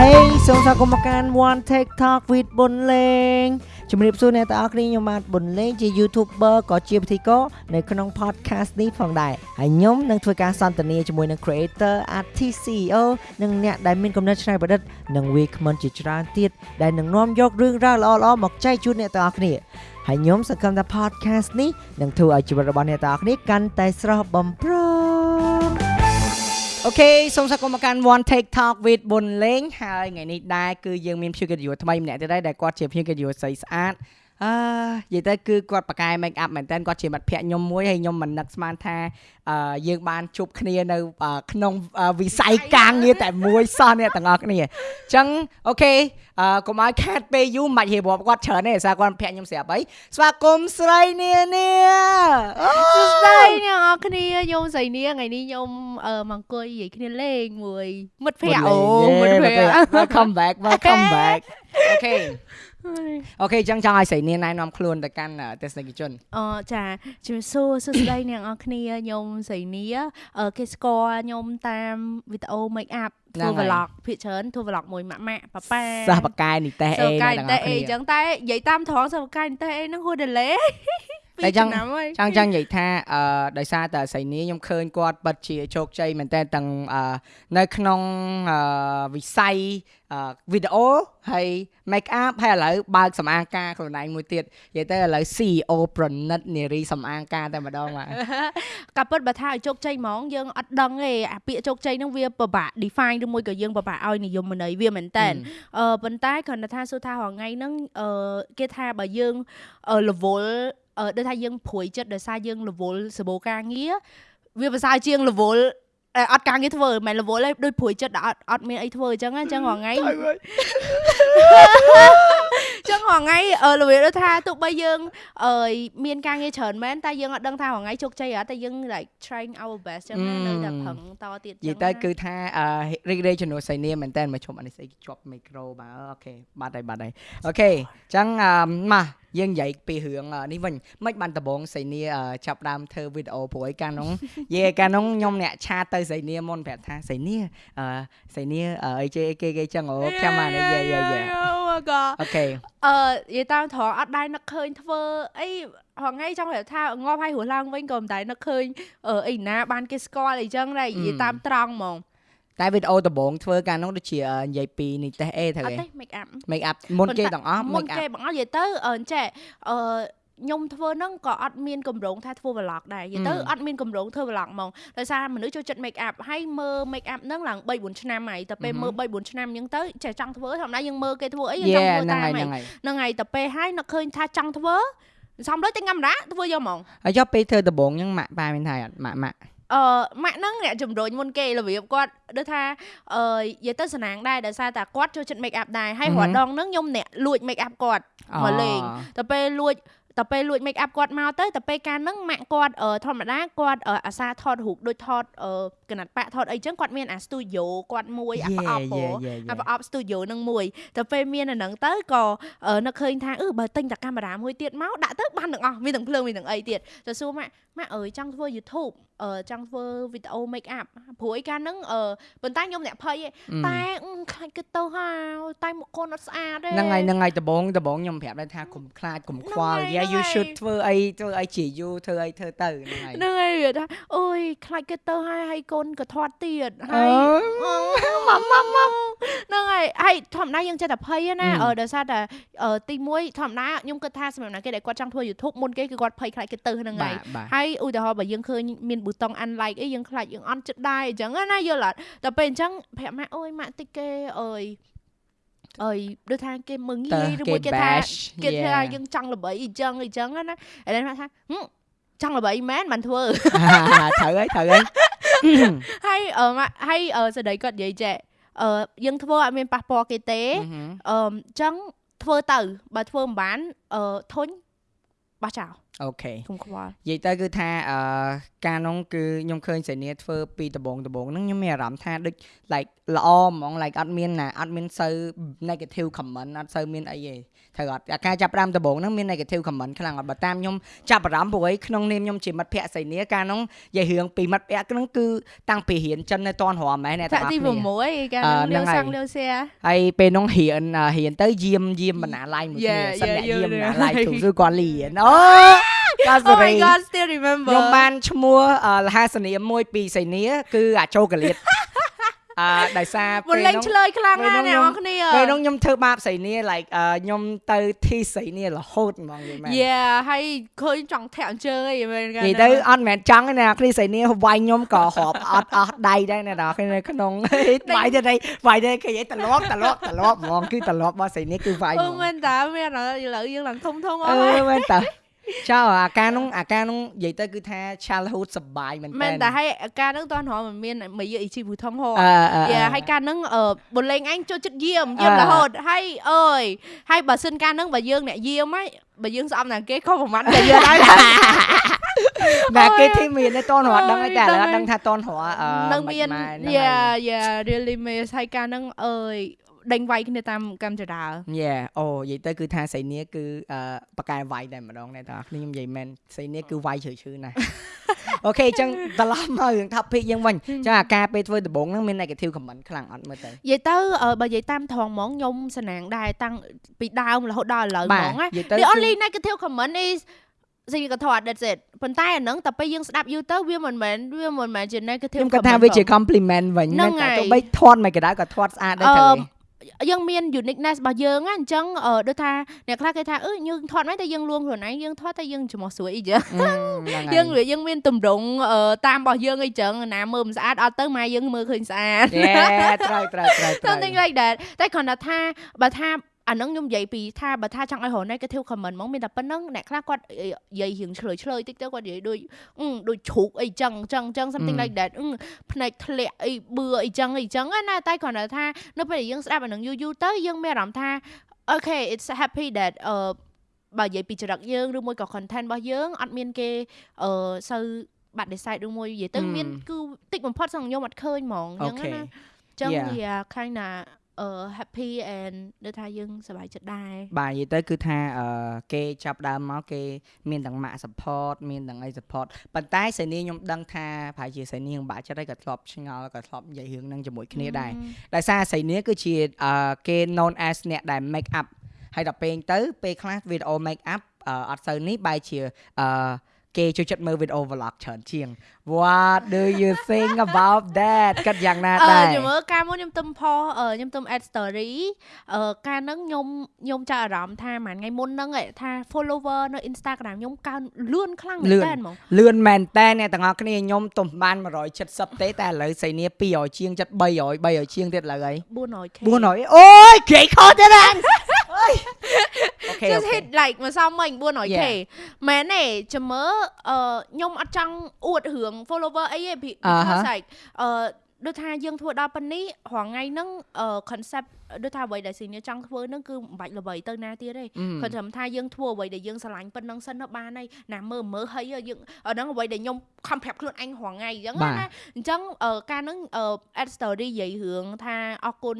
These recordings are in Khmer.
Hey សូមស្វាគមន៍មកកាន់ One Take Talk with ប៊ុនលេងជំរាបសួរអ្នកទាំងអស់គ្នាខ្ញុំបាទប៊ុនលេងជា YouTuber ក៏ជាពិធីករនៅក្នុង podcast នេះផងដែរហើយខ្ញុំនឹងធ្វើការសន្ទនាជាមួយនឹង creator artist CEO និងអ្នកដែលមានគំនិតច្នៃប្រឌិតនិងវាគ្មិនជាច្រើនទៀតដែលនឹងនាំយករឿងរ៉ាវល្អៗមកចែកជូនអ្នកទាំងអស់គ្នាហើយខ្ញុំសង្ឃឹមថា podcast នេះនឹងធ្វើឲ្យជីវិតរបស់អ្នកទាំងអស់គ្នាកាន់តែស្រស់បំព្រង អូខេសូមស្វាគមន៍មកកាន់ One Take Talk with ប៊ុនលេងហើយថ្ងៃនេះដែរគឺយើងមានភ្ញៀវកិត្តិយសថ្មីម្នាក់ទៀតដែរដែលគាត់ជាភ្ញៀវកិត្តិយសស្រីស្អាត អឺនិយាយទៅគឺគាត់ប៉ាកែ make up មែនតើគាត់ជាមិត្តភក្តិខ្ញុំមួយហើយខ្ញុំមិននឹកស្មានថាអឺយើងបានជួបគ្នានៅក្នុងវិស័យការងារតែមួយសោះអ្នកទាំងអស់គ្នាអញ្ចឹងអូខេអឺកុំឲ្យខាតពេលយូរមិនបាច់រៀបរាប់គាត់ច្រើនទេសារគាត់ភ័ក្រខ្ញុំស្រាប់អីស្វាគមន៍ស្រីនានាសួស្តីអ្នកនរគ្នាខ្ញុំស្រីនាថ្ងៃនេះខ្ញុំអឺមកអង្គុយនិយាយគ្នាលេងមួយមិត្តភ័ក្តិអូមិត្តភ័ក្តិ welcome back welcome back okay okay ចឹងចង់ឲ្យស្រីនាងណែនាំខ្លួនទៅកាន់ទស្សនិកជនអូចាជំរាបសួរសួស្តីអ្នកនរគ្នាខ្ញុំស្រីនាគេស្គាល់ខ្ញុំតាមវីដេអូ make up ធ្វើ vlog ភាគច្រើនធ្វើ vlog មួយម៉ាក់ម៉ាក់ប៉ាប៉ាសាសបកែនិទេសអេហ្នឹងតែអីចឹងតែនិយាយតាមត្រង់សាសបកែនិទេសអេហ្នឹងហួរដេលេ តែចង់ចង់ចង់និយាយថាអឺដោយសារតែសៃនីខ្ញុំឃើញគាត់បិទជាជោគជ័យមែនតើទាំងនៅក្នុងវិស័យវីដេអូហើយ make up ហើយឥឡូវបើកសម្អាងការខ្លួនឯងមួយទៀតនិយាយទៅឥឡូវ CEO ប្រណិតនារីសម្អាងការតែម្ដងបាទកាពិតបើថាឲ្យជោគជ័យហ្មងយើងអត់ដឹងទេអាពាក្យជោគជ័យហ្នឹងវាពិបាក define ឬមួយក៏យើងពិបាកឲ្យនិយមន័យវាមែនតើអឺប៉ុន្តែគ្រាន់តែថាសួរថារងថ្ងៃហ្នឹងអឺគេថាបើយើង level អឺ ដូចថាយើងព្រួយចិត្តដោយសារយើងរវល់សបោការងារវាប្រសើរជាងរវល់អត់ការងារធ្វើមិនរវល់ទេដូចព្រួយចិត្តអត់អត់មានអីធ្វើអញ្ចឹងអញ្ចឹងរងថ្ងៃចឹងរងថ្ងៃរបៀបដូចថាទោះបីយើងអឺមានការងារច្រើនមែនតែយើងអត់ដឹងថារងថ្ងៃជោគជ័យអត់តែយើង like trying our best ចឹងនៅតែប្រឹងតទៀតចឹងនិយាយទៅគឺថារីករាយជំនួសសៃនាមែនតើមកជុំអានេះស្អីជាប់មីក្រូបាទអូខេបាត់ហើយបាត់ហើយអូខេចឹងមក យើងនិយាយពីរឿងនេះវិញមិនបានដំបងសៃនីចាប់ដើមធ្វើវីដេអូព្រោះឯកាលនោះយេកាលនោះខ្ញុំអ្នកឆាតទៅសៃនីមុនប្រាប់ថាសៃនីអឺសៃនីអីជេគេគេចឹងអូខ្ញុំមកនេះយេយេយេអូខេអឺនិយាយតាមត្រង់អត់ដែរនឹកឃើញធ្វើអីហងៃចង់ប្រាប់ថាងាប់ឲ្យរស់ឡើងវិញក៏មិនដែរនឹកឃើញអីណាបានគេស្គាល់អីចឹងដែរនិយាយតាមត្រង់ហ្មង តែវីដេអូដំបូងធ្វើកាលនោះដូចជានិយាយពីនេះទេអេត្រូវទេ make up make up មុនគេទាំងអស់ make up មុនគេបងអស់និយាយទៅអឺចេះអឺខ្ញុំធ្វើហ្នឹងក៏អត់មានកម្រងថាធ្វើ vlog ដែរនិយាយទៅអត់មានកម្រងធ្វើ vlog ហ្មងដោយសារមនុស្សចូលចិត្ត make up ហើយមើល make up ហ្នឹងឡើង3 4ឆ្នាំហើយតែពេលមើល3 4ឆ្នាំអញ្ចឹងទៅចេះចង់ធ្វើធម្មតាយើងមើលគេធ្វើអីយើងចង់ធ្វើតាមហ្នឹងហើយតែពេលហើយនឹកឃើញថាចង់ធ្វើសំលុយតែកាមេរ៉ាធ្វើយកហ្មងហើយយកពេលធ្វើដំបូងអញ្ចឹងម៉ាក់ប៉ាមានថាអត់ម៉ាក់ម៉ាក់ អឺម៉ាក់ហ្នឹងអ្នកជំរុញមុនគេរបៀបគាត់ដូចថាអឺនិយាយទៅសំណាងដែរដោយសារតែគាត់ចូលចិត្ត make up ដែរហើយរាល់ដងហ្នឹងខ្ញុំអ្នកលួច make up គាត់មកលេងតែពេលលួច តែពេលលួច make up គាត់មកទៅតែពេលកាលហ្នឹងម៉ាក់គាត់ធម្មតាគាត់អាសាថតរូបដូចថតកណាត់ប៉ាក់ថតអីចឹងគាត់មានអា studio គាត់មួយអាប្រអប់អាប្រអប់ studio នឹងមួយតែពេលមានអាហ្នឹងទៅក៏នឹកឃើញថាអឺបើទិញតែកាមេរ៉ាមួយទៀតមកដាក់ទៅបានទាំងអស់មានទាំងភ្លើងមានទាំងអីទៀតទៅសួរម៉ាក់ម៉ាក់អើយចង់ធ្វើ YouTube អឺចង់ធ្វើវីដេអូ make up ព្រោះឯកាលហ្នឹងអឺប៉ុន្តែខ្ញុំអ្នកភ័យតែខ្លាចគេទៅហើយតែមុខកូនអត់ស្អាតទេហ្នឹងហើយហ្នឹងហើយដំបងដំបងខ្ញុំប្រាប់ដែរថាកុំខ្លាចកុំខ្វល់ Yeah you should ធ្វើអីធ្វើអីជាយូរធ្វើអីធ្វើទៅហ្នឹងហើយហ្នឹងហើយវាថាអូយខ្លាចគេទៅហើយហើយកូនក៏ធាត់ទៀតហើយម៉ាំម៉ាំម៉ាំហ្នឹងហើយហើយធម្មតាយើងចេះតែភ័យណាអឺដោយសារតែទី1ធម្មតាខ្ញុំគិតថាសម្រាប់ណាគេដែលគាត់ចង់ធ្វើ YouTube មុនគេគឺគាត់ភ័យខ្លាចគេទៅហ្នឹងហើយហើយឧទាហរណ៍បើយើងឃើញមានប៊ូតុង unlike អីយើងខ្លាចយើងអន់ចិត្តដែរអញ្ចឹងណាយល់អត់តែពេលអញ្ចឹងប្រាប់ម៉ាក់អូយម៉ាក់តិចគេអើយ អើយដូចថាគេមើងងាយឬមួយគេថាគេថាយើងចង់ល្បីអញ្ចឹងអញ្ចឹងណាឥឡូវម៉ាក់ថាចង់ល្បីមែនបានធ្វើត្រូវហើយត្រូវហើយហើយអឺហើយសេចក្តីគាត់និយាយចេះអឺយើងធ្វើអត់មានប៉ះពាល់គេទេអឺអញ្ចឹងធ្វើទៅបើធ្វើមិនបានអឺធុញ បោះចោលអូខេខ្ញុំខ្វល់និយាយទៅគឺថាអឺការនោះគឺខ្ញុំឃើញសេនីធ្វើពីដំបងដំបងហ្នឹងខ្ញុំមានអារម្មណ៍ថាដូច like ល្អហ្មង like អត់មានណាអត់មានសូវ negative comment អត់សូវមានអីទេ ត្រូវអត់ការចាប់ផ្ដើមដំបូងហ្នឹងមាន negative comment ខ្លាំងអត់បើតាមខ្ញុំចាប់អារម្មណ៍ព្រោះឯក្នុងនាមខ្ញុំជាមិត្តភក្តិសៃនីការហ្នឹងនិយាយរឿងពីមិត្តភក្តិហ្នឹងគឺតាំងពីរៀនចិននៅតនរមមែនអ្នកទាំងអស់គ្នាទី6កាលលាវសាំងលាវសៀហើយពេលហ្នឹងរៀនរៀនទៅយាមយាមបណ្ណាឡាយមួយគ្នាសិនអ្នកយាមបណ្ណាឡាយទូគឺគាត់រៀនអូកាសរី Oh my god still remember ខ្ញុំបានឈ្មោះលហាសនាមមួយពីសៃនីគឺអាចូកាលៀត អឺដោយសារពេលនោះឆ្លើយខ្លាំងណាស់អ្នកនរគ្នាពេលនោះខ្ញុំធ្វើបាបស្រីនី like ខ្ញុំទៅធីស្រីនីរហូតហ្មងយល់មែន Yeah ហើយឃើញចង់ធាក់អញ្ជើញអីមែននិយាយទៅអត់មែនចង់ទេណាគ្រីស្រីនីវាយខ្ញុំក៏រាប់អត់អស់ដៃដែរណាដល់នៅក្នុងវាយទៅវាយទៅគេត្រឡប់ត្រឡប់ត្រឡប់ហ្មងគឺត្រឡប់របស់ស្រីនីគឺវាយហ្មងអឺមែនតាមានឥឡូវយើងឡើងធំធំអស់ហើយអឺមែនតា ចៅអាការនោះអាការនោះនិយាយទៅគឺថា childhood សបាយមែនតើមែនតែហើយអាការនោះតោះរមមានមួយយអ៊ីជីភូថងហោយ៉ាហើយការនោះបលេងអញចូលចិត្តយាមយាមរហូតហើយអើយហើយបើសិនការនោះបើយើងអ្នកយាមហើយបើយើងស្អប់ណាគេខុសប្រហែលតែយើងហើយតែគេធីមានតែតនរត់ដឹងតែឥឡូវដឹងថាតនរត់នឹងមានយ៉ាយ៉ា really miss ហើយការនឹងអើយ ដេញវាយគ្នាតាមកម្មចរាយេអូនិយាយទៅគឺថាសៃនីគឺអឺបកកែវាយតែម្ដងដែរតើខ្ញុំនិយាយមែនសៃនីគឺវាយជ្រៅជ្រៅណាស់អូខេអញ្ចឹងត្រឡប់មករឿង topic យើងវិញអញ្ចឹងអាការពេលធ្វើដំបូងហ្នឹងមាន negative comment ខ្លាំងអត់មើលទៅនិយាយទៅបើនិយាយតាមត្រង់ហ្មងខ្ញុំសំណាងដែរតាំងពីដើមរហូតដល់ឥឡូវហ្មងណា The only negative comment is ស៊ីក៏ថត that's it ប៉ុន្តែអាហ្នឹងតែពេលយើងស្ដាប់យូរទៅវាមិនមែនវាមិនមែនជា negative ខ្ញុំគាត់ថាវាជា compliment វិញមែនតែទោះបីថតមិនក៏ដោយក៏ថតស្អាតដែរទៅ យើងមាន uniqueness របស់យើងណាអញ្ចឹងដូចថាអ្នកខ្លះគេថាអឺយើងថតមិនតែយើងលួងខ្លួនឯងយើងថតតែយើងច្រមុះស្រួយអីចឹងយើងយើងមានតម្រង់តាមរបស់យើងអីចឹងណាមើលមិនស្អាតអត់ទៅម៉ែយើងមើលឃើញស្អាតត្រូវត្រូវត្រូវ something like that តែគ្រាន់តែថាបើថា អានឹងខ្ញុំនិយាយពីថាបើថាចង់ឲ្យរក negative comment ហ្មងមានតែប៉ុណ្្នឹងអ្នកខ្លះគាត់និយាយរឿងឆ្លើយឆ្លើយតិចទៅគាត់និយាយដូចដូចជ្រូកអីចឹងចឹងចឹង something like that ភ្នែកធ្លាក់អីបឿអីចឹងអីចឹងណាតែគ្រាន់តែថានៅពេលដែលយើងស្ដាប់អានឹងយូរយូរទៅយើងមានអារម្មណ៍ថា okay it's happy that អឺបើនិយាយពីចរិតយើងឬមួយក៏ content របស់យើងអត់មានគេអឺសូវបាត់ decide ឬមួយនិយាយទៅមានគឺតិចបំផុតសម្រាប់ខ្ញុំអត់ឃើញហ្មងអញ្ចឹងណាចឹងវា kind of អឺ happy and ដូចថាយើងសប្បាយចិត្តដែរបាទនិយាយទៅគឺថាអឺគេចាប់ដើមមកគេមានទាំងម៉ាក់ support មានទាំងអី support ប៉ុន្តែសេនីខ្ញុំដឹងថាប្រហែលជាសេនីនឹងបាក់ចិត្តហើយក៏ធ្លាប់ឆ្ងល់ក៏ធ្លាប់និយាយរឿងហ្នឹងជាមួយគ្នាដែរដោយសារសេនីគឺជាអឺគេ known as អ្នកដែល make up ហើយដល់ពេលទៅពេលខ្លះវីដេអូ make up អត់សូវនេះបែរជាអឺ គេចូលចិត្តមើលវីដេអូ vlog ច្រើនជាង What do you think about that គិតយ៉ាងណាដែរខ្ញុំមើលការមុនខ្ញុំទំផុសខ្ញុំទំ add story អឺការហ្នឹងខ្ញុំខ្ញុំចាប់អារម្មណ៍ថាមួយថ្ងៃមុនហ្នឹងថា follower នៅ Instagram ខ្ញុំកើនលឿនខ្លាំងមែនតើហ្មងលឿនមែនតើអ្នកទាំងអស់គ្នាខ្ញុំទំបាន170ទេតែឥឡូវសៃនី200ជាងចិត្ត300 300ជាងទៀតឥឡូវហើយ 400k 400អូយគេខុសទៀតហ្នឹង អូខេ just hit like មកសំមិញ 400k មែនទេចាំមើលអឺខ្ញុំអត់ចង់អួតរឿង follower អីទេ because like អឺ ដូចថាយើងធ្វើដល់ប៉ុណ្នេះរងថ្ងៃហ្នឹង concept ដូចថាអ្វីដែល senior ចង់ធ្វើហ្នឹងគឺមិនបាច់ល្បីទៅណាទៀតទេគាត់ត្រឹមថាយើងធ្វើអ្វីដែលយើងស្រឡាញ់ប៉ុណ្ណឹងសិនទៅបានហើយណាមើលមើលហើយយើងហ្នឹងអ្វីដែលខ្ញុំខំប្រាប់ខ្លួនអញរងថ្ងៃអញ្ចឹងណាអញ្ចឹងការហ្នឹង add story និយាយរឿងថាអរគុណ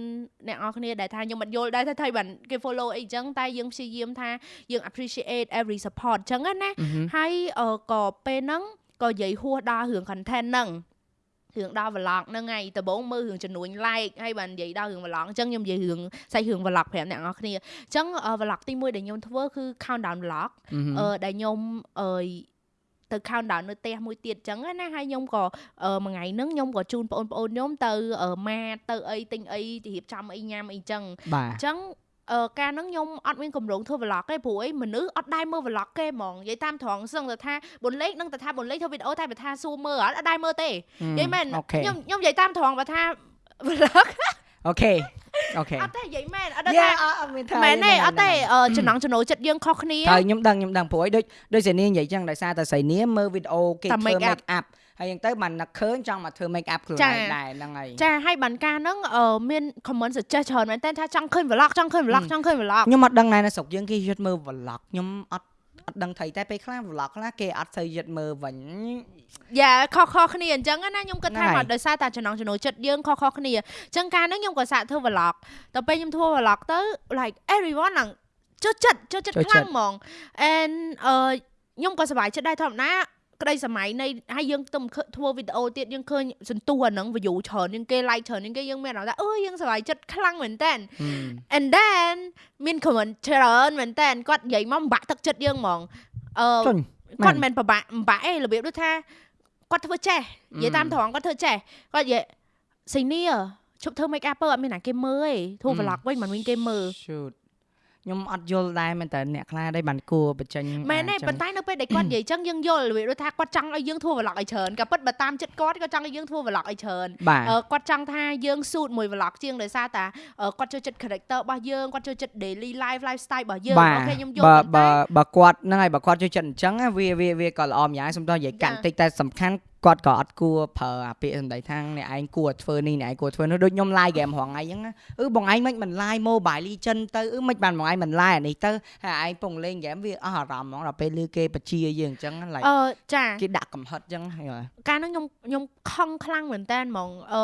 អ្នកនរគ្នាដែលថាខ្ញុំមិនយល់ដែរថាថៃបានគេ follow អីអញ្ចឹងតែយើងព្យាយាមថាយើង appreciate every support អញ្ចឹងណាហើយក៏ពេលហ្នឹងក៏និយាយហួសដល់រឿង content ហ្នឹង រឿងដល់ vlog ហ្នឹងហើយដំបូងមើលរឿងចំនួន like ហើយបាននិយាយដល់រឿង vlog អញ្ចឹងខ្ញុំនិយាយរឿងសាច់រឿង vlog ប្រាប់អ្នកនរគ្នាអញ្ចឹង vlog ទី1ដែលខ្ញុំធ្វើគឺ countdown vlog អឺដែលខ្ញុំអឺទៅ countdown នៅផ្ទះមួយទៀតអញ្ចឹងណាហើយខ្ញុំក៏មួយថ្ងៃហ្នឹងខ្ញុំក៏ជូនបងប្អូនខ្ញុំទៅម៉ាទៅអីទិញអីទៅរៀបចំអីញ៉ាំអីចឹងអញ្ចឹង អឺការហ្នឹងខ្ញុំអត់មានកម្រងធ្វើ vlog ទេព្រោះអីមនុស្សអត់ដែរមើល vlog គេហ្មងនិយាយតាមត្រង់សឹងទៅថាបុនលេខនឹងទៅថាបុនលេខធ្វើវីដេអូតែបើថាសួរមើលអត់ដែរមើលទេនិយាយមែនខ្ញុំខ្ញុំនិយាយតាមត្រង់បើថា vlog okay okay អត់ទេនិយាយមែនអត់ថាមែនទេអត់ទេចំណងចំណូលចិត្តយើងខុសគ្នាហើយខ្ញុំដឹងខ្ញុំដឹងព្រោះអីដូចដូចសេនីនិយាយចឹងដោយសារតែសេនីមើលវីដេអូគេធ្វើ make up ហើយយ៉ាងទៅបាននឹកឃើញចង់មកធ្វើ make up ខ្លួនឯងដែរហ្នឹងហើយចាហើយបានការហ្នឹងមាន comment suggest ច្រើនមែនតើថាចង់ឃើញ vlog ចង់ឃើញ vlog ចង់ឃើញ vlog ខ្ញុំអត់ដឹងណែនៅស្រុកយើងគេយត់មើល vlog ខ្ញុំអត់អត់ដឹងថៃតែពេលខ្លះ vlog ខ្លះគេអត់ទៅយឹតមើលវិញយ៉ាខុសខុសគ្នាអញ្ចឹងណាខ្ញុំគិតថាមកដោយសារតែចំណងចំណូលចិត្តយើងខុសខុសគ្នាអញ្ចឹងកាលហ្នឹងខ្ញុំក៏សាកធ្វើ vlog ទៅពេលខ្ញុំធ្វើ vlog ទៅ like everyone ហ្នឹងចូលចិត្តចូលចិត្តខ្លាំងហ្មង and អឺខ្ញុំក៏សប្បាយចិត្តដែរធម្មតា ក្តីសម័យនៃហើយយើងទៅធ្វើវីដេអូទៀតយើងឃើញសន្ទុះអាហ្នឹង view ច្រើនជាងគេ like ច្រើនជាងគេយើងមានអារម្មណ៍ថាអឺយើងសប្បាយចិត្តខ្លាំងមែនតើ and then មាន comment ច្រើនមែនតើគាត់និយាយមកបាក់ទឹកចិត្តយើងហ្មងអឺគាត់មិនពិបាកពិបាកអីរបៀបដូចថាគាត់ធ្វើចេះនិយាយតាមត្រង់គាត់ធ្វើចេះគាត់និយាយសៃនីឈប់ធ្វើ make up ទៅអត់មានណាគេមើលទេធ្វើ vlog វិញមិនមានគេមើល shoot ខ្ញុំអត់យល់ដែរមែនតើអ្នកខ្លះដែរបានគួរបញ្ចេញមែនទេប៉ុន្តែនៅពេលដែលគាត់និយាយចឹងយើងយល់វាថាគាត់ចង់ឲ្យយើងធ្វើ vlog ឲ្យច្រើនក៏ពិតបើតាមចិត្តគាត់គាត់ចង់ឲ្យយើងធ្វើ vlog ឲ្យច្រើនគាត់ចង់ថាយើងស៊ូតមួយ vlog ជាងដោយសារតែគាត់ចូលចិត្ត character របស់យើងគាត់ចូលចិត្ត daily life lifestyle របស់យើងអូខេខ្ញុំយល់បើបើបើគាត់ហ្នឹងហើយបើគាត់ចូលចិត្តអញ្ចឹងវាវាវាក៏ល្អម្យ៉ាងសំដៅនិយាយកាត់តិចតែសំខាន់ គាត់ក៏អត់គួរប្រើអាពាក្យសម្ដីថាអ្នកឯងគួរធ្វើនេះអ្នកឯងគួរធ្វើនោះដូចខ្ញុំ live game រងថ្ងៃអញ្ចឹងអឺបងឯងមិនមិន live Mobile Legend ទៅអឺមិនបានបងឯងមិន live អានេះទៅហើយឯងពងលេង game វាអស់អារម្មណ៍ហ្មងដល់ពេលលឺគេបជាយើងអញ្ចឹង like អឺចាគេដាក់កំហិតអញ្ចឹងហើយកាលហ្នឹងខ្ញុំខ្ញុំខឹងខ្លាំងមែនតើហ្មងអឺ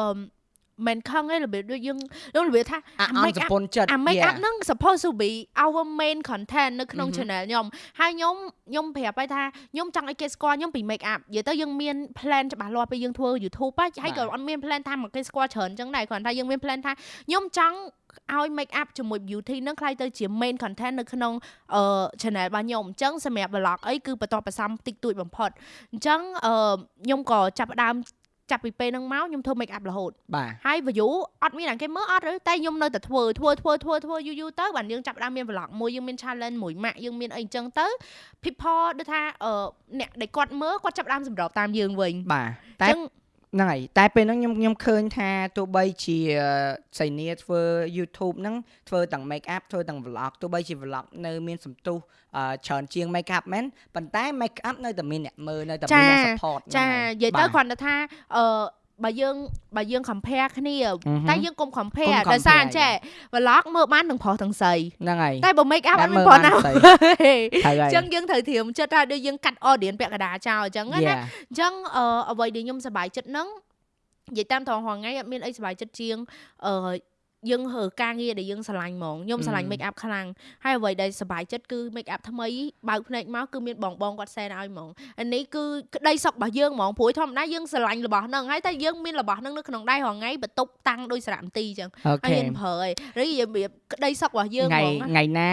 មិនខឹងទេរបៀបដូចយើងយើងរបៀបថាអា make up អា make up ហ្នឹង supposed to be our main content នៅក្នុង channel ខ្ញុំហើយខ្ញុំខ្ញុំប្រាប់ឲ្យថាខ្ញុំចង់ឲ្យគេស្គាល់ខ្ញុំពី make up និយាយទៅយើងមាន plan ច្បាស់លាស់ពេលយើងធ្វើ YouTube ហើយក៏អត់មាន plan ថាមកគេស្គាល់ច្រើនអញ្ចឹងដែរគ្រាន់តែយើងមាន plan ថាខ្ញុំចង់ឲ្យ make up ជាមួយ beauty នឹងខ្ល้ายទៅជា main content នៅក្នុងអឺ channel របស់ខ្ញុំអញ្ចឹងសម្រាប់ vlog អីគឺបន្តបន្សំតិចតួចបំផុតអញ្ចឹងអឺខ្ញុំក៏ចាប់ផ្ដើម ចាប់ពីពេលហ្នឹងមកខ្ញុំធ្វើ make up រហូតបាទហើយ view អត់មានអ្នកគេមើលអត់ទេតែខ្ញុំនៅតែធ្វើធ្វើធ្វើធ្វើធ្វើយូរយូរទៅបាទយើងចាប់ដើមមាន vlog មួយយើងមាន challenge មួយម៉ាក់យើងមានអីអញ្ចឹងទៅ people ដូចថាអឺអ្នកដែលគាត់មើលគាត់ចាប់ដើមសម្របតាមយើងវិញបាទតែអញ្ចឹង ហ្នឹងហើយតែពេលហ្នឹងខ្ញុំខ្ញុំឃើញថាទោះបីជាសៃនីធ្វើ YouTube ហ្នឹងធ្វើទាំង make up ធ្វើទាំង vlog ទោះបីជា vlog នៅមានសន្ទុះច្រើនជាង make up មែនប៉ុន្តែ make up នៅតែមានអ្នកមើលនៅតែមានអ្នក support ចានិយាយទៅគ្រាន់តែថាអឺ បើយើងបើយើង compare គ្នាតែយើងកុំ compare ដោយសារអញ្ចេះ vlog មើលបានទាំងប្រុសទាំងស្រីហ្នឹងហើយតែបើ make up អត់មានប្រុសណាអញ្ចឹងយើងត្រូវត្រៀមចិត្តថាដូចយើងកាត់ audience ពាក់កណ្ដាលចោលអញ្ចឹងណាអញ្ចឹងអ្វីដែលខ្ញុំសប្បាយចិត្តហ្នឹងនិយាយតាមត្រង់ហងៃអត់មានអីសប្បាយចិត្តជាងអឺ យើងហើការងារដែលយើងស្រឡាញ់ហ្មងខ្ញុំស្រឡាញ់ make up ខ្លាំងហើយអ្វីដែលសប្បាយចិត្តគឺ make up ថ្មីបើកភ្នែកមកគឺមានបងបងគាត់សែនឲ្យហ្មងអានេះគឺក្តីសុខរបស់យើងហ្មងព្រោះធម្មតាយើងស្រឡាញ់របស់ហ្នឹងហើយតែយើងមានរបស់ហ្នឹងនៅក្នុងដៃរាល់ថ្ងៃបន្ទប់តាំងដោយសារមន្ទីអញ្ចឹងហើយយើងប្រើហើយឬរបៀបក្តីសុខរបស់យើងហ្មងថ្ងៃណា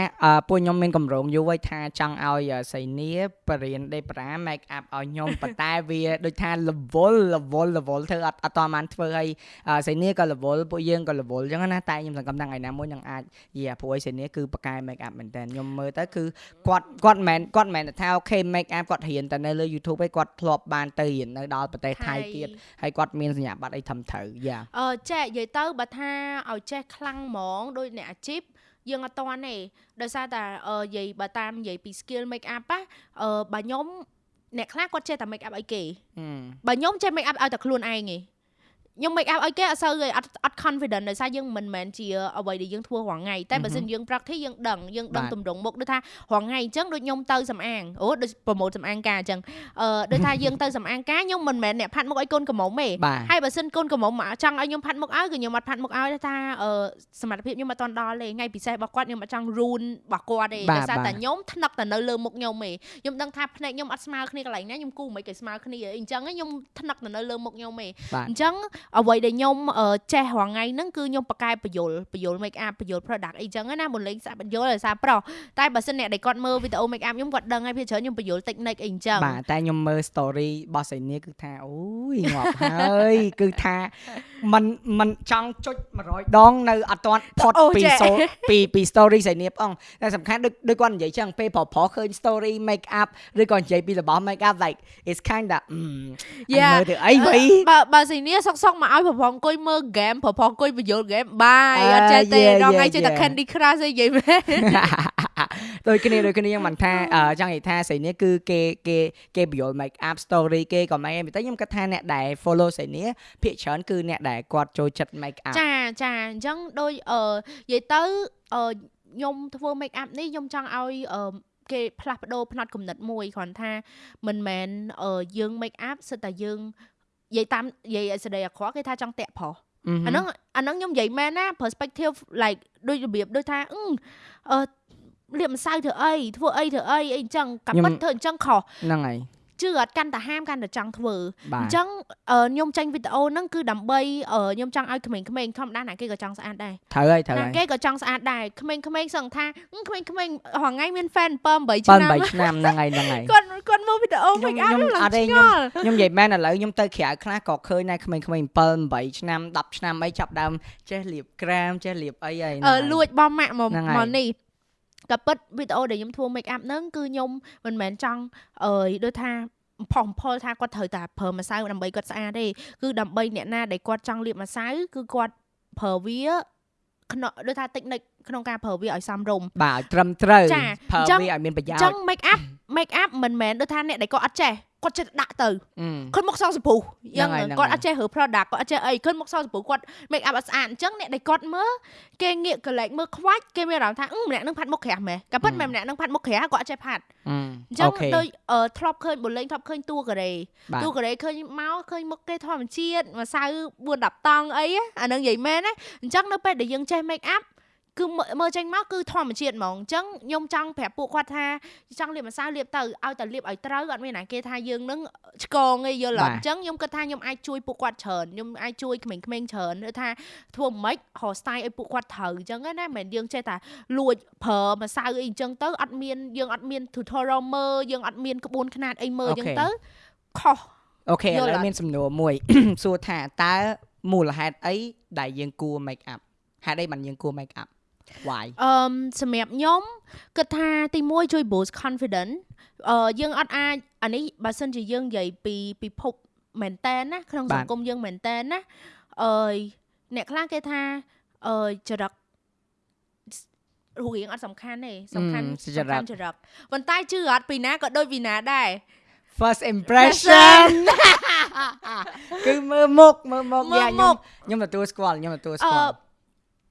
ពួកខ្ញុំមានកម្រងយូរហើយថាចង់ឲ្យសៃនីបរៀនដេប្រា make up ឲ្យខ្ញុំប៉ុន្តែវាដូចថា level level level ធ្វើអត់អត់តាមបានធ្វើឲ្យសៃនីក៏ level ពួកយើងក៏ level អញ្ចឹងណាតែខ្ញុំសង្កត់ថាថ្ងៃណាមួយនឹងអាចយីអាព្រោះឯសេនីគឺបកកែ make up មែនតើខ្ញុំមើលទៅគឺគាត់គាត់មិនគាត់មិនមែនថាអូខេ make up គាត់រៀនតែនៅលើ YouTube ឯងគាត់ធ្លាប់បានទៅរៀននៅដល់ប្រទេសថៃទៀតហើយគាត់មានសញ្ញាបត្រអីធំត្រូវយ៉ាអឺចេះនិយាយទៅបើថាឲ្យចេះខ្លាំងហ្មងដូចអ្នកអាជីពយើងអត់តាន់ទេដោយសារតែអឺនិយាយបើតាមនិយាយពី skill make up ណាអឺបើខ្ញុំអ្នកខ្លះគាត់ចេះតែ make up ឲ្យគេបើខ្ញុំចេះ make up ឲ្យតែខ្លួនឯងទេ ខ្ញុំ make up ឲ្យគេអត់សូវអត់អត់ confident ដោយសារយើងមិនមែនជាអ្វីដែលយើងធ្វើរាល់ថ្ងៃតែបើសិនយើង practice យើងដឹងយើងដឹងទម្រង់មុខដូចថារាល់ថ្ងៃអញ្ចឹងដូចខ្ញុំទៅសំអាងអូដូច promote សំអាងការអញ្ចឹងអឺដូចថាយើងទៅសំអាងការខ្ញុំមិនមែនអ្នកផាត់មុខឲ្យកូនកំមុំទេហើយបើសិនកូនកំមុំចង់ឲ្យខ្ញុំផាត់មុខឲ្យគឺខ្ញុំអត់ផាត់មុខឲ្យថាអឺសមត្ថភាពខ្ញុំអត់តន់ដល់ទេថ្ងៃពិសេសរបស់គាត់ខ្ញុំអត់ចង់ ruin របស់គាត់ទេដោយសារតែខ្ញុំថ្នឹកតែនៅលើមុខខ្ញុំទេខ្ញុំដឹងថាភ្នែកខ្ញុំអត់ស្មើគ្នាកន្លែងណាខ្ញុំគូមិនគេស្មើគ្នាអញ្ចឹងខ្ញុំថ្នឹកតែនៅលើមុខខ្ញុំទេអញ្ចឹងអ្វីដែលខ្ញុំចេះរាល់ថ្ងៃហ្នឹងគឺខ្ញុំបកកែបញ្យលបញ្យល make up បញ្យល product អីចឹងណាមុនលេងសាក់បញ្យលដោយសារប្រុសតែបើសិនអ្នកដែលគាត់មើលវីដេអូ make up ខ្ញុំគាត់ដឹងហើយភាគច្រើនខ្ញុំបញ្យល technique អីចឹងបាទតែខ្ញុំមើល story របស់សៃនីគឺថាអូយងាប់ហើយគឺថាมันมันចង់ចុច100ដងនៅអត់ទាន់ផុតពីពីពី story សៃនីផងតែសំខាន់ដូចដូចគាត់និយាយចឹងពេលប្រុសប្រុសឃើញ story make up ឬក៏និយាយពីរបស់ make up like it's kind of មើលទៅអីវ៉ៃបើបើសៃនីសុកសុក មកឲ្យប្រពងអង្គុយមើល game ប្រផងអង្គុយបញ្យល់ game បាយអត់ចេះទេដល់ថ្ងៃចេះតែ Candy Crush អីនិយាយមែនដូចគ្នាដូចគ្នាមិនថាចង់និយាយថាស្រីនេះគឺគេគេគេបញ្យល់ make up story គេក៏មិនតែខ្ញុំគិតថាអ្នកដែល follow ស្រីនេះភាគច្រើនគឺអ្នកដែលគាត់ចូលចិត្ត make up ចាចាអញ្ចឹងដូចអឺនិយាយទៅអឺខ្ញុំធ្វើ make up នេះខ្ញុំចង់ឲ្យអឺគេផ្លាស់ប្ដូរផ្នត់គំនិតមួយគ្រាន់ថាមិនមែនយើង make up សិតតែយើង និយាយតាមនិយាយឲ្យសេចក្តីអាក្រក់គេថាចង់តាក់ប្រុសអាហ្នឹងអាហ្នឹងខ្ញុំនិយាយមែនណា perspective like ដូចរបៀបដូចថាអឺលាបម្សៅធ្វើអីធ្វើអីធ្វើអីអីចឹងកាពិតធ្វើអញ្ចឹងខុសហ្នឹងហើយ ជឿអត់កាន់តែហាមកាន់តែចង់ធ្វើអញ្ចឹងខ្ញុំចេញវីដេអូហ្នឹងគឺដើម្បីខ្ញុំចង់ឲ្យក្មេងៗធម្មតាណាគេក៏ចង់ស្អាតដែរត្រូវហើយត្រូវហើយគេក៏ចង់ស្អាតដែរក្មេងៗសឹងថាក្មេងៗរាល់ថ្ងៃមាន fan 7 8ឆ្នាំ7 8ឆ្នាំហ្នឹងហើយហ្នឹងហើយគាត់គាត់មើលវីដេអូ make up ខ្ញុំអត់ទេខ្ញុំខ្ញុំនិយាយមែនឥឡូវខ្ញុំទៅក្រៅខ្លះក៏ឃើញដែរក្មេងៗ7 8ឆ្នាំ10ឆ្នាំអីចាប់ដើមចេះលាបក្រាមចេះលាបអីហើយអឺលួចបងម៉ាក់មកមកនេះ ក៏ពិតវីដេអូដែលខ្ញុំធ្វើ make up ហ្នឹងគឺខ្ញុំមិនមែនចង់អើយដូចថាផុសផលថាគាត់ត្រូវតែប្រើម្សៅដើម្បីគាត់ស្អាតទេគឺដើម្បីអ្នកណាដែលគាត់ចង់លាបម្សៅគឺគាត់ប្រើវាក្នុងដូចថាតិចនិចក្នុងការប្រើវាឲ្យសមរម្យបាទឲ្យត្រឹមត្រូវប្រើវាឲ្យមានប្រយោជន៍អញ្ចឹង make up make up មិនមែនដូចថាអ្នកដែលគាត់អត់ចេះ គាត់ចេះដាក់ទៅគាត់មកសងសម្ពុះយ៉ាងគាត់អត់ចេះរើ product គាត់អត់ចេះអីគាត់មកសងសម្ពុះគាត់ make up អត់ស្អាតអញ្ចឹងអ្នកដែលគាត់មើលគេងាកកលែកមើលខ្វាច់គេមានអារម្មណ៍ថាម្នាក់នឹងផាត់មុខក្រាស់មែនក៏ប៉ុន្តែម្នាក់នឹងផាត់មុខក្រាស់គាត់អត់ចេះផាត់អញ្ចឹងដូចធ្លាប់ឃើញបូលេងធ្លាប់ឃើញតួកូរ៉េតួកូរ៉េឃើញមកឃើញមុខគេធម្មជាតិម្សៅ4 10តង់អីអានឹងនិយាយមែនណាអញ្ចឹងនៅពេលដែលយើងចេះ make up គឺមើលចេញមកគឺធម្មជាតិហ្មងអញ្ចឹងខ្ញុំចង់ប្រាប់ពួកគាត់ថាចង់លាបម្សៅលាបទៅឲ្យតែលាបឲ្យត្រូវអត់មានណាគេថាយើងនឹងឆ្កងឯងយល់អញ្ចឹងខ្ញុំគិតថាខ្ញុំអាចជួយពួកគាត់ច្រើនខ្ញុំអាចជួយក្មេងៗច្រើនឬថាធ្វើមិនហៅ style ឲ្យពួកគាត់ត្រូវអញ្ចឹងណាមិនមែនយើងចេះតែលួចប្រើម្សៅអីអញ្ចឹងទៅអត់មានយើងអត់មាន tutorial មើលយើងអត់មានក្បួនខ្នាតអីមើលអញ្ចឹងទៅខុសអូខេឥឡូវមានសំណួរមួយសួរថាតើមូលហេតុអីដែលយើងគួរ make up ហេតុអីបានយើងគួរ make up why អឺសម្រាប់ខ្ញុំគិតថាទី1ជួយ boost confidence អឺយើងអត់អាចអានេះបើសិនជាយើងនិយាយពីពិភពមែនតែនណាក្នុងសង្គមយើងមែនតែនណាអឺអ្នកខ្លះគេថាអឺចរិតរូបរាងអត់សំខាន់ទេសំខាន់សំខាន់ចរិតប៉ុន្តែជឿអត់ពីណាក៏ដូចពីណាដែរ first impression គឺមើលមុខមើលមុខយ៉ាខ្ញុំខ្ញុំទទួលស្គាល់ខ្ញុំទទួលស្គាល់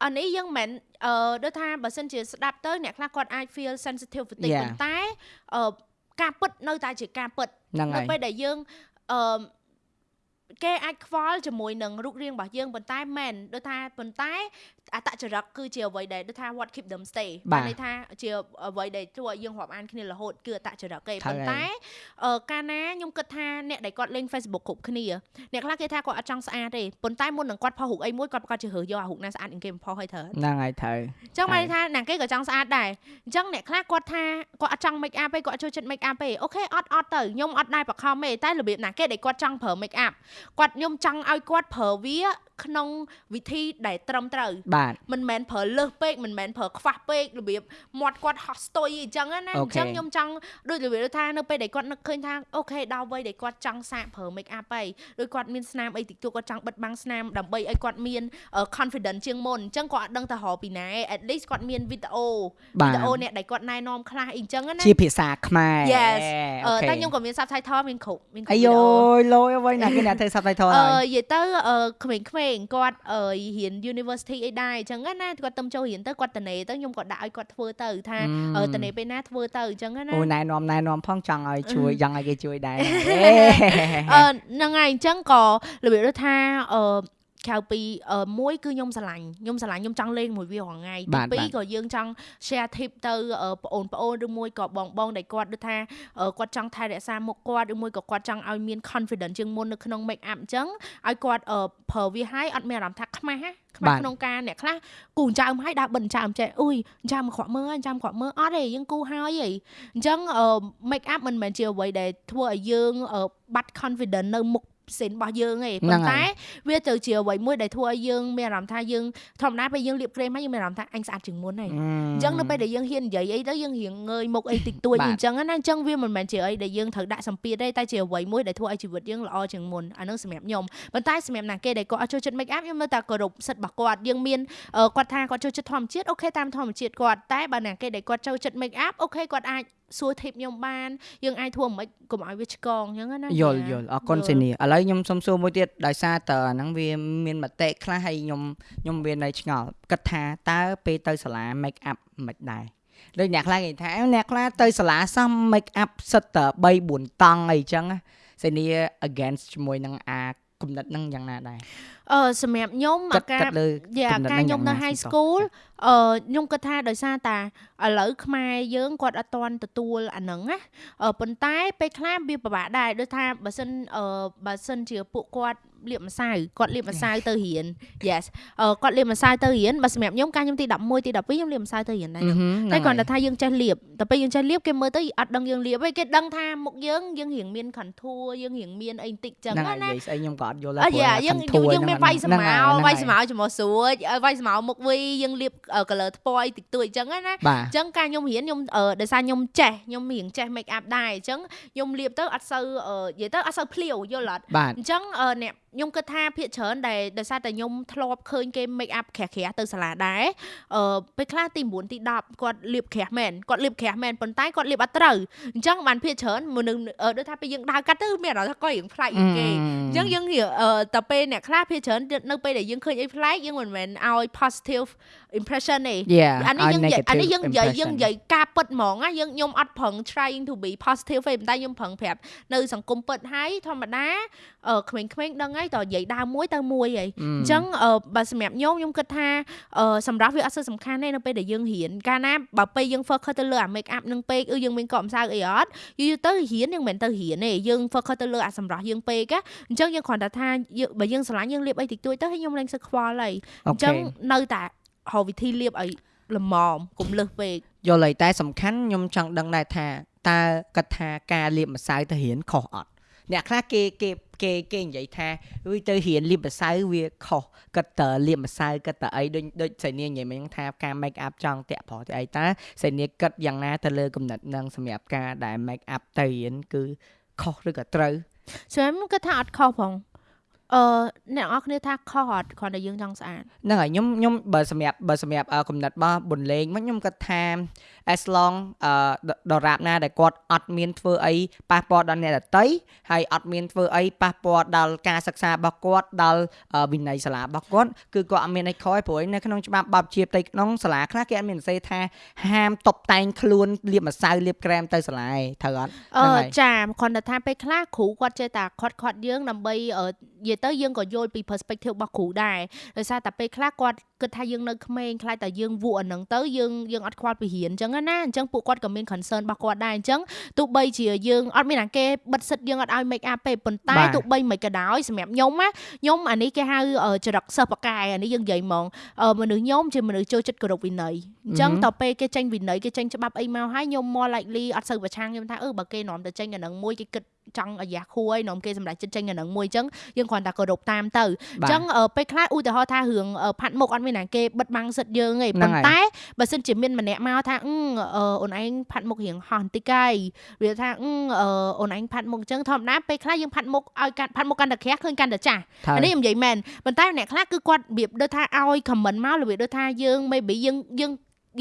អានេះយើងមិនអឺដូចថាបើសិនជាស្ដាប់ទៅអ្នកខ្លះគាត់អាច feel sensitive បន្តិចប៉ុន្តែអឺការពិតនៅតែជាការពិតនៅពេលដែលយើងអឺ គេអាចខ្វល់ជាមួយនឹងរូបរាងរបស់យើងប៉ុន្តែមែនដូចថាប៉ុន្តែអតចរិតគឺជាអ្វីដែលដូចថា what keep them stay បានន័យថាជាអ្វីដែលជួយឲ្យយើងរាប់អានគ្នារហូតគឺអតចរិតគេប៉ុន្តែកាលណាខ្ញុំគិតថាអ្នកដែលគាត់លេង Facebook គ្រប់គ្នាអ្នកខ្លះគេថាគាត់អត់ចង់ស្អាតទេប៉ុន្តែមុននឹងគាត់ផុសរូបអីមួយគាត់ប្រកាសជារើសយកអារូបណាស្អាតជាងគេផុសឲ្យត្រូវហ្នឹងហើយត្រូវអញ្ចឹងបានថាណាគេក៏ចង់ស្អាតដែរអញ្ចឹងអ្នកខ្លះគាត់ថាគាត់អត់ចង់ make up ទេគាត់ចូលចិត្ត make up ទេអូខេអត់អត់ទៅខ្ញុំអត់ដែរបខំទេតែរបៀបណាគេដែលគាត់ចង់ប្រើ make up គាត់ខ្ញុំចង់ឲ្យគាត់ប្រើវាក្នុងវិធីដែលត្រឹមត្រូវបាទមិនមែនប្រើលើសពេកមិនមែនប្រើខ្វះពេករបៀបមាត់គាត់ហោះស្ទុយអញ្ចឹងណាអញ្ចឹងខ្ញុំចង់ដូចរបៀបថានៅពេលដែលគាត់នឹកឃើញថាអូខេដល់វ័យដែលគាត់ចង់សាកប្រើ make up ហើយដូចគាត់មានស្នាមអីតិចតួចគាត់ចង់បិទបាំងស្នាមដើម្បីឲ្យគាត់មាន confidence ជាងមុនអញ្ចឹងគាត់អត់ដឹងទៅរកពីណា at least គាត់មានវីដេអូវីដេអូអ្នកដែលគាត់ណែនាំខ្លះអីចឹងណាជាភាសាខ្មែរ Yes តែខ្ញុំក៏មាន subtitle មានគ្រប់មានគ្រប់អាយយលយអ្វីណាគេអ្នកធ្វើ subtitle ហើយអឺនិយាយទៅក្មេងៗគាត់រៀន university អីដែរអញ្ចឹងណាគាត់ទៅចូលរៀនទៅគាត់តនេទៅខ្ញុំក៏ដាក់ឲ្យគាត់ធ្វើទៅថាតនេពេលណាធ្វើទៅអញ្ចឹងណាអូណែនាំណែនាំផងចង់ឲ្យជួយចង់ឲ្យគេជួយដែរអឺហ្នឹងហើយអញ្ចឹងក៏របៀបថាអឺ ក្រៅពីមួយគឺខ្ញុំស្រឡាញ់ខ្ញុំស្រឡាញ់ខ្ញុំចង់លេងមួយវារាល់ថ្ងៃទីពីរក៏យើងចង់ share tip ទៅបងប្អូនឬមួយក៏បងបងដែលគាត់ដូចថាគាត់ចង់ថែរក្សាមុខគាត់ឬមួយក៏គាត់ចង់ឲ្យមាន confidence ជាងមុននៅក្នុង make up អញ្ចឹងឲ្យគាត់ប្រើវាឲ្យអត់មានអារម្មណ៍ថាខ្មាស់ណាខ្មាស់ក្នុងការអ្នកខ្លះគូចើមឲ្យដើរបិទចើមចេះអុយចើមក្រក់មើលចើមក្រក់មើលអត់ទេយើងគូហើយហីអញ្ចឹង make up មិនមែនជាអ្វីដែលធ្វើឲ្យយើងបាត់ confidence នៅមុខ សេនរបស់យើងឯងប៉ុន្តែវាទៅជាអ្វីមួយដែលធ្វើឲ្យយើងមានអារម្មណ៍ថាយើងធម្មតាពេលយើងលាបក្រែមហើយយើងមានអារម្មណ៍ថាអញស្អាតជាងមុនហើយអញ្ចឹងនៅពេលដែលយើងហ៊ាននិយាយអីទៅយើងរៀងងើយមុខអីតិចតួចអញ្ចឹងណាអញ្ចឹងវាមិនមែនជាអីដែលយើងត្រូវដាក់សម្ពាធទេតែជាអ្វីមួយដែលធ្វើឲ្យជីវិតយើងល្អជាងមុនអានឹងសម្រាប់ខ្ញុំប៉ុន្តែសម្រាប់ណាគេដែលគាត់អត់ចូលចិត្ត make up ខ្ញុំនៅតែគោរពសិទ្ធិរបស់គាត់យើងមានគាត់ថាគាត់ចូលចិត្តធម្មជាតិអូខេតាមធម្មជាតិគាត់តែបើណាគេដែលគាត់ចូលចិត្ត make up អូខេគាត់អាច សួរ tip ខ្ញុំបានយើងអាចធ្វើមិនកុំឲ្យវាឆ្កងអញ្ចឹងណាយល់យល់អរគុណសេនីឥឡូវខ្ញុំសុំសួរមួយទៀតដោយសារតើអាហ្នឹងវាមានមតិខ្លះហើយខ្ញុំខ្ញុំវានៅឆ្ងល់គិតថាតើពេលទៅសាលា make up មិនដែរដូចអ្នកខ្លះគេថាអ្នកខ្លះទៅសាលាសោះ make up សិតតែ3 4តង់អីចឹងសេនី against ជាមួយនឹងអា គំនិតហ្នឹងយ៉ាងណាដែរអឺសម្រាប់ខ្ញុំអាការយ៉ាការខ្ញុំនៅ high school អឺខ្ញុំគិតថាដោយសារតាឥឡូវខ្មែរយើងគាត់អត់ទាន់ទទួលអាហ្នឹងណាប៉ុន្តែពេលខ្លះវាពិបាកដែរដូចថាបើសិនអឺបើសិនជាពួកគាត់ លាបម្សៅគាត់លាបម្សៅទៅរៀន yes អឺគាត់លាបម្សៅទៅរៀនបើសម្រាប់ខ្ញុំកាលខ្ញុំទី11ទី12ខ្ញុំលាបម្សៅទៅរៀនដែរតែគ្រាន់តែថាយើងចេះលាបតែពេលយើងចេះលាបគេមើលទៅអត់ដឹងយើងលាបទេគេដឹងថាមុខយើងយើងរៀងមាន contour យើងរៀងមានអីបន្តិចចឹងណាណាស្អីខ្ញុំក៏អត់យល់ដែរព្រោះយើងយើងមានវាយស្មៅវាយស្មៅជាមួយស្រួចវាយស្មៅមុខវីយើងលាប color ថ្ពណ៌អីតិចតួចចឹងណាអញ្ចឹងការខ្ញុំរៀនខ្ញុំដោយសារខ្ញុំចេះខ្ញុំរៀងចេះ make up ដែរអញ្ចឹងខ្ញុំលាបទៅអត់សូវនិយាយទៅអត់សូវភ្លាវយល់អត់អញ្ចឹងអ្នកខ្ញុំគិតថាភាកច្រើនដែលដោយសារតែខ្ញុំធ្លាប់ឃើញគេ make up ក្រាស់ក្រាស់ទៅសាលាដែរអឺពេលខ្លះទី9ទី10គាត់លាបក្រាស់មែនគាត់លាបក្រាស់មែនប៉ុន្តែគាត់លាបអត់ត្រូវអញ្ចឹងបានភាកច្រើនមនុស្សដូចថាពេលយើងដើរកាត់ទៅមានអារម្មណ៍ថាគាត់រៀងប្លែកជាងគេអញ្ចឹងយើងតែពេលអ្នកខ្លះភាកច្រើននៅពេលដែលយើងឃើញអីប្លែកយើងមិនមែនឲ្យ positive impression ទេអានេះយើងអានេះយើងនិយាយយើងនិយាយការពិតហ្មងណាយើងខ្ញុំអត់ប្រឹង trying to be positive ទេប៉ុន្តែខ្ញុំប្រឹងប្រាប់នៅសង្គមពិតហើយធម្មតាក្មេងៗដឹងហើយតើនិយាយដើមមួយទៅមួយហីអញ្ចឹងបើសម្រាប់ខ្ញុំខ្ញុំគិតថាសម្រាប់វាអត់សូវសំខាន់ទេនៅពេលដែលយើងរៀនកាលណាបើពេលយើង focus ទៅលើអា make up នឹងពេកឬយើងមានកក់ម្សៅអីអត់យូរទៅរៀនយើងមិនមែនទៅរៀនទេយើង focus ទៅលើអាសម្រស់យើងពេកអញ្ចឹងយើងគ្រាន់តែថាបើយើងស្រឡាញ់យើងលាបអីតិចតួចទៅហើយខ្ញុំលែងសឹកខ្វល់ហើយអញ្ចឹងនៅតែហៅវិធីលាបឲ្យល្មមកុំលឹះពេកយល់ហើយតែសំខាន់ខ្ញុំចង់ដឹងដែរថាតើគាត់ថាការលាបម្សៅទៅរៀនខុសអត់អ្នកខ្លះគេគេ គេគេនិយាយថាវាទៅរៀនលាបម្សៅវាខុសគាត់តើលាបម្សៅគាត់តើអីដូចដូចសៃនាងនិយាយមិញថាការ make up ចង់តាក់ប្រុសទៅអីតើសៃនាងគិតយ៉ាងណាទៅលើគំនិតនឹងសម្រាប់ការដែល make up ទៅរៀនគឺខុសឬក៏ត្រូវសម្រាប់គាត់ថាអត់ខុសផងអឺអ្នកនរគ្នាថាខុសអត់គ្រាន់តែយើងចង់ស្អាតហ្នឹងហើយខ្ញុំខ្ញុំបើសម្រាប់បើសម្រាប់គំនិតរបស់បុនលេងមកខ្ញុំគាត់ថា as long អឺដរាបណាដែលគាត់អត់មានធ្វើអីប៉ះពាល់ដល់អ្នកដទៃហើយអត់មានធ្វើអីប៉ះពាល់ដល់ការសិក្សារបស់គាត់ដល់វិន័យសាលារបស់គាត់គឺគាត់អត់មានអីខ້ອຍព្រោះនៅក្នុងច្បាប់បបជាផ្ទៃក្នុងសាលាខ្លះគេអត់មានសរសេរថាហាមតុបតែងខ្លួនលាបម្សៅលាបក្រែមទៅសាលាឯងត្រូវអត់អឺចាគ្រាន់តែថាពេលខ្លះគ្រូគាត់ចេះតែខាត់ខាត់យើងដើម្បីនិយាយទៅយើងក៏យល់ពី perspective របស់គ្រូដែរដោយសារតែពេលខ្លះគាត់គិតថាយើងនៅក្មេងខ្លាចតែយើងវក់អាហ្នឹងទៅយើងយើងអត់ខ្វល់ពីរៀនអញ្ចឹងណាអញ្ចឹងពួកគាត់ក៏មាន concern របស់គាត់ដែរអញ្ចឹងទោះបីជាយើងអត់មានអាគេបិទសិតយើងអត់ឲ្យ make up ទេប៉ុន្តែទោះបីមិនក៏ដោយសម្រាប់ខ្ញុំណាខ្ញុំអានេះគេហៅចរិតសិស្សបកាយអានេះយើងនិយាយហ្មងមនុស្សខ្ញុំជាមនុស្សចូលចិត្តគោរពវិន័យអញ្ចឹងតទៅពេលគេចេញវិន័យគេចេញច្បាប់អីមកហើយខ្ញុំ more likely អត់សូវប្រឆាំងខ្ញុំថាអឺបើគេនាំទៅចេញអានឹងមួយគេគិត ចង់អាយ៉ាខួរឲ្យនាំគេសម្រាប់ចិត្តចេញអានឹងមួយអញ្ចឹងយើងគ្រាន់តែគោរពតាមទៅអញ្ចឹងពេលខ្លះឧទាហរណ៍ថារឿងផាត់មុខអត់មានណាគេបិទបាំងសិទ្ធយើងទេប៉ុន្តែបើសិនជាមានម្នាក់មកថាអូនឯងផាត់មុខរៀងហោះបន្តិចហើយវាថាអូនឯងផាត់មុខអញ្ចឹងធម្មតាពេលខ្លះយើងផាត់មុខឲ្យកាត់ផាត់មុខកាន់តែក្រាស់ឃើញកាន់តែចាស់អានេះខ្ញុំនិយាយមែនប៉ុន្តែអ្នកខ្លះគឺគាត់របៀបដូចថាឲ្យ comment មករបៀបដូចថាយើង maybe យើងយើង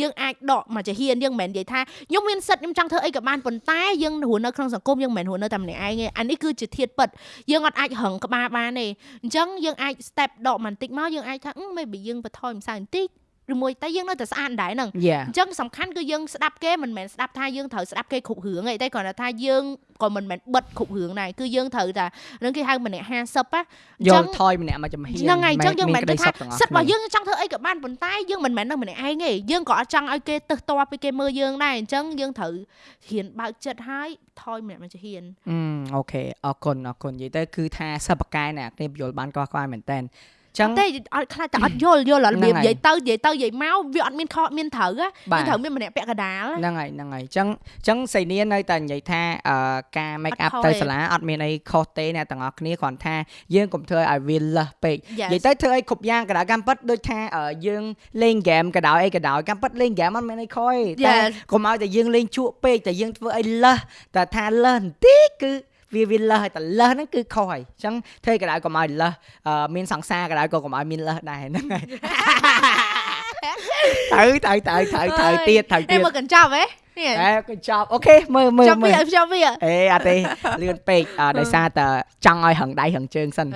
យើងអាចដកមកជាហ៊ានយើងមិនមែននិយាយថាខ្ញុំមានសិទ្ធខ្ញុំចង់ធ្វើអីក៏បានប៉ុន្តែយើងរស់នៅក្នុងសង្គមយើងមិនមែនរស់នៅតែម្នាក់ឯងទេអានេះគឺជាធាតពិតយើងអត់អាចហឹងក្បាលបានទេអញ្ចឹងយើងអាច step ដកបន្តិចមកយើងអាចថា maybe យើងបន្ថយម្សៅបន្តិច ឬមួយតែយើងនៅតែស្អាតដែរហ្នឹងអញ្ចឹងសំខាន់គឺយើងស្ដាប់គេមិនមែនស្ដាប់ថាយើងត្រូវស្ដាប់គេគ្រប់រឿងទេតែគ្រាន់តែថាយើងក៏មិនមែនបិទគ្រប់រឿងដែរគឺយើងត្រូវតែនឹងគេហៅម្នាក់50ណាយកថយម្នាក់មកចំហៀនហ្នឹងហើយអញ្ចឹងយើងមិនមែនថាសិតរបស់យើងចង់ធ្វើអីក៏បានប៉ុន្តែយើងមិនមែននៅម្នាក់ឯងទេយើងក៏អត់ចង់ឲ្យគេទឹះតពីគេមើលយើងដែរអញ្ចឹងយើងត្រូវហ៊ានបើកចិត្តហើយថយម្នាក់មកចំហៀនអូខេអរគុណអរគុណនិយាយទៅគឺថាសិបកែអ្នកនេះយល់បានកោះក្បាយមែនតើ ចឹងតែអត់ខ្លាចតែអត់យល់យល់របៀបនិយាយទៅនិយាយទៅនិយាយមកវាអត់មានខុសមានត្រូវគឺត្រូវមានម្នាក់ពាក់កដាលហ្នឹងហើយហ្នឹងហើយចឹងចឹងសៃនានៅតែនិយាយថាការ make up ទៅសាលាអត់មានអីខុសទេអ្នកទាំងអស់គ្នាគ្រាន់ថាយើងកុំធ្វើឲ្យវាលះពេកនិយាយទៅធ្វើអីគ្រប់យ៉ាងកដៅកម្មពិតដូចថាយើងលេងហ្គេមកដៅអីកដៅកម្មពិតលេងហ្គេមអត់មានអីខុសទេតែកុំឲ្យតែយើងលេងជក់ពេកតែយើងធ្វើអីលះតែថាលះបន្តិចគឺ វាវាលះហើយតែលះហ្នឹងគឺខុសហើយអញ្ចឹងធ្វើកដៅកុំឲ្យលះមានសង្សារកដៅក៏កុំឲ្យមានលះដែរហ្នឹងហើយត្រូវត្រូវត្រូវត្រូវត្រូវទៀតត្រូវទៀតមើលកញ្ចប់ហ៎ហេកញ្ចប់អូខេមើលមើលមើលចប់វាអេអត់ទេលឿនពេកដោយសារតែចង់ឲ្យហឹងដៃហឹងជើងសិន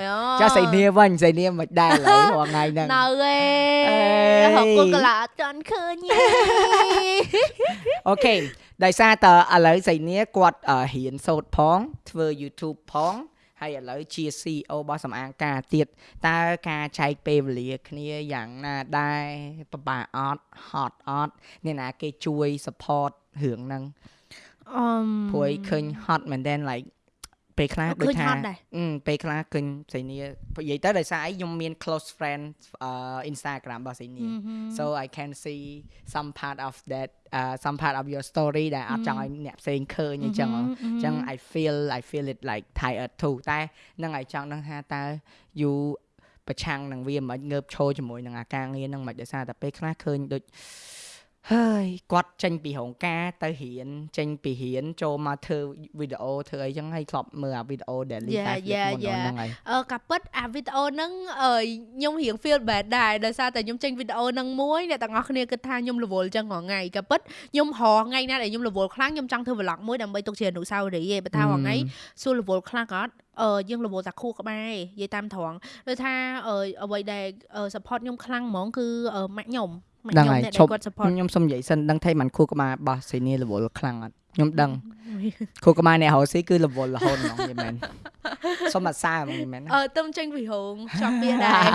ចាសៃនីវិញសៃនីមិនដែរឡើយរាល់ថ្ងៃហ្នឹងនៅឯហឹងគុលកលាចន់ឃើញទេអូខេ ដោយសារតើឥឡូវស្រីនេះគាត់រៀនសូត្រផង ធ្វើ YouTube ផងហើយឥឡូវជា CEO របស់សំអាងការទៀតតើការចែកពេលវេលាគ្នាយ៉ាងណាដែរពិបាកអត់ហត់អត់អ្នកណាគេជួយ support រឿងហ្នឹងអឺព្រួយឃើញហត់មែនតើ like ពេលខ្លះដូចឃើញថាហត់ដែរអឺពេលខ្លះឃើញស្រីនេះនិយាយទៅដោយសារអីខ្ញុំមាន close friend អឺ Instagram របស់ស្រីនេះ so I can see some part of that uh some part of your story ដែលអត់ចង់ឲ្យអ្នកផ្សេងឃើញអញ្ចឹងហ៎អញ្ចឹង I feel I feel it like tired too តែនឹងឲ្យចង់ដឹងថាតើ you ប្រឆាំងនឹងវាមិនងើបឈរជាមួយនឹងអាការងារហ្នឹងមិនដោយសារតែពេលខ្លះឃើញដូច ហើយគាត់ចេញពីរោងការទៅរៀនចេញពីរៀនចូលមកធ្វើវីដេអូធ្វើអីចឹងហើយធ្លាប់មើលអាវីដេអូ daily Yeah, life yeah, មុន yeah. ហ្នឹងហើយអឺកាពិតអាវីដេអូហ្នឹងអឺខ្ញុំរៀង feel bad ដែរដោយសារតែខ្ញុំចេញវីដេអូហ្នឹងមួយអ្នកទាំងអស់គ្នាគិតថាខ្ញុំរវល់ចឹងរាល់ថ្ងៃកាពិតខ្ញុំរហថ្ងៃណាដែលខ្ញុំរវល់ខ្លាំងខ្ញុំចង់ធ្វើ vlog មួយដើម្បីទុកជាអនុស្សាវរីយ៍ឯងបើថារាល់ថ្ងៃសួររវល់ខ្លាំងក៏អត់អឺយើងរវល់តែខួរក្បាលឯងនិយាយតាមត្រង់ដូចថាអឺអ្វីដែលអឺ support ខ្ញុំខ្លាំងហ្មងគឺអឺម៉ាក់ខ្ញុំម៉ាក់ ដឹងខ្ញុំហើយអ្នកឈប់ដែលគាត់ support ខ្ញុំសុំនិយាយសិនដឹងថាមិនខួរក្បាលរបស់សេនីរវល់ខ្លាំងអត់ ខ្ញុំដឹងខួរក្បាលអ្នករស់ស៊ីគឺរវល់រហូតហ្មងយីមែនសុំអត់សារហ្មងយីមែនអឺទៅចេញពីរោងចប់វាដែរ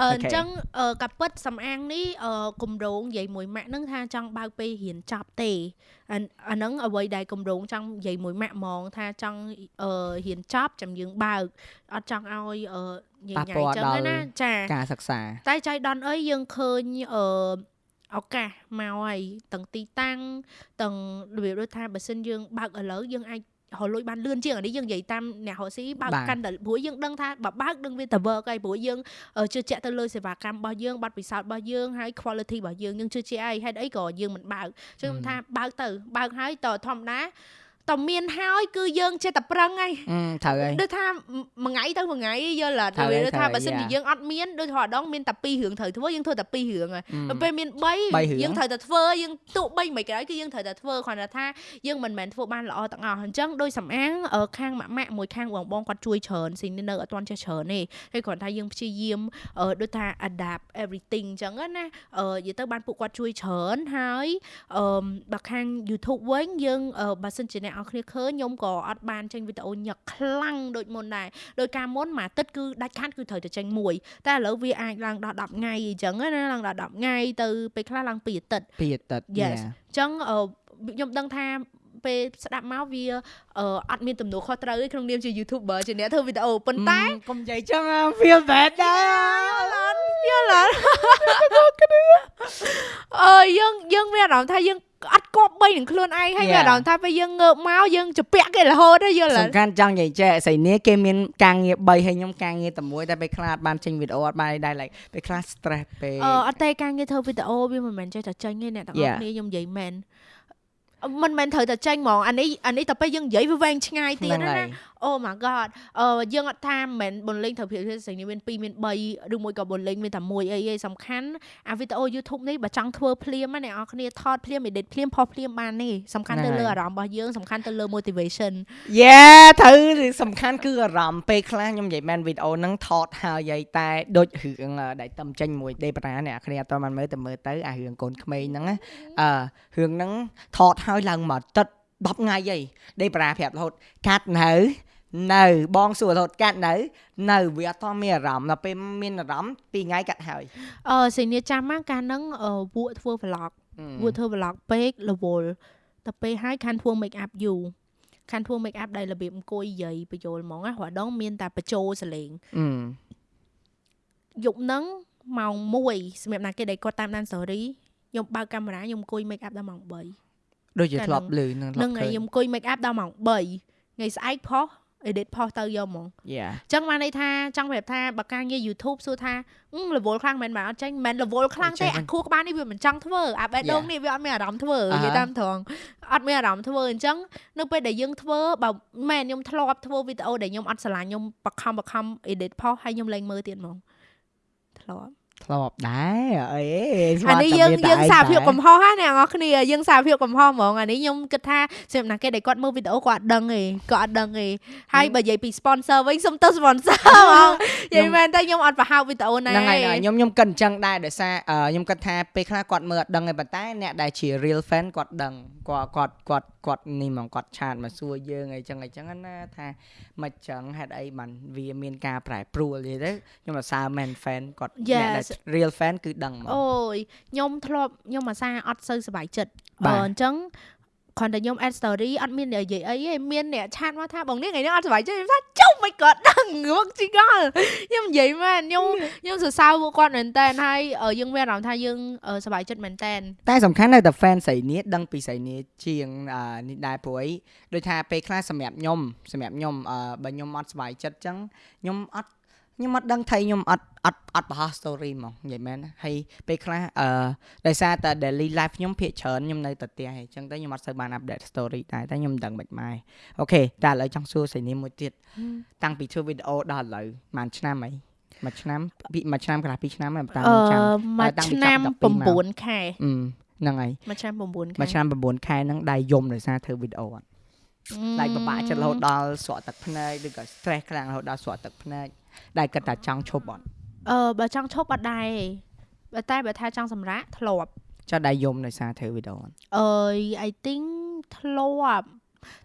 អឺអញ្ចឹងអឺកាពិតសំអាងនេះអឺគម្រោងនិយាយមួយម៉ាក់ហ្នឹងថាចង់បើកពេលរៀនចប់ទេអាអាហ្នឹងអ្វីដែលគម្រោងចង់និយាយមួយម៉ាក់ហ្មងថាចង់អឺរៀនចប់ចាំយើងបើកអត់ចង់ឲ្យអឺញ៉ៃញ៉ៃអញ្ចឹងណាចាការសិក្សាតែចៃដន្យអីយើងឃើញអឺ ឱកាសមកហើយទាំងទីតាំងទាំងរបៀបដូចថាបើសិនយើងបើកឥឡូវយើងអាចរកលុយបានលឿនជាងអានេះយើងនិយាយតាមអ្នករកស៊ីបើកកាន់តែព្រោះយើងដឹងថាបើបើកដឹងវាទៅ work ហើយព្រោះយើងជឿជាក់ទៅលើសេវាកម្មរបស់យើងប័ណ្ណពិសោធន៍របស់យើងហើយ quality របស់យើងយើងជឿជាក់ហើយហេតុអីក៏យើងមិនបើកចឹងខ្ញុំថាបើកទៅបើកហើយតធម្មតា តមានហើយគឺយើងចេះតែប្រឹងហើយអឺត្រូវហើយដូចថាមួយថ្ងៃទៅមួយថ្ងៃយល់ត្រូវតែហើយដូចថាត្រូវហើយបើសិនជាយ៉ាយើងអត់មានដូចថាម្ដងមានតែ2រឿងត្រូវធ្វើយើងធ្វើតែ2រឿងហើយអឺដល់ពេលមានបីរឿង3យើងត្រូវតែធ្វើយើងទោះបីមិនក្រោយគឺយើងត្រូវតែធ្វើគ្រាន់តែថាយើងមិនមែនធ្វើបានល្អទាំងអស់អញ្ចឹងដោយសំអាងអឺខាងម៉ាក់ម៉ាក់មួយខាងបងបងគាត់ជួយច្រើនស៊ីននៅអត់ទាន់ចេះច្រើនទេហើយគ្រាន់តែយើងព្យាយាមអឺដូចថា adapt everything អញ្ចឹងណាអឺនិយាយទៅបានពួកគាត់ជួយច្រើនហើយអឺបើខាង YouTube វិញយើងអឺបើសិនជាអ្នកនរគ្នាឃើញខ្ញុំក៏អត់បានចេញវីដេអូញឹកខ្លាំងដូចមុនដែរដោយការមុនមួយអាទិត្យគឺដាច់ខាតគឺត្រូវតែចេញមួយ តែឥឡូវវាអាចឡើងដល់10ថ្ងៃអញ្ចឹងណាឡើងដល់10ថ្ងៃទៅពេលខ្លះឡើង2អាទិត្យពីអាទិត្យ Yes. yeah. អញ្ចឹងអឺខ្ញុំដឹងថាពេលស្ដាប់មកវាអឺអត់មានទំនួលខុសត្រូវទេក្នុងនាមជា YouTuber ជាអ្នកធ្វើវីដេអូប៉ុន្តែ Mm, កុំនិយាយចឹង feel bad ដែរយល់អត់អឺយើងយើងមានអារម្មណ៍ថាយើង អត់គប់បីនឹងខ្លួនឯងហើយមាន Yeah. អារម្មណ៍ថាពេលយើងងើបមកយើងជពាក់គេរហូតហើយយល់អសំត់ខាន់ចង់និយាយចេះស្រីនេះគេមានការងារ3ហើយខ្ញុំការងារតែមួយតែពេលខ្លះអត់បានចេញវីដេអូអត់បានអីដែរ like ពេលខ្លះ stress ពេកអឺអត់ទេការងារធ្វើវីដេអូវាមិនមែនចេះតែចេញទេអ្នកទាំងអស់ Yeah. គ្នាខ្ញុំនិយាយមែនអឺមិនមែនត្រូវតែចេញហ្មងអានេះអានេះតែពេលយើងនិយាយវាវែងឆ្ងាយទៀតហ្នឹងណា ហើយអូ my god អឺយើងអត់ថាមិនមែនបន្លេងត្រូវភាពស្រីនេះមាន2មាន3ឬមួយក៏បន្លេងមានតែមួយអីឯងសំខាន់អាវីដេអូ YouTube នេះបើចង់ធ្វើភ្លាមណាអ្នកនរគ្នាថតភ្លាម edit ភ្លាមផុសភ្លាមបានទេសំខាន់ហ្នឹងទៅលើហើយអារម្មណ៍របស់យើងសំខាន់ទៅលើ motivation យេត្រូវសំខាន់គឺអារម្មណ៍ពេលខ្លះខ្ញុំនិយាយមែនវីដេអូហ្នឹងថតហើយហើយតែ ដូចរឿងអឺដែលតំចេញមួយដេប្រាអ្នកគ្នាអត់តបានមើលតែមើលទៅអារឿងកូនក្មេងហ្នឹងណាអឺរឿងហ្នឹងថតហើយឡើងមកទឹក10ថ្ងៃហីដេប្រាប្រាប់រហូតកាត់នៅ នៅបងសួររហូតកាត់នៅនៅវាអត់តមានអារម្មណ៍ដល់ពេលមានអារម្មណ៍2ថ្ងៃកាត់ហើយអឺសេនីចាំមកកាលហ្នឹងអឺវក់ធ្វើ vlog វក់ធ្វើ vlog ពេករវល់តែពេលហើយខានធ្វើ make up យូរខានធ្វើ make up ដែលរបៀបអង្គុយយាយបញ្យលហ្មងណារហដងមានតែបញ្ចូលសលេងអឺយប់ហ្នឹងម៉ោង1សម្រាប់ណាគេដែលគាត់តាមដាន story ខ្ញុំបើកកាមេរ៉ាខ្ញុំអង្គុយ make up ដល់ម៉ោង3ដូចជាកាលធ្លាប់ហ្នឹងលឺនឹងធ្លានឹងប់ថ្ងៃឃើញខ្ញុំអង្គុយ make up ដល់ម៉ោង3ថ្ងៃស្អែកផុស edit ផុសទៅយកហ្មងយ៉ាអញ្ចឹងបានន័យថាចង់ប្រាប់ថាបើការងារ YouTube សួរថាអឺ level ខ្លាំងមែនមែនអត់ចេញមិនមែន level ខ្លាំងទេអាខួរក្បាលនេះវាមិនចង់ធ្វើអាបេះដូងនេះវាអត់មានអារម្មណ៍ធ្វើនិយាយតាមត្រង់អត់មានអារម្មណ៍ធ្វើអញ្ចឹងនៅពេលដែលយើងធ្វើបើមែនខ្ញុំធ្លាប់ធ្វើវីដេអូដែលខ្ញុំអត់ស្រឡាញ់ខ្ញុំបខំបខំ edit ផុសហើយខ្ញុំលែងមើលទៀតហ្មងធ្លាប់ ធ្លាប់ដែរអីអានេះយើងយើងសារភាពកំហុសណាអ្នកនរគ្នាយើងសារភាពកំហុសហ្មងអានេះខ្ញុំគិតថាសម្រាប់ណាគេដែលគាត់មើលវីដេអូគាត់អត់ដឹងទេគាត់អត់ដឹងទេហើយបើនិយាយពី sponsor វិញសុំទៅ sponsor ហ្មងនិយាយមែនតែខ្ញុំអត់ប្រហោវីដេអូណាហ្នឹងហើយខ្ញុំខ្ញុំគិតអញ្ចឹងដែរដោយសារខ្ញុំគិតថាពេលខ្លះគាត់មើលអត់ដឹងទេប៉ុន្តែអ្នកដែលជា real fan គាត់ដឹងគាត់គាត់គាត់គាត់នេះហ្មងគាត់ឆាតមកសួរយើងអីចឹងអីចឹងណាថាមិនចឹងហេតុអីបានវាមានការប្រែប្រួលនិយាយទៅខ្ញុំអាសាមែន fan គាត់អ្នកដែល real fan គឺដឹងហ្មងអូយខ្ញុំធ្លាប់ខ្ញុំអាសាអត់សូវសប្បាយចិត្តបើអញ្ចឹងគ្រាន់តែខ្ញុំ add story អត់មាននិយាយអីទេមានអ្នកឆាតមកថាបងនេះថ្ងៃនេះអត់សុខចិត្តខ្ញុំថាចុះមិនគាត់ដឹងមកជីកលខ្ញុំនិយាយមែនខ្ញុំខ្ញុំសរសើរពួកគាត់មែនតើហើយយើងមានអារម្មណ៍ថាយើងសុខចិត្តមែនតើតែសំខាន់នៅតែ fan ស្រីនេះដឹងពីស្រីនេះជាងនេះដែរព្រោះអីដូចថាពេលខ្លះសម្រាប់ខ្ញុំសម្រាប់ខ្ញុំបើខ្ញុំអត់សុខចិត្តអញ្ចឹងខ្ញុំអត់ ខ្ញុំអត់ដឹងថៃខ្ញុំអត់អត់អត់បង្ហោះ story ហ្មងនិយាយមែនហើយពេលខ្លះអឺដោយសារតែ daily life ខ្ញុំភាកច្រើនខ្ញុំនៅតែផ្ទះហើយអញ្ចឹងទៅខ្ញុំអត់សូវបាន update story ដែរតែខ្ញុំមិនដឹងមិនម៉ែអូខេតែឥឡូវចង់សួរសៃនេះមួយទៀតតាំងពីធ្វើវីដេអូដល់ឥឡូវប្រហែលឆ្នាំអីមួយឆ្នាំពីមួយឆ្នាំកន្លះពីរឆ្នាំហើយតាមចាំមួយឆ្នាំ9ខែហ្នឹងហើយមួយឆ្នាំ9ខែមួយឆ្នាំ9ខែហ្នឹងដែរយំដោយសារធ្វើវីដេអូអត់ដាច់បបាក់ចិត្តរហូតដល់ស្រក់ទឹកភ្នែកឬក៏ stress ខ្លាំងរហូតដល់ស្រក់ទឹកភ្នែក ដែលគិតថាចង់ឈប់អត់អឺបើចង់ឈប់អត់ដែរបើតែបើថាចង់សម្រាកធ្លាប់ចុះដែរយំដោយសារធ្វើវីដេអូអត់អឺ I think ធ្លាប់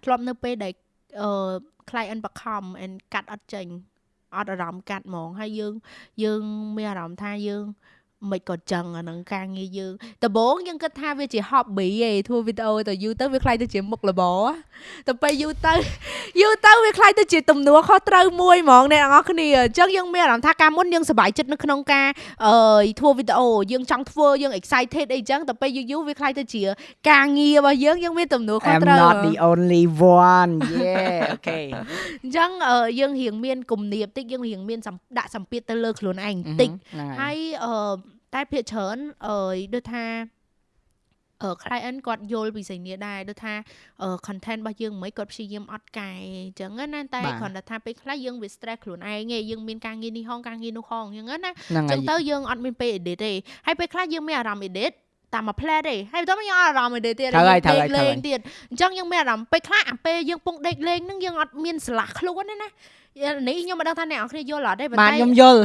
ធ្លាប់នៅពេលដែលអឺ client បខំ and កាត់អត់ចេញអត់អារម្មណ៍កាត់ហ្មងហើយយើងយើងមានអារម្មណ៍ថាយើង មិនក៏ចឹងអានឹងការងារយើងដំបូងយើងគិតថាវាជា hobby ឯងធ្វើវីដេអូទៅយូរទៅវាខ្លាយទៅជាមុខរបរទៅពេលយូរទៅយូរទៅវាខ្លាយទៅជាទំនួលខុសត្រូវមួយហ្មងអ្នកនរគ្នាអញ្ចឹងយើងមានអារម្មណ៍ថាកាលមុនយើងសប្បាយចិត្តនៅក្នុងការអឺធ្វើវីដេអូយើងចង់ធ្វើយើង excited អីចឹងតែពេលយូរយូរវាខ្លាយទៅជា ការងាររបស់យើងយើងមានទំនួលខុសត្រូវ I'm not the only one yeah okay អញ្ចឹងយើងរៀងមានគំនាបតិចយើងរៀងមានដាក់សម្ពាធទៅលើខ្លួនឯងតិចហើយអឺ តែភាគច្រើនអឺដូចថាអឺ client គាត់យល់ពីសញ្ញាដែរដូចថា content របស់យើងមិនគាត់ព្យាយាមអត់កែអញ្ចឹងណាតែគ្រាន់តែថាពេលខ្លះយើងវា stress ខ្លួនឯងឯងយើងមានការងារនេះហងការងារនោះហងអញ្ចឹងណាអញ្ចឹងទៅយើងអត់មានពេល edit ទេហើយពេលខ្លះយើងមានអារម្មណ៍ edit តាមមួយ plan ទេហើយបន្ទាប់មកយើងអារម្មណ៍ទេទៀតយើងដេកលេងទៀតអញ្ចឹងយើងមានអារម្មណ៍ពេលខ្លះអាពេលយើងពងដេកលេងហ្នឹងយើងអត់មានស្រឡះខ្លួនទេណា នេះខ្ញុំមិនដឹងថាអ្នកនរគ្នាយល់អត់ទេប៉ុន្តែខ្ញុំយល់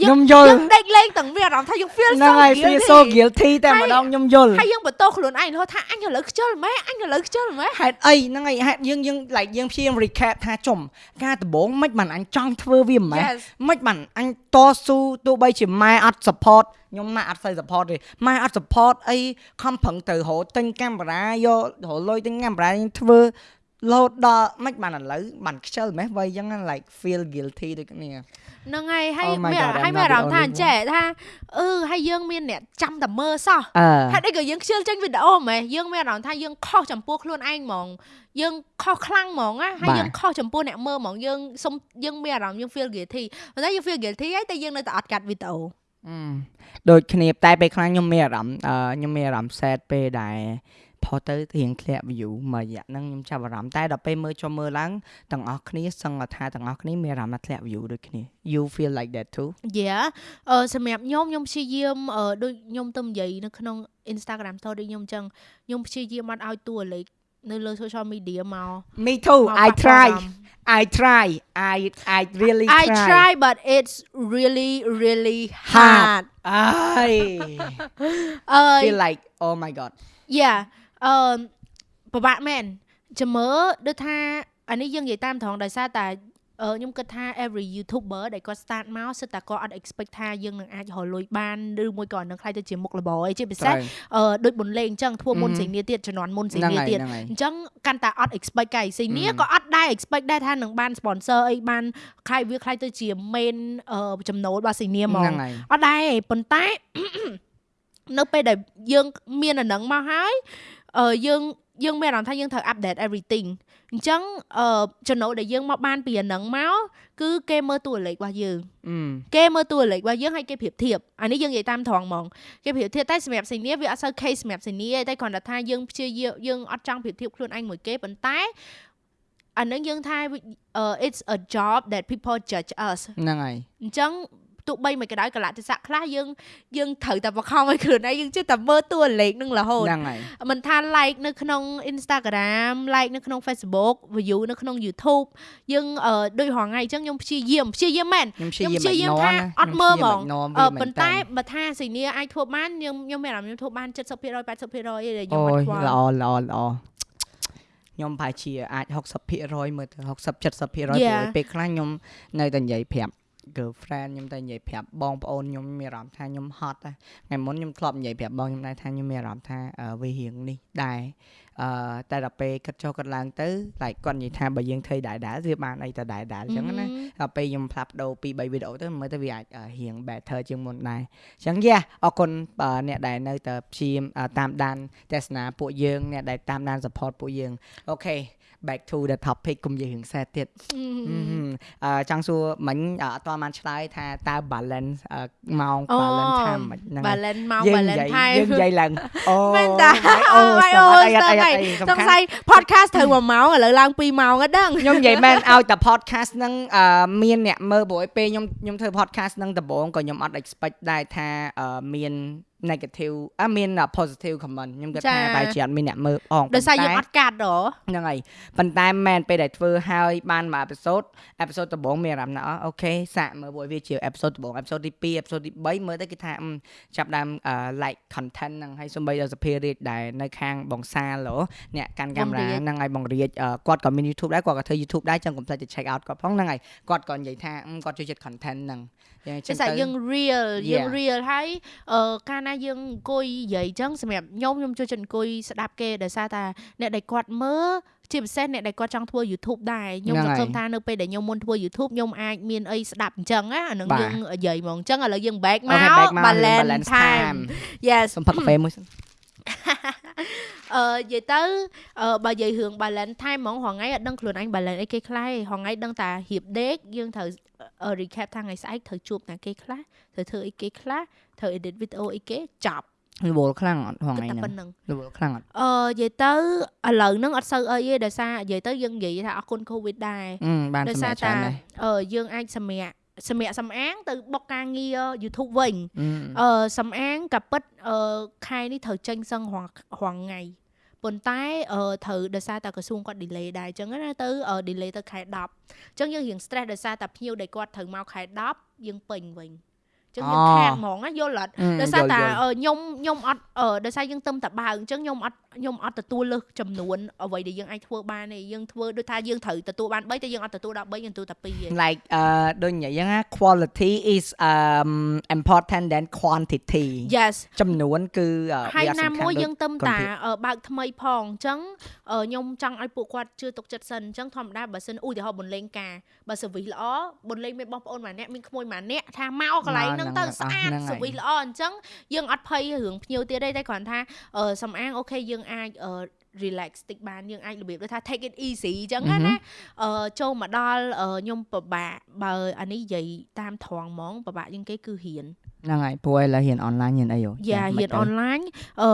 ខ្ញុំយល់យើងដេកលេងទាំងវាអារម្មណ៍ថាយើង feel so guilty feel so guilty តែម្ដងខ្ញុំយល់ហើយយើងបន្ទោសខ្លួនឯងរហូតថាអញឥឡូវខ្ជិលម៉េះអញឥឡូវខ្ជិលម៉េះហេតុអីហ្នឹងហើយហេតុយើងយើង like យើងព្យាយាម recap ថាចំ ការដំបូងមិនបានអញចង់ធ្វើវាម៉េះមិនបានអញតស៊ូទោះបីជាម៉ែអត់ support ខ្ញុំម៉ាក់អត់សូវ support ទេម៉ែអត់ support អីខំប្រឹងទៅរកទិញកាមេរ៉ាយករកលុយទិញកាមេរ៉ាធ្វើ លោតដល់មិនបានឥឡូវបានខ្ជិលម៉េះវ័យអញ្ចឹង like feel guilty ដូចគ្នាហ្នឹងហើយហើយមានហើយមានអារម្មណ៍ថាអញ្ចេះថាអឺហើយយើងមានអ្នកចាំតែមើលសោះហេតុអីក៏យើងខ្ជិលចេញវីដេអូហ្មងយើងមានអារម្មណ៍ថាយើងខុសចំពោះខ្លួនឯងហ្មងយើងខុសខ្លាំងហ្មងណាហើយយើងខុសចំពោះអ្នកមើលហ្មងយើងសុំយើងមានអារម្មណ៍យើង feel guilty ប៉ុន្តែយើង feel guilty ហើយតែយើងនៅតែអត់កាត់វីដេអូដូចគ្នាតែពេលខ្លះខ្ញុំមានអារម្មណ៍ខ្ញុំមានអារម្មណ៍ sad ពេលដែល ផុសទៅរៀងធ្លាក់ view មួយរយៈហ្នឹងខ្ញុំចាប់អារម្មណ៍តែដល់ពេលមើលចុះមើលឡើងទាំងអស់គ្នាសឹងថាទាំងអស់គ្នាមានអារម្មណ៍ថាធ្លាក់ view ដូចគ្នា you feel like that too yeah អឺសម្រាប់ខ្ញុំខ្ញុំព្យាយាមដូចខ្ញុំទៅនិយាយនៅក្នុង Instagram story ខ្ញុំអញ្ចឹងខ្ញុំព្យាយាមអត់ឲ្យតួលេខនៅលើ social media មក Me too I try I try I I really try I try but it's really really hard I feel like oh my god yeah អឺពិបាកមែនចាំមើលដូចថាអានេះយើងនិយាយតាមត្រង់ដោយសារតែអឺខ្ញុំគិតថា every youtuber ដែលគាត់ start មកសិតតែគាត់អត់ expect ថាយើងនឹងអាចរកលុយបានឬមួយក៏នឹងខ្លាយទៅជាមុខរបរអីជាពិសេសអឺដូចបុនលេងអញ្ចឹងធ្វើមុនសេនីទៀតជំនាន់មុនសេនីទៀតអញ្ចឹងកាន់តែអត់ expect កាយសេនីក៏អត់ដែរ expect ដែរថានឹងបាន sponsor អីបានខ្លាយវាខ្លាយទៅជា main ចំណូលរបស់សេនីហ្មងអត់ដែរប៉ុន្តែនៅពេលដែលយើងមានអានឹងមកហើយ អឺយើងយើងមានអារម្មណ៍ថាយើងត្រូវ update everything អញ្ចឹងអឺចំណូលដែលយើងមកបានពីអានឹងមកគឺគេមើលតួលេខរបស់យើងគេមើលតួលេខរបស់យើងហើយគេប្រៀបធៀបអានេះយើងនិយាយតាមត្រង់ហ្មងគេប្រៀបធៀបតែសម្រាប់សេនីវាអត់សូវ case សម្រាប់សេនីទេតែគ្រាន់តែថាយើងព្យាយាមយើងអត់ចង់ប្រៀបធៀបខ្លួនឯងមួយគេប៉ុន្តែអានឹងយើងថា it's a job that people judge us ហ្នឹងហើយអញ្ចឹង ទោះបីមិនក៏ដោយកលៈទេសៈខ្លះយើងយើងត្រូវតែបខំឲ្យខ្លួនឯងយើងជិះតែមើលតួលេខនឹងរហូតហ្នឹងហើយមិនថា like នៅក្នុង Instagram like នៅក្នុង Facebook view នៅក្នុង YouTube យើងអឺដូចរហងៃអញ្ចឹងខ្ញុំព្យាយាមព្យាយាមមែនខ្ញុំព្យាយាមខ្ញុំព្យាយាម ignore ថាណាអត់មើលហ្មងខ្ញុំអឺព្យាយាម ignore វាមែនប៉ុន្តែតើបើថាសេនីអាចធ្វើបានខ្ញុំខ្ញុំមានអារម្មណ៍ខ្ញុំធ្វើបាន70% 80%ឯងដែលខ្ញុំអូអត់យខ្វល់ល្អល្អល្អខ្ញុំប្រហែលជាអាច60%មើលទៅ60 70%ព្រោះ Yeah. ពេលខ្លះខ្ញុំនៅតែនិយាយប្រាប់ girlfriend ខ្ញុំតែនិយាយប្រាប់បងប្អូនខ្ញុំមានអារម្មណ៍ថាខ្ញុំហត់ដែរថ្ងៃមុនខ្ញុំធ្លាប់និយាយប្រាប់បងខ្ញុំដែរថាខ្ញុំមានអារម្មណ៍ថាអឺវារៀងនេះដែរអឺតែដល់ពេលគិតចុះគិតឡើងទៅ like គាត់និយាយថាបើយើងធ្វើដែរដែរវាបានអីទៅដែរដែរអញ្ចឹងណាដល់ពេលខ្ញុំផ្លាប់ដូរពី3វីដេអូទៅមើលទៅវាអាចអឺរៀង better ជាងមុនដែរអញ្ចឹងយ៉ាអរគុណបើអ្នកដែលនៅតែព្យាយាមអឺតាមដានទស្សនាពួកយើងអ្នកដែលតាមដាន support ពួកយើងអូខេ back to the topic កុំនិយាយរឿងសែទៀតអឺហឹមអឺចង់សួរមិញអឺអត់ទាន់បានឆ្លើយថាតើ balance អឺម៉ោងអូ balance time មិនហ្នឹងហើយ balance មកយើង balance និយាយ time យើងនិយាយឡើងអូមែនតាអូអូយអូអូអីអត់អីអត់អីសសំង្ស័ខាន់យ podcast ត្រូវ1ម៉ោងឥឡូវឡើង2ម៉ោងអត់ដឹងខ្ញុំនិយាយមែនឲ្យតែ podcast ហ្នឹងអឺមានអ្នកមើលព្រោះឯពេលខ្ញុំខ្ញុំធ្វើ podcast ហ្នឹងដំបូងក៏ខ្ញុំអត់ expect ដែរថាអឺមាន negative អឺមាន positive comment ខ្ញុំគិតថាបែរជាអត់មានអ្នកមើលអងដោយសារយើងប៉ុអត់កាត់ហ៎ហ្នឹងហើយប៉ុន្តែមិនមែនពេលដែលធ្វើហើយបានមួយ episode episode ដំបូងមានអារម្មណ៍ថាអូខេសាកមើលព្រោះវាជា episode ដំបូង episode ទី2 episode ទី3មើលទៅគេថាអឺចាប់ដើមអឺ like content ហ្នឹងហើយសូម្បីដល់សភារាជដែលនៅខាងបងសាឡូអ្នកកាន់កាមេរ៉ាហ្នឹងហើយបងរាជអឺគាត់ក៏មាន YouTube ដែរគាត់ក៏ធ្វើ YouTube ដែរចឹងកុំភ្លេចទៅ check out គាត់ផងហ្នឹងហើយគាត់ក៏និយាយថាអឺគាត់ចូលចិត្ត content ហ្នឹងយ៉ាងភាចឹងសាទៅយើង real យើង Yeah. real ហើយអឺកាលណាយើងអង្គុយនិយាយអញ្ចឹងសម្រាប់ខ្ញុំខ្ញុំចូលចិត្តអង្គុយស្ដាប់គេដោយសារតែអ្នកដែលគាត់មើលជាពិសេសអ្នកដែលគាត់ចង់ធ្វើ YouTube ដែរខ្ញុំហ្នឹងសហើយង្ឃឹមថានៅពេលដែលខ្ញុំមុនធ្វើ YouTube ខ្ញុំអាចមានអីស្ដាប់អញ្ចឹងណាអានឹងបាទយើងនិយាយហ្មងអញ្ចឹងឥឡូវយើង back អូមកខេ back មក balance balance time time yes សុំផឹកកាហ្វេមួយសិនអឺនិយាយទៅអឺបើនិយាយរឿង balance time ហ្មងរហងៃអត់ដឹងខ្លួនឯង balance អីគេខ្លះទេរហងៃដឹងតែរៀបដេកយើងត្រូវអឺ recap ថាថ្ងៃស្អែកត្រូវជួបណាគេខ្លះត្រូវធ្វើអីគេខ្លះត្រូវ edit video អីគេចប់រវល់ខ្លាំងអត់ហងៃគិតតែហ្នឹងប៉ុណ្្នឹងរវល់ខ្លាំងអត់អឺនិយាយទៅឥឡូវហ្នឹងអត់សូវអីទេដោយសារនិយាយទៅយើងនិយាយថាអរគុណ covid ដែរអឺបានដោយសម្សាររាប់ច្រើនតែដែរអឺយើងអាចសម្រាកសម្រាកសំអាងទៅបុកការងារ YouTube វិញអឺអឺសំអាងក៏ពិតអឺខែនេះត្រូវចេញសឹងរាល់រាល់ថ្ងៃ ប៉ុន្តែអឺត្រូវដោយសារតែក្រសួងគាត់ delay ដែរអញ្ចឹងណាទៅអឺ delay ទៅខែ10អញ្ចឹងយើងរៀង stress ដោយសារតែភ្ញៀវដែលគាត់ត្រូវមកខែ10យើងពេញវិញអញ្ចឹងយើងខាតហ្មងណាយល់អត់ដោយសារតែអឺខ្ញុំខ្ញុំអត់អឺដោយសារយើងទឹមតែបើកអញ្ចឹងខ្ញុំអត់ ខ្ញុំអត់ទទួលលើសចំនួនអ្វីដែលយើងអាចធ្វើបានទេយើងធ្វើដូចថាយើងត្រូវទទួលបាន3តែយើងអត់ទទួលដល់3យើងទទួលតែ2ទេ like អឺដូចនិយាយហ្នឹងណា quality is um important than quantity Yes ចំនួនគឺអឺហើយវាអត់ណាសំខាន់មួយដូចយើងទឹមកុំតាព្រាអឺបើកថ្មីផងអញ្ចឹងអឺខ្ញុំចង់ឲ្យពួកគាត់ជឿទុកចិត្តសិនអញ្ចឹងធម្មតាបើសិនឧទាហរណ៍បន្លេងការបើ service ល្អបន្លេងមានបងប្អូនម្នាក់មានក្មួយម្នាក់ថាមកកន្លែងហ្នឹងទៅស្អាត service ល្អអញ្ចឹងយើងអត់ភ័យរឿងភ្ញៀវទៀតទេតែគ្រាន់ថាអឺសំអាងអូខេយើងអាចអឺ relax តិចបានយើងអាចរបៀបដូចថា take it easy អញ្ចឹងណាណាអឺចូលមកដល់អឺខ្ញុំពិបាកបើអានេះនិយាយតាមត្រង់ហ្មងពិបាកជាងគេគឺរៀនហ្នឹងហើយព្រោះឥឡូវរៀន online រៀនអីហ៎យ៉ារៀន online អឺ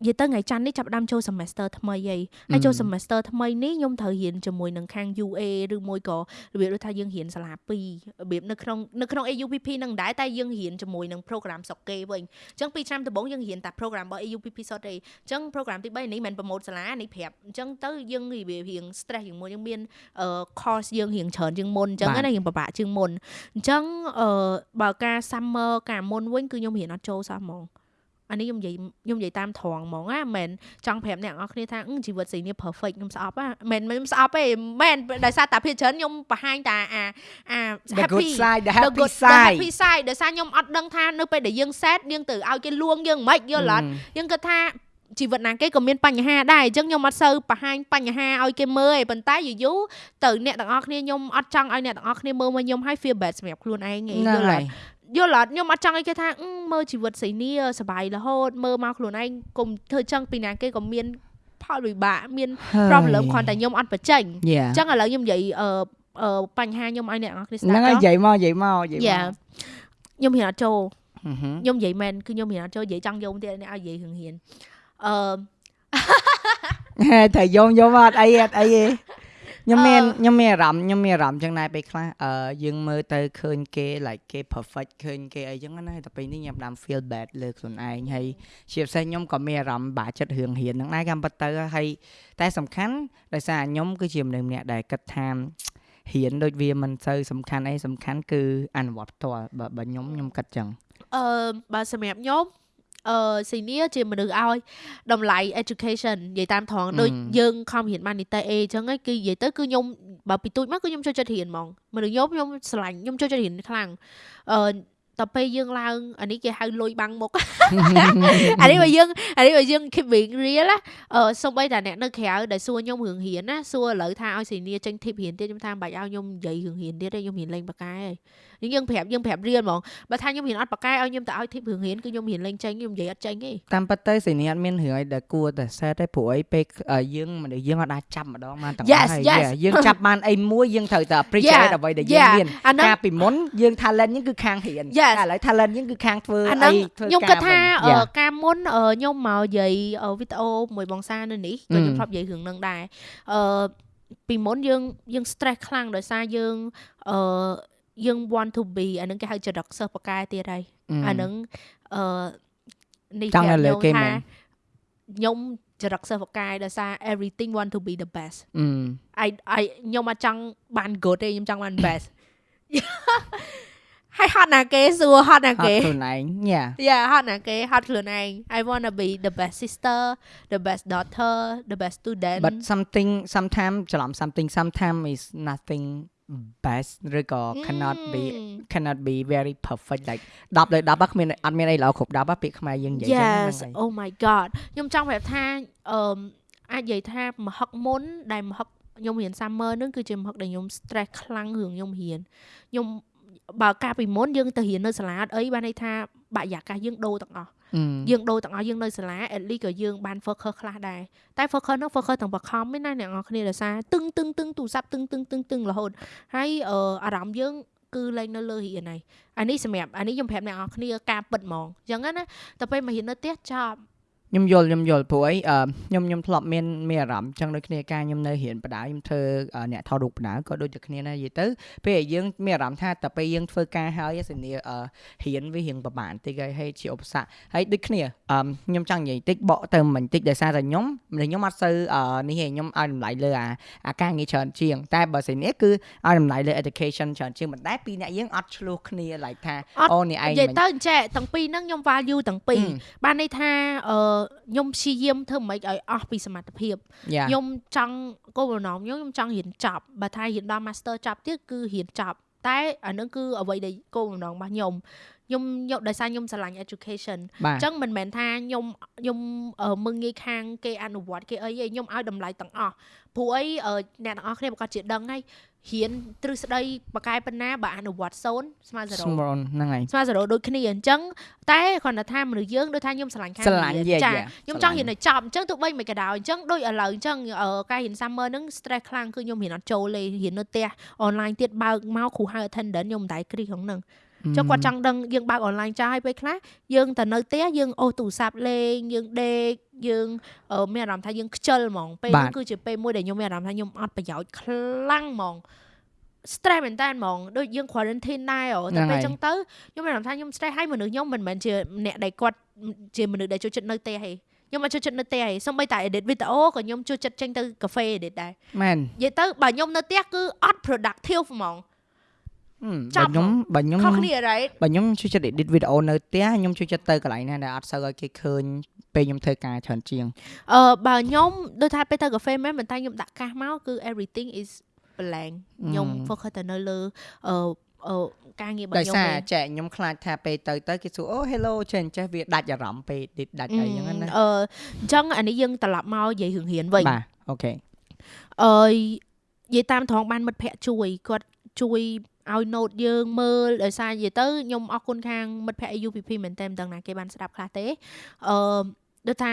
និយាយទៅថ្ងៃច័ន្ទនេះចាប់ផ្ដើមចូល semester ថ្មីហើយហើយចូល semester ថ្មីនេះខ្ញុំត្រូវរៀនជាមួយនឹងខាង UA ឬមួយក៏របៀបដូចថាយើងរៀនសាលា2របៀបនៅក្នុងនៅក្នុង AUPP នឹងដែរតែយើងរៀនជាមួយនឹង program សុកគេវិញអញ្ចឹងពីឆ្នាំដំបូងយើងរៀនតែ program របស់ AUPP សុទ្ធទេអញ្ចឹង program ទី3នេះមិនប្រម៉ូតសាលានេះប្រាប់អញ្ចឹងទៅយើងរបៀបរៀង stress ជាងមុនយើងមានអឺ course យើងរៀងច្រើនជាងមុនអញ្ចឹងណាយើងពិបាកជាងមុនអញ្ចឹងអឺបើការ summer ការមុនវិញគឺខ្ញុំរៀនអត់ចូលសោះហ្មង អានេះខ្ញុំនិយាយខ្ញុំនិយាយតាមត្រង់ហ្មងណាមិនមែនចង់ប្រាប់អ្នកនរគ្នាថាអឺជីវិតស្រីនេះ perfect ខ្ញុំស្អប់ណាមិនមែនខ្ញុំស្អប់ទេមិនដោយសារតែភាគច្រើនខ្ញុំបង្ហាញតែអាអា the good happy side the the happy good the side happy side ដោយសារខ្ញុំអត់ដឹងថានៅពេលដែលយើង sad យើងទៅឲ្យគេលួងយើងមិនយល់អត់យើងគិតថាជីវិតណាគេក៏មានបញ្ហាដែរអញ្ចឹងខ្ញុំអត់សូវបង្ហាញបញ្ហាឲ្យគេមើលឯងប៉ុន្តែយូរយូរទៅអ្នកទាំងអស់គ្នាខ្ញុំអត់ចង់ឲ្យអ្នកទាំងអស់គ្នាមើលមកខ្ញុំឲ្យ feel bad សម្រាប់ខ្លួនឯងឯងហ្នឹងយល់អហើត់ យយល់អត់ខ្ញុំអត់ចង់ឲ្យគេថាអឺមើលជីវិតស្រីនេះសប្បាយរហូតមើលមកខ្លួនឯងកុំធ្វើចឹងពីណាគេក៏មានផលវិបាកមាន problem គ្រាន់តែខ្ញុំអត់បញ្ចេញយ៉ាអញ្ចឹងឥឡូវខ្ញុំនិយាយអឺអឺបញ្ហាខ្ញុំឲ្យអ្នកនរគ្នាស្ដាហ្នឹងប់ហើយចុះនិយាយមកនិយាយមកនិយាយមកយ៉ាខ្ញុំហ៊ានអត់ចូលហឹមហឹមខ្ញុំនិយាយមែនគឺខ្ញុំហ៊ានអត់ចូលនិយាយចង់យំទៀតអ្នកឲ្យនិយាយរឿងហ៊ានអឺហេត្រូវយំយំអត់អីអត់អីទេ ខ្ញុំមានខ្ញុំមានអារម្មណ៍ខ្ញុំមានអារម្មណ៍ចឹងដែរពេលខ្លះអឺយើងមើលទៅឃើញគេ like គេ perfect ឃើញគេអីចឹងណាតែពេលនេះខ្ញុំដាំ feel bad លើខ្លួនឯងហើយជាពិសេសខ្ញុំក៏មានអារម្មណ៍បាក់ចិត្តរឿងរៀនហ្នឹងដែរកម្មពិតទៅហើយតែសំខាន់ដោយសារខ្ញុំគឺជាមនុស្សម្នាក់ដែលគិតថារៀនដូចវាមិនសូវសំខាន់អីសំខាន់គឺអនុវត្តផ្ទាល់បើបើខ្ញុំខ្ញុំគិតចឹងអឺបើសម្រាប់ខ្ញុំ អឺ senior ជាមនុស្សឲ្យតម្លៃ education និយាយតាមត្រង់ដូចយើងខំរៀនបាននីតិ A អញ្ចឹងគឺនិយាយទៅគឺខ្ញុំបើពីទូចមកគឺខ្ញុំចូលចិត្តរៀនហ្មងមនុស្សខ្ញុំខ្ញុំស្រឡាញ់ខ្ញុំចូលចិត្តរៀនខ្លាំងអឺ តទៅពេលយើងឡើងអានេះគេហៅលុយបាំងមុខអានេះបើយើងអានេះបើយើង keep being real អឺសំបីតាអ្នកនៅក្រៅដែលសួរខ្ញុំរឿងរៀនណាសួរឥឡូវថាឲ្យសេនីចេញ tip រៀនទៀតខ្ញុំថាមិនបាច់ឲ្យខ្ញុំនិយាយរឿងរៀនទៀតទេខ្ញុំរៀនលេងបកែហើយនេះយើងប្រាប់យើងប្រាប់រៀនហ្មងបើថាខ្ញុំរៀនអត់បកែឲ្យខ្ញុំទៅឲ្យ tip រឿងរៀនគឺខ្ញុំរៀនលេងចេញខ្ញុំនិយាយអត់ចេញទេតាមពិតទៅសេនីអត់មានរឿងអីដែលគួរតែ set ទេព្រោះអីពេលយើងមនុស្សយើងអត់អាចចាប់ម្ដងបានទាំងអស់ហើយយើងចាប់បានអីមួយយើងត្រូវតែ appreciate អ្វីដែលយើងមានកាលពីមុនយើង talent យើងគឺខាងរៀនតែឥឡូវ talent យើងគឺខាងធ្វើអីធ្វើការខ្ញុំគិតថាការមុនខ្ញុំមកនិយាយវីដេអូមួយបងសានៅនេះក៏ខ្ញុំធ្លាប់និយាយរឿងនឹងដែរអឺពីមុនយើងយើង stress ខ្លាំងដោយសារយើងអឺយើង want to be អានឹងគេហៅចរិតសិស្សបកែទៀតហើយអានឹងអឺនេះចង់លើគេមែនខ្ញុំចរិតសិស្សបកែដោយសារ everything want to be the best អីអីខ្ញុំអត់ចង់បាន good ទេខ្ញុំចង់បាន best ហើយហត់ណាគេសួរហត់ណាគេហត់ខ្លួនឯងយ៉ាយ៉ាហត់ណាគេហត់ខ្លួនឯង I want to be the best sister the best daughter the best student but something sometimes ច្រឡំ something sometimes is nothing best ឬក៏ cannot be cannot be very perfect like 10លើ10គ្មានអត់មានអីល្អគ្រប់10ពាក្យខ្មែរយើងនិយាយចឹងហ្នឹង Oh my god ខ្ញុំចង់ប្រាប់ថាអឺអាចនិយាយថាមហឹកមុនដែលមហឹកខ្ញុំរៀន summer នឹងគឺជាមហឹកដែលខ្ញុំ stress ខ្លាំងរឿងខ្ញុំរៀនខ្ញុំ បើកាលពីមុនយើងទៅរៀននៅសាលាអត់អីបានន័យថាបរិយាកាសយើងដូរទាំងអស់យើងដូរទាំងអស់យើងនៅសាលា at least ក៏យើងបាន focus ខ្លះដែរតែ focus នោះ focus ទាំងបខំឯណាអ្នកនរគ្នាដោយសារតឹងតឹងតឹងទូរស័ព្ទតឹងតឹងតឹងតឹងរហូតហើយអារម្មណ៍យើងគឺលែងនៅលើរៀនហើយអានេះសម្រាប់អានេះខ្ញុំប្រាប់អ្នកនរគ្នាការពិតហ្មងអញ្ចឹងណាតែពេលមករៀននៅផ្ទះចប់ ខ្ញុំយល់ខ្ញុំយល់ព្រោះអីខ្ញុំខ្ញុំធ្លាប់មានមានអារម្មណ៍ចឹងដូចគ្នាការខ្ញុំនៅរៀនបដៅខ្ញុំធ្វើអ្នកថតរូបបដៅក៏ដូចតែគ្នាដែរនិយាយទៅពេលយើងមានអារម្មណ៍ថាតែពេលយើងធ្វើការហើយសនីរៀនវារៀងប្រហែលតិចហើយហើយជាឧបសគ្គហើយដូចគ្នាខ្ញុំចង់និយាយតិចបកទៅមិនតិចដោយសារតែខ្ញុំខ្ញុំអត់សូវនេះទេខ្ញុំឲ្យតម្លៃលើអាអាការងារច្រើនជាង តែបើសនីគឺឲ្យតម្លៃលើ education ច្រើនជាងមិនដែរពីអ្នកយើងអត់ឆ្លោះគ្នា like ថាអូនេះឯងនិយាយទៅចេះទាំងពីរហ្នឹងខ្ញុំ value ទាំងពីរបានន័យថាអឺខ្ញុំព្យាយាមធ្វើម៉េចឲ្យអស់ពីសមត្ថភាពខ្ញុំចង់គោលបំណងខ្ញុំខ្ញុំចង់រៀនចប់បើថារៀនដល់ master ចប់ទៀតគឺរៀនចប់តែអានឹងគឺអ្វីដែលគោលបំណងរបស់ខ្ញុំខ្ញុំយកដោយសារខ្ញុំស្រឡាញ់ education អញ្ចឹងមិនមែនថាខ្ញុំខ្ញុំមើងងាយខាងគេអនុវត្តគេអីទេខ្ញុំឲ្យតម្លៃទាំងអស់ព្រោះអីអ្នកទាំងអស់គ្នាប្រកាសជាដឹងហើយ រៀនទ្រឹស្ដីបកែប៉ុណ្ណាបើអនុវត្ត0ស្មើ0ហ្នឹងហើយស្មើ0ដូចគ្នាអញ្ចឹងតែគ្រាន់តែថាមនុស្សយើងដូចថាខ្ញុំស្រឡាញ់ខាងចាខ្ញុំចង់រៀនឲ្យចប់អញ្ចឹងទោះបីមិនក៏ដោយអញ្ចឹងដូចឥឡូវអញ្ចឹងការរៀន summer ហ្នឹង stress ខ្លាំងគឺខ្ញុំរៀនអត់ចូលទេរៀននៅផ្ទះ online ទៀតបើកមកគ្រូហៅ attendant ខ្ញុំមិនដែរគ្រីក្នុងហ្នឹង ចុះគាត់ចង់ដឹងយើងបើកអនឡាញចាស់ឲ្យពេលខ្លះយើងទៅនៅផ្ទះយើងអូសទូរស័ព្ទលេងយើងដេកយើងមានអារម្មណ៍ថាយើងខ្ជិលហ្មងពេលហ្នឹងគឺជាពេលមួយដែលខ្ញុំមានអារម្មណ៍ថាខ្ញុំអត់ប្រយោជន៍ខ្លាំងហ្មង stress មែនតើហ្មងដូចយើង quarantine ដែរតែពេលចឹងទៅខ្ញុំមានអារម្មណ៍ថាខ្ញុំ stress ហើយមនុស្សខ្ញុំមិនមែនជាអ្នកដែលគាត់ជាមនុស្សដែលចូលចិត្តនៅផ្ទះទេខ្ញុំអត់ចូលចិត្តនៅផ្ទះទេសូម្បីតែ edit វីដេអូក៏ខ្ញុំចូលចិត្តចេញទៅកាហ្វេ edit ដែរមែននិយាយទៅបើខ្ញុំនៅផ្ទះគឺអត់ productive ហ្មង បើខ្ញុំបើខ្ញុំខុសគ្នា right បើខ្ញុំជួយចិត្ត edit វីដេអូនៅផ្ទះខ្ញុំជួយចិត្តទៅកន្លែងណាដែលអត់សូវឲ្យគេឃើញពេលខ្ញុំធ្វើការច្រើនជាងអឺបើខ្ញុំដូចថាពេលទៅកាហ្វេមែនប៉ុន្តែខ្ញុំដាក់កាសមកគឺ everything is blank ខ្ញុំ focus ទៅនៅលើអឺអឺការងាររបស់ខ្ញុំដោយសារចែកខ្ញុំខ្លាចថាពេលទៅទៅគេសួរអូ hello ចេះចេះវាដាច់អារម្មណ៍ពេលដាច់អីចឹងណាអឺអញ្ចឹងអានេះយើងត្រឡប់មកនិយាយរឿងរៀនវិញបាទអូខេអឺនិយាយតាមត្រង់បានមិត្តភ័ក្ដិជួយគាត់ជួយ ឲ្យ note យើងមើលដោយសារនិយាយទៅខ្ញុំអរគុណខាងមិត្តភ័ក្តិ UPP មែនតើមិនដឹងណាគេបានស្ដាប់ខ្លះទេអឺដូចថា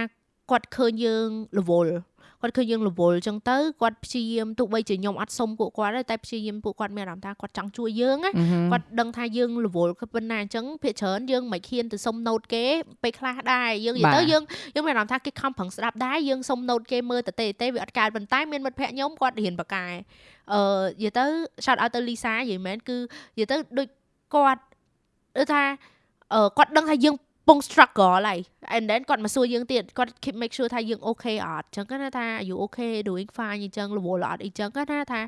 គាត់ឃើញយើងរវល់គាត់ឃើញយើងរវល់អញ្ចឹងទៅគាត់ព្យាយាមទោះបីជាខ្ញុំអត់សុំពួកគាត់ដែរតែព្យាយាមពួកគាត់មានអារម្មណ៍ថាគាត់ចង់ជួយយើងណាគាត់ដឹងថាយើងរវល់គឺប៉ុណ្ណាអញ្ចឹងភាគច្រើនយើងមិនហ៊ានទៅសុំ note គេពេលខ្លះដែរយើងនិយាយទៅយើងយើងមានអារម្មណ៍ថាគេខំប្រឹងស្ដាប់ដែរយើងសុំ note គេមើលទៅទេទេវាអត់កើតប៉ុន្តែមានមិត្តភ័ក្ដិខ្ញុំគាត់រៀនបកែ អឺនិយាយទៅ shout out ទៅ Lisa និយាយមែនគឺនិយាយទៅដូចគាត់ដូចថាអឺគាត់ដឹងថាយើងពង struggle ហើយ and then គាត់មកសួរយើងទៀតគាត់ keep make sure ថាយើង okay អត់អញ្ចឹងគាត់ថា you okay doing fine អញ្ចឹងរវល់អត់អីចឹងគាត់ថាថា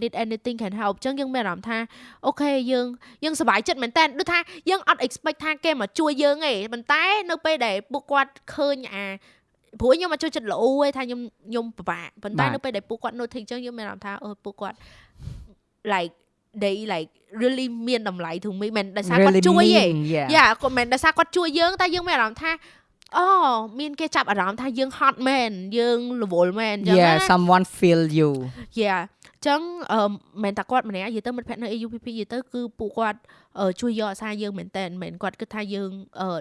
need anything can help អញ្ចឹងយើងមានអារម្មណ៍ថាអូខេយើងយើងសប្បាយចិត្តមែនតើដូចថាយើងអត់ expect ថាគេមកជួយយើងទេប៉ុន្តែនៅពេលដែលពួកគាត់ឃើញអា ព្រោះខ្ញុំមកជួយចិត្តល្អឯងថាខ្ញុំខ្ញុំពិបាកប៉ុន្តែនៅពេលដែលពួកគាត់ notice អញ្ចឹងខ្ញុំមានអារម្មណ៍ថាអឺពួកគាត់ like they like really មានតម្លៃ to me មិនដោយសារគាត់ជួយទេយ៉ាគាត់មិនដោយសារគាត់ជួយយើងតែយើងមានអារម្មណ៍ថាអូមានគេចាប់អារម្មណ៍ថាយើង hot មែនយើងរវល់មែនអញ្ចឹង Yeah someone feel you Yeah ចឹងអឺមិនតែគាត់ម្នាក់និយាយទៅមិត្តភក្តិនៅ AUPP និយាយទៅគឺពួកគាត់ជួយយកអាសាយើងមែនតើមិនគាត់គិតថាយើង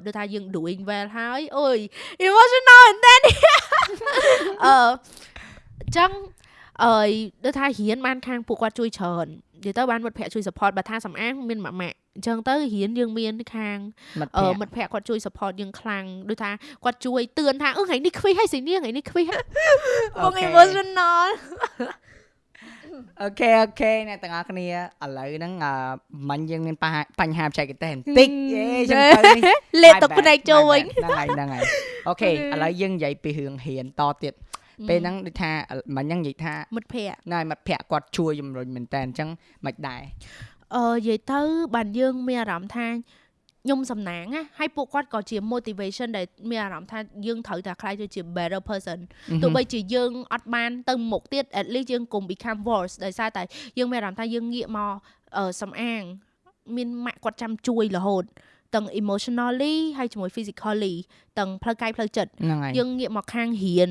ដូចថាយើង doing well ហើយអូយ emotional មែនតើអឺចឹងអឺដូចថារៀនបានខាងពួកគាត់ជួយច្រើននិយាយទៅបានមិត្តភ័ក្តិជួយ support បើថាសំអាងមានម៉ាក់ម៉ាក់អញ្ចឹងទៅរៀនយើងមានខាងមិត្តភ័ក្តិគាត់ជួយ support យើងខ្លាំងដូចថាគាត់ជួយទឿនថាអឺថ្ងៃនេះខ្វះហើយស្អីនេះថ្ងៃនេះខ្វះបង emotional okay okay អ្នកទាំងអស់គ្នាឥឡូវហ្នឹងមិញយើងមានបញ្ហាបច្ចេកទេសបន្តិច yeah ចឹងទៅនេះលេទុកភ្នែកចូលវិញហ្នឹងហើយហ្នឹងហើយអូខេឥឡូវយើងនិយាយពីរឿងរៀនតទៀតពេលហ្នឹងដូចថាមិញហ្នឹងនិយាយថាមិត្តភ័ក្តិណែមិត្តភ័ក្តិគាត់ជួយជំរុញមែនតើអញ្ចឹងមិនដែរអឺនិយាយទៅបានយើងមានអារម្មណ៍ថាខ្ញុំសំណាងណាហើយពួកគាត់ក៏ជា motivation ដែលមានអារម្មណ៍ថាយើងត្រូវតែខ្លាយទៅជា better person ទោះបីជាយើងអត់បានទៅមុខទៀត at least យើងកុំ become worse ដោយសារតែយើងមានអារម្មណ៍ថាយើងងាកមកសំអាងមានម៉ាក់គាត់ចាំជួយរហូតទាំង emotionally ហើយជាមួយ physically ទាំងផ្លូវកាយផ្លូវចិត្តយើងងាកមកខាងរៀន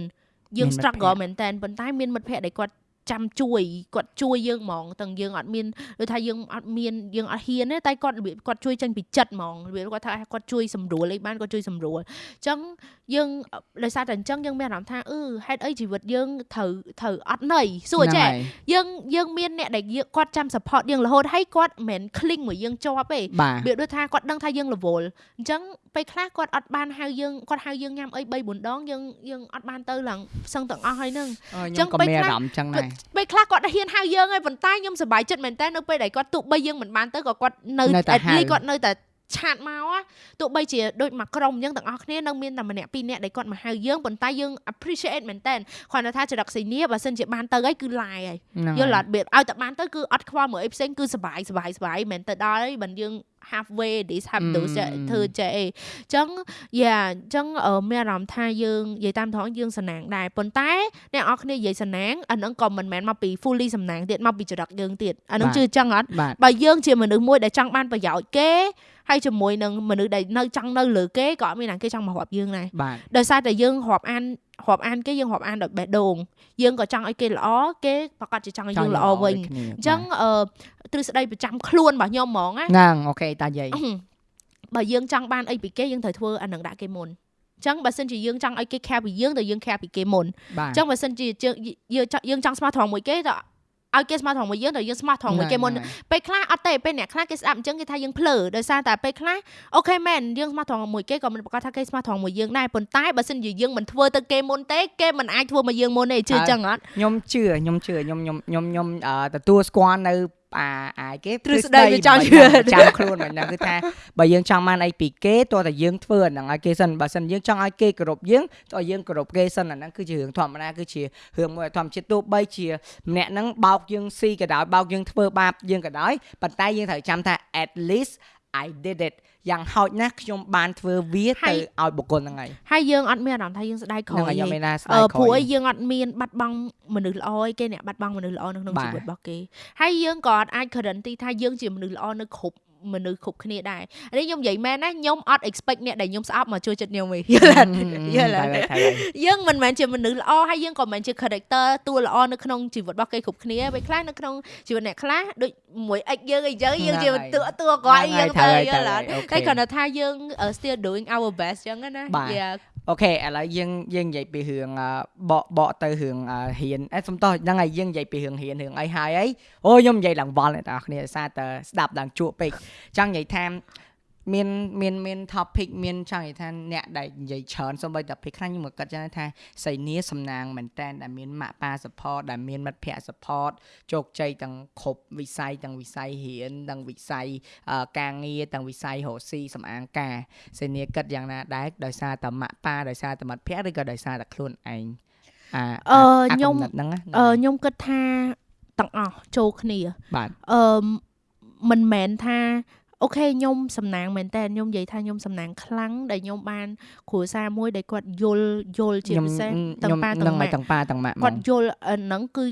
យើង struggle មែនតើប៉ុន្តែមានមិត្តភ័ក្តិដែលគាត់ ចាំជួយគាត់ជួយយើងហ្មងទាំងយើងអត់មានដូចថាយើងអត់មានយើងអត់ហ៊ានទេតែគាត់របៀបគាត់ជួយចេញពីចិត្តហ្មងរបៀបគាត់ថាគាត់ជួយសម្រួលអីបានគាត់ជួយសម្រួលអញ្ចឹងយើងដោយសារតែអញ្ចឹងយើងមានអារម្មណ៍ថាអឺហេតុអីជីវិតយើងត្រូវត្រូវអត់ន័យសួរចេះយើងយើងមានអ្នកដែលគាត់ចាំ support យើងរហូតហើយគាត់មិនមែន cling មួយយើងជាប់ទេវាដូចថាគាត់ដឹងថាយើងរវល់អញ្ចឹងពេលខ្លះគាត់អត់បានហៅយើងគាត់ហៅយើងញ៉ាំអី3 4ដងយើងយើងអត់បានទៅឡើងផ្សឹងទាំងអស់ហើយហ្នឹងអញ្ចឹងពេលខ្លះអញ្ចឹងដែរពេលខ្លះគាត់ហ៊ានហៅយើងហើយប៉ុន្តែខ្ញុំសប្បាយចិត្តមែនតើនៅពេលដែលគាត់ទោះបីយើងមិនបានទៅក៏គាត់នៅ at least គាត់នៅតែ ឆាតមកទោះបីជាដូចមកក្រុមអញ្ចឹងទាំងអស់គ្នានៅមានតែម្នាក់ពីរនាក់ដែលគាត់មកហៅយើងប៉ុន្តែយើង appreciate មែនតើគាត់ថាចរិតសីនីបើសិនជាបានទៅហើយគឺឡាយហើយយល់អត់បៀតឲ្យតែបានទៅគឺអត់ខ្វល់មើលអីផ្សេងគឺសបាយសបាយសបាយមែនទៅដល់ហើយបើយើង halfway this have to ធ្វើចេះអីអញ្ចឹងយ៉ាអញ្ចឹងមានអារម្មណ៍ថាយើងនិយាយតាមត្រង់យើងសំណាងដែរប៉ុន្តែអ្នកអរគ្នានិយាយសំណាងអានឹងក៏មិនមែនមកពី fully សំណាងទៀតមកពីចរិតយើងទៀតអានឹងជឿអញ្ចឹងអត់បើយើងជាមនុស្សមួយដែលចង់បានប្រយោជន៍គេ ហើយជាមួយនឹងមនុស្សដែលនៅចង់នៅលើគេក៏អត់មានណាគេចង់មករាប់យើងដែរដោយសារតែយើងរាប់អានរាប់អានគេយើងរាប់អានដោយបេះដូងយើងក៏ចង់ឲ្យគេល្អគេប្រកាសជាចង់ឲ្យយើងល្អវិញអញ្ចឹងអឺទ្រឹស្ដីប្រចាំខ្លួនរបស់ខ្ញុំហ្មងណាហ្នឹងអូខេតាយាយបើយើងចង់បានអីពីគេយើងត្រូវធ្វើអានឹងដាក់គេមុនចឹងបើសិនជាយើងចង់ឲ្យគេ care ពីយើងទៅយើង care ពីគេមុនចឹងបើសិនជាយើងយើងចង់ស្មោះត្រង់មួយគេទៅ ឲ្យគេស្មោះត្រង់មួយយើងទៅយើងស្មោះត្រង់មួយគេមុនពេលខ្លះអត់ទេពេលអ្នកខ្លះគេស្ដាប់អញ្ចឹងគេថាយើងភ្លើដោយសារតែពេលខ្លះអូខេមែនយើងស្មោះត្រង់មួយគេក៏មិនប្រកាសថាគេស្មោះត្រង់មួយយើងដែរប៉ុន្តែបើសិនជាយើងមិនធ្វើទៅគេមុនទេគេមិនអាចធ្វើមកយើងមុនទេជឿអញ្ចឹងអត់ខ្ញុំជឿខ្ញុំជឿខ្ញុំខ្ញុំខ្ញុំខ្ញុំទទួលស្គាល់នៅ អាអាគេទ្រឹស្ដីវាចង់ជឿចាំខ្លួនមិនដឹងគឺថាបើយើងចង់បានអីពីគេតោះតែយើងធ្វើអាហ្នឹងឲ្យគេសិនបើសិនយើងចង់ឲ្យគេគោរពយើងតោះយើងគោរពគេសិនអាហ្នឹងគឺជារឿងធម្មតាគឺជារឿងមួយធម្មជាតិទោះបីជាម្នាក់ហ្នឹងបោកយើងស៊ីក៏ដោយបោកយើងធ្វើបាបយើងក៏ដោយប៉ុន្តែយើងត្រូវចាំថា at least I did it យ៉ាងហោចណាស់ខ្ញុំបានធ្វើវាទៅឲ្យបុគ្គលហ្នឹងហើយហើយយើងអត់មានអារម្មណ៍ថាយើងស្ដាយក្រោយហ្នឹងខ្ញុំមានថាស្ដាយក្រោយព្រោះយើងអត់មានបាត់បង់មនុស្សល្អឯគេអ្នកបាត់បង់មនុស្សល្អនៅក្នុងជីវិតរបស់គេហើយយើងក៏អត់អាច guarantee ថាយើងជាមនុស្សល្អនៅគ្រប់ មនុស្សគ្រប់គ្នាដែរនេះខ្ញុំនិយាយមែនណាខ្ញុំអត់ expect អ្នកដែលខ្ញុំស្អប់មកជួយចិត្តខ្ញុំទេយល់ទេយល់ទេយើងមិនមែនជាមនុស្សល្អហើយយើងក៏មិនមែនជា character តួល្អនៅក្នុងជីវិតរបស់គេគ្រប់គ្នាពេលខ្លះនៅក្នុងជីវិតអ្នកខ្លះដូចមួយអិចយើងអីចឹងយើងជាតួតួគាត់យើងទៅយល់អត់តែគ្រាន់តែថាយើង still doing our best ចឹងណា Yeah អូខេឥឡូវយើងយើងនិយាយពីរឿងបកបកទៅរឿងរៀនអេសុំតោះហ្នឹងហើយយើងនិយាយពីរឿងរៀនរឿងអីហើយអីអូខ្ញុំនិយាយឡើងវល់អ្នកនរគ្នាសារតែស្ដាប់ឡើងជក់ពេកចង់និយាយថា មានមានមាន topic មានចង់និយាយថាអ្នកដែលនិយាយច្រើនសូម្បីតែពេលខ្លះខ្ញុំក៏គិតចឹងថាសៃនីសំណាងមែនតែនដែលមានម៉ាក់ប៉ា support ដែលមានមិត្តភ័ក្តិ support ជោគជ័យទាំងគ្រប់វិស័យទាំងវិស័យរៀនទាំងវិស័យការងារទាំងវិស័យរកស៊ីសំអាងការសៃនីគិតយ៉ាងណាដែរដោយសារតែម៉ាក់ប៉ាដោយសារតែមិត្តភ័ក្តិឬក៏ដោយសារតែខ្លួនឯងអឺខ្ញុំអឺខ្ញុំគិតថាទាំងអស់ចូលគ្នាបាទអឺមិនមែនថា អូខេខ្ញុំសំណាងមែនតើខ្ញុំនិយាយថាខ្ញុំសំណាងខ្លាំងដែលខ្ញុំបានគ្រួសារមួយដែលគាត់យល់យល់ជាពិសេសទាំងប៉ាទាំងម៉ាក់ទាំងប៉ាទាំងម៉ាក់គាត់យល់ហ្នឹងគឺ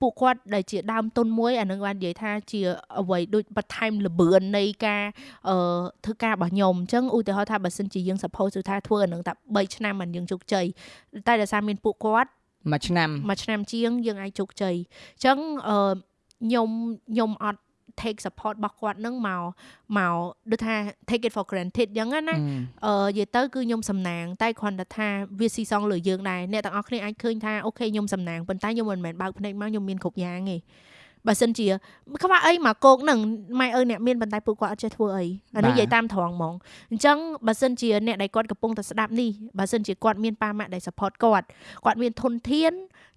ពួកគាត់ដែលជាដើមទុនមួយអានឹងបាននិយាយថាជាអ្វីដូចបន្ថែមលបឿននៃការអឺធ្វើការរបស់ខ្ញុំអញ្ចឹងឧទាហរណ៍ថាបើសិនជាយើង suppose ថាធ្វើអានឹងតែ3ឆ្នាំមិនយើងជោគជ័យតែដោយសារមានពួកគាត់មួយឆ្នាំមួយឆ្នាំជាងយើងអាចជោគជ័យអញ្ចឹងអឺខ្ញុំខ្ញុំអត់ take support របស់គាត់នឹងមកមកដូចថា take it for granted អញ្ចឹងណាអឺនិយាយទៅគឺខ្ញុំសំណាងតែគ្រាន់តែថាវាស៊ីសងលើយើងដែរអ្នកទាំងអស់គ្នាអាចឃើញថាអូខេខ្ញុំសំណាងប៉ុន្តែខ្ញុំមិនមែនបើកភ្នែកមកខ្ញុំមានគ្រប់យ៉ាងទេបើសិនជាខ្វះអីមកគោកនឹងម៉ែអើអ្នកមានប៉ុន្តែពួកគាត់អត់ចេះធ្វើអីអានេះនិយាយតាមត្រង់ហ្មងអញ្ចឹងបើសិនជាអ្នកដែលគាត់កំពុងតែស្ដាប់នេះបើសិនជាគាត់មានប៉ាម៉ាក់ដែល support គាត់គាត់មានធនធាន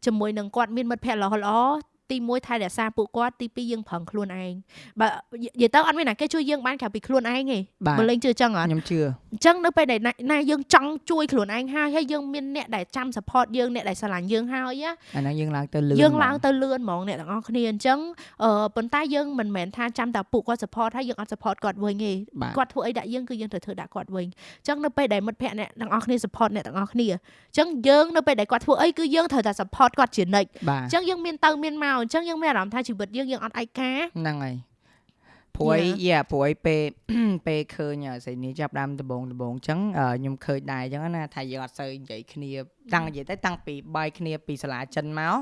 ជាមួយនឹងគាត់មានមិត្តភ័ក្តិល្អល្អ ទី1ថែរក្សាពួកគាត់ទី2យើងប្រឹងខ្លួនឯងបើនិយាយទៅអត់មានណាគេជួយយើងបានក្រៅពីខ្លួនឯងទេបើលេងជឿចឹងអត់ខ្ញុំជឿអញ្ចឹងនៅពេលដែលណាយើងចង់ជួយខ្លួនឯងហើយហើយយើងមានអ្នកដែលចាំ support យើងអ្នកដែលស្រឡាញ់យើងហើយអាហ្នឹងយើងឡើងទៅលឿនយើងឡើងទៅលឿនហ្មងអ្នកទាំងអស់គ្នាអញ្ចឹងអឺប៉ុន្តែយើងមិនមែនថាចាំតែពួកគាត់ support ហើយយើងអត់ support គាត់វិញទេគាត់ធ្វើអីដាក់យើងគឺយើងត្រូវធ្វើដាក់គាត់វិញអញ្ចឹងនៅពេលដែលមិត្តភ័ក្តិអ្នកទាំងអស់គ្នា support អ្នកទាំងអស់គ្នាអញ្ចឹងយើងនៅពេលដែលគាត់ធ្វើអីគឺយើងត្រូវតែ support គាត់ជានិច្ចអញ្ចឹងយើងមានទៅមានមកអញ្ចឹងយើងមានអារម្មណ៍ថាជីវិតយើងយើងអត់ឯកាហ្នឹងហើយព្រួយយ៉ាព្រួយពេលពេលឃើញស្រីនេះចាប់ដើមដំបងដំបងអញ្ចឹងខ្ញុំឃើញដែរអញ្ចឹងណាថាយើងអត់សូវនិយាយគ្នាតាំងនិយាយទៅតាំងពីបាយគ្នាពីសាលាចិនមក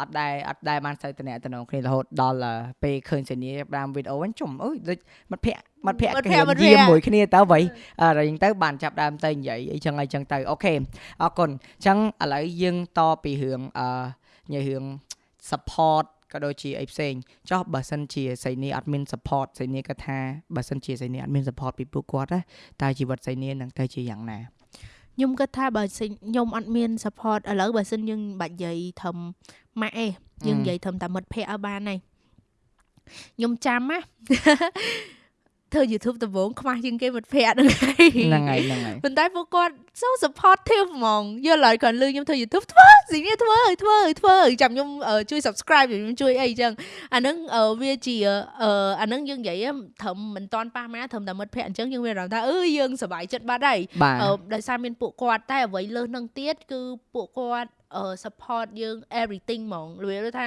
អត់ដែរអត់ដែរបានសូវតំណតំណងគ្នារហូតដល់ពេលឃើញស្រីនេះចាប់ដើមវីដេអូវិញជុំអើយដូចមិត្តភ័ក្តិមិត្តភ័ក្តិគេយាមមួយគ្នាទៅអ្វីអរអញ្ចឹងទៅបានចាប់ដើមទៅនិយាយអីចឹងអីចឹងទៅអូខេអរគុណអញ្ចឹងឥឡូវយើងតពីរឿងអឺនិយាយរឿង support ក៏ដូចជាអីផ្សេងចោះបើសិនជាសៃនីអត់មាន support សៃនីក៏ថាបើសិនជាសៃនីអត់មាន support ពីពួកគាត់ណាតើជីវិតសៃនីនឹងទៅជាយ៉ាងណាខ្ញុំគិតថាបើខ្ញុំអត់មាន support ឥឡូវបើសិនយើងបាច់និយាយធំម៉ាក់អេយើងនិយាយធំតែមិត្តភ័ក្តិឲ្យបានហើយខ្ញុំចាំណា ធ្វើ YouTube ដំបូងខ្មាស់ជាងគេមិត្តភ័ក្តិហ្នឹងហើយហ្នឹងហើយហ្នឹងហើយប៉ុន្តែពួកគាត់ so supportive ហ្មងយល់ហើយគាត់លឺខ្ញុំធ្វើ YouTube ធ្វើស៊ីនេះធ្វើឲ្យធ្វើឲ្យធ្វើចាំខ្ញុំជួយ subscribe ខ្ញុំជួយអីចឹងអាហ្នឹងវាជាអាហ្នឹងយើងនិយាយត្រឹមមិនតាន់ប៉ះម៉ាត្រឹមតែមិត្តភ័ក្តិអញ្ចឹងយើងមានអារម្មណ៍ថាអឺយើងសប្បាយចិត្តបាត់ហើយដោយសារមានពួកគាត់តែអ្វីលើសនឹងទៀតគឺពួកគាត់ support យើង everything ហ្មងលឿនថា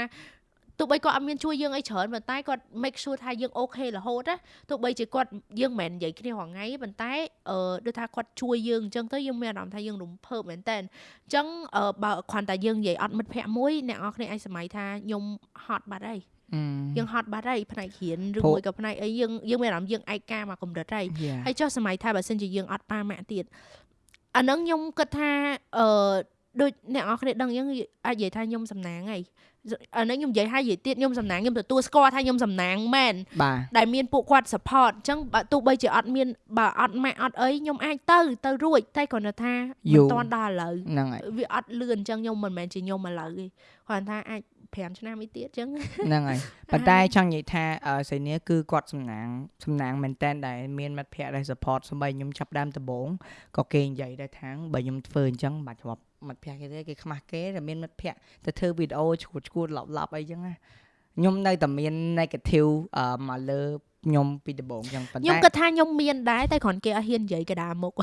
ទោះបីគាត់អត់មានជួយយើងអីច្រើនប៉ុន្តែគាត់ make sure ថាយើងអូខេរហូតណាទោះបីជាគាត់យើងមិនមែននិយាយគ្នារាល់ថ្ងៃប៉ុន្តែអឺដូចថាគាត់ជួយយើងអញ្ចឹងទៅយើងមានអារម្មណ៍ថាយើងរំភើបមែនតើអញ្ចឹងបើគ្រាន់តែយើងនិយាយអត់មិត្តភ័ក្តិមួយអ្នកនរគ្នាអាចសម័យថាខ្ញុំហត់បាត់ហើយយើងហត់បាត់ហើយផ្នែករៀនឬមួយក៏ផ្នែកអីយើងយើងមានអារម្មណ៍យើងឯកាមកកម្រិតហើយហើយចុះសម័យថាបើសិនជាយើងអត់ប៉ាម៉ាក់ទៀតអានឹងខ្ញុំគិតថាអឺដូចអ្នកនរគ្នាដឹងយើងអាចនិយាយថាខ្ញុំសំណាងហើយ អានេះខ្ញុំនិយាយឲ្យនិយាយទៀតខ្ញុំសំណាងខ្ញុំទទួលស្គាល់ថាខ្ញុំសំណាងមែនដែលមានពួកគាត់ support អញ្ចឹងបើទោះបីជាអត់មានបើអត់ម៉ាក់អត់អីខ្ញុំអាចទៅទៅរួចតែគ្រាន់តែថាមិនតាន់ដល់ឥឡូវហ្នឹងហើយវាអត់លឿនអញ្ចឹងខ្ញុំមិនមែនជាខ្ញុំឥឡូវទេគ្រាន់តែអាច5ឆ្នាំអីទៀតអញ្ចឹងហ្នឹងហើយប៉ុន្តែចង់និយាយថាសេនីគឺគាត់សំណាងសំណាងមែនតែនដែលមានមិត្តភ័ក្តិដែល support សម្បីខ្ញុំចាប់ដើមដំបូងក៏គេនិយាយដែរថាបើខ្ញុំធ្វើអញ្ចឹងបាច់ជាប់ មិត្តភ័ក្តិគេទេគេខ្មាស់គេតែមានមិត្តភ័ក្តិទៅធ្វើវីដេអូឈួតឈួតឡប់ឡប់អីចឹងណាខ្ញុំនៅតែមាន negative មកលើខ្ញុំពីដំបូងចឹងប៉ុន្តែខ្ញុំគិតថាខ្ញុំមានដែរតែគ្រាន់គេអត់ហ៊ាននិយាយកដាមុខ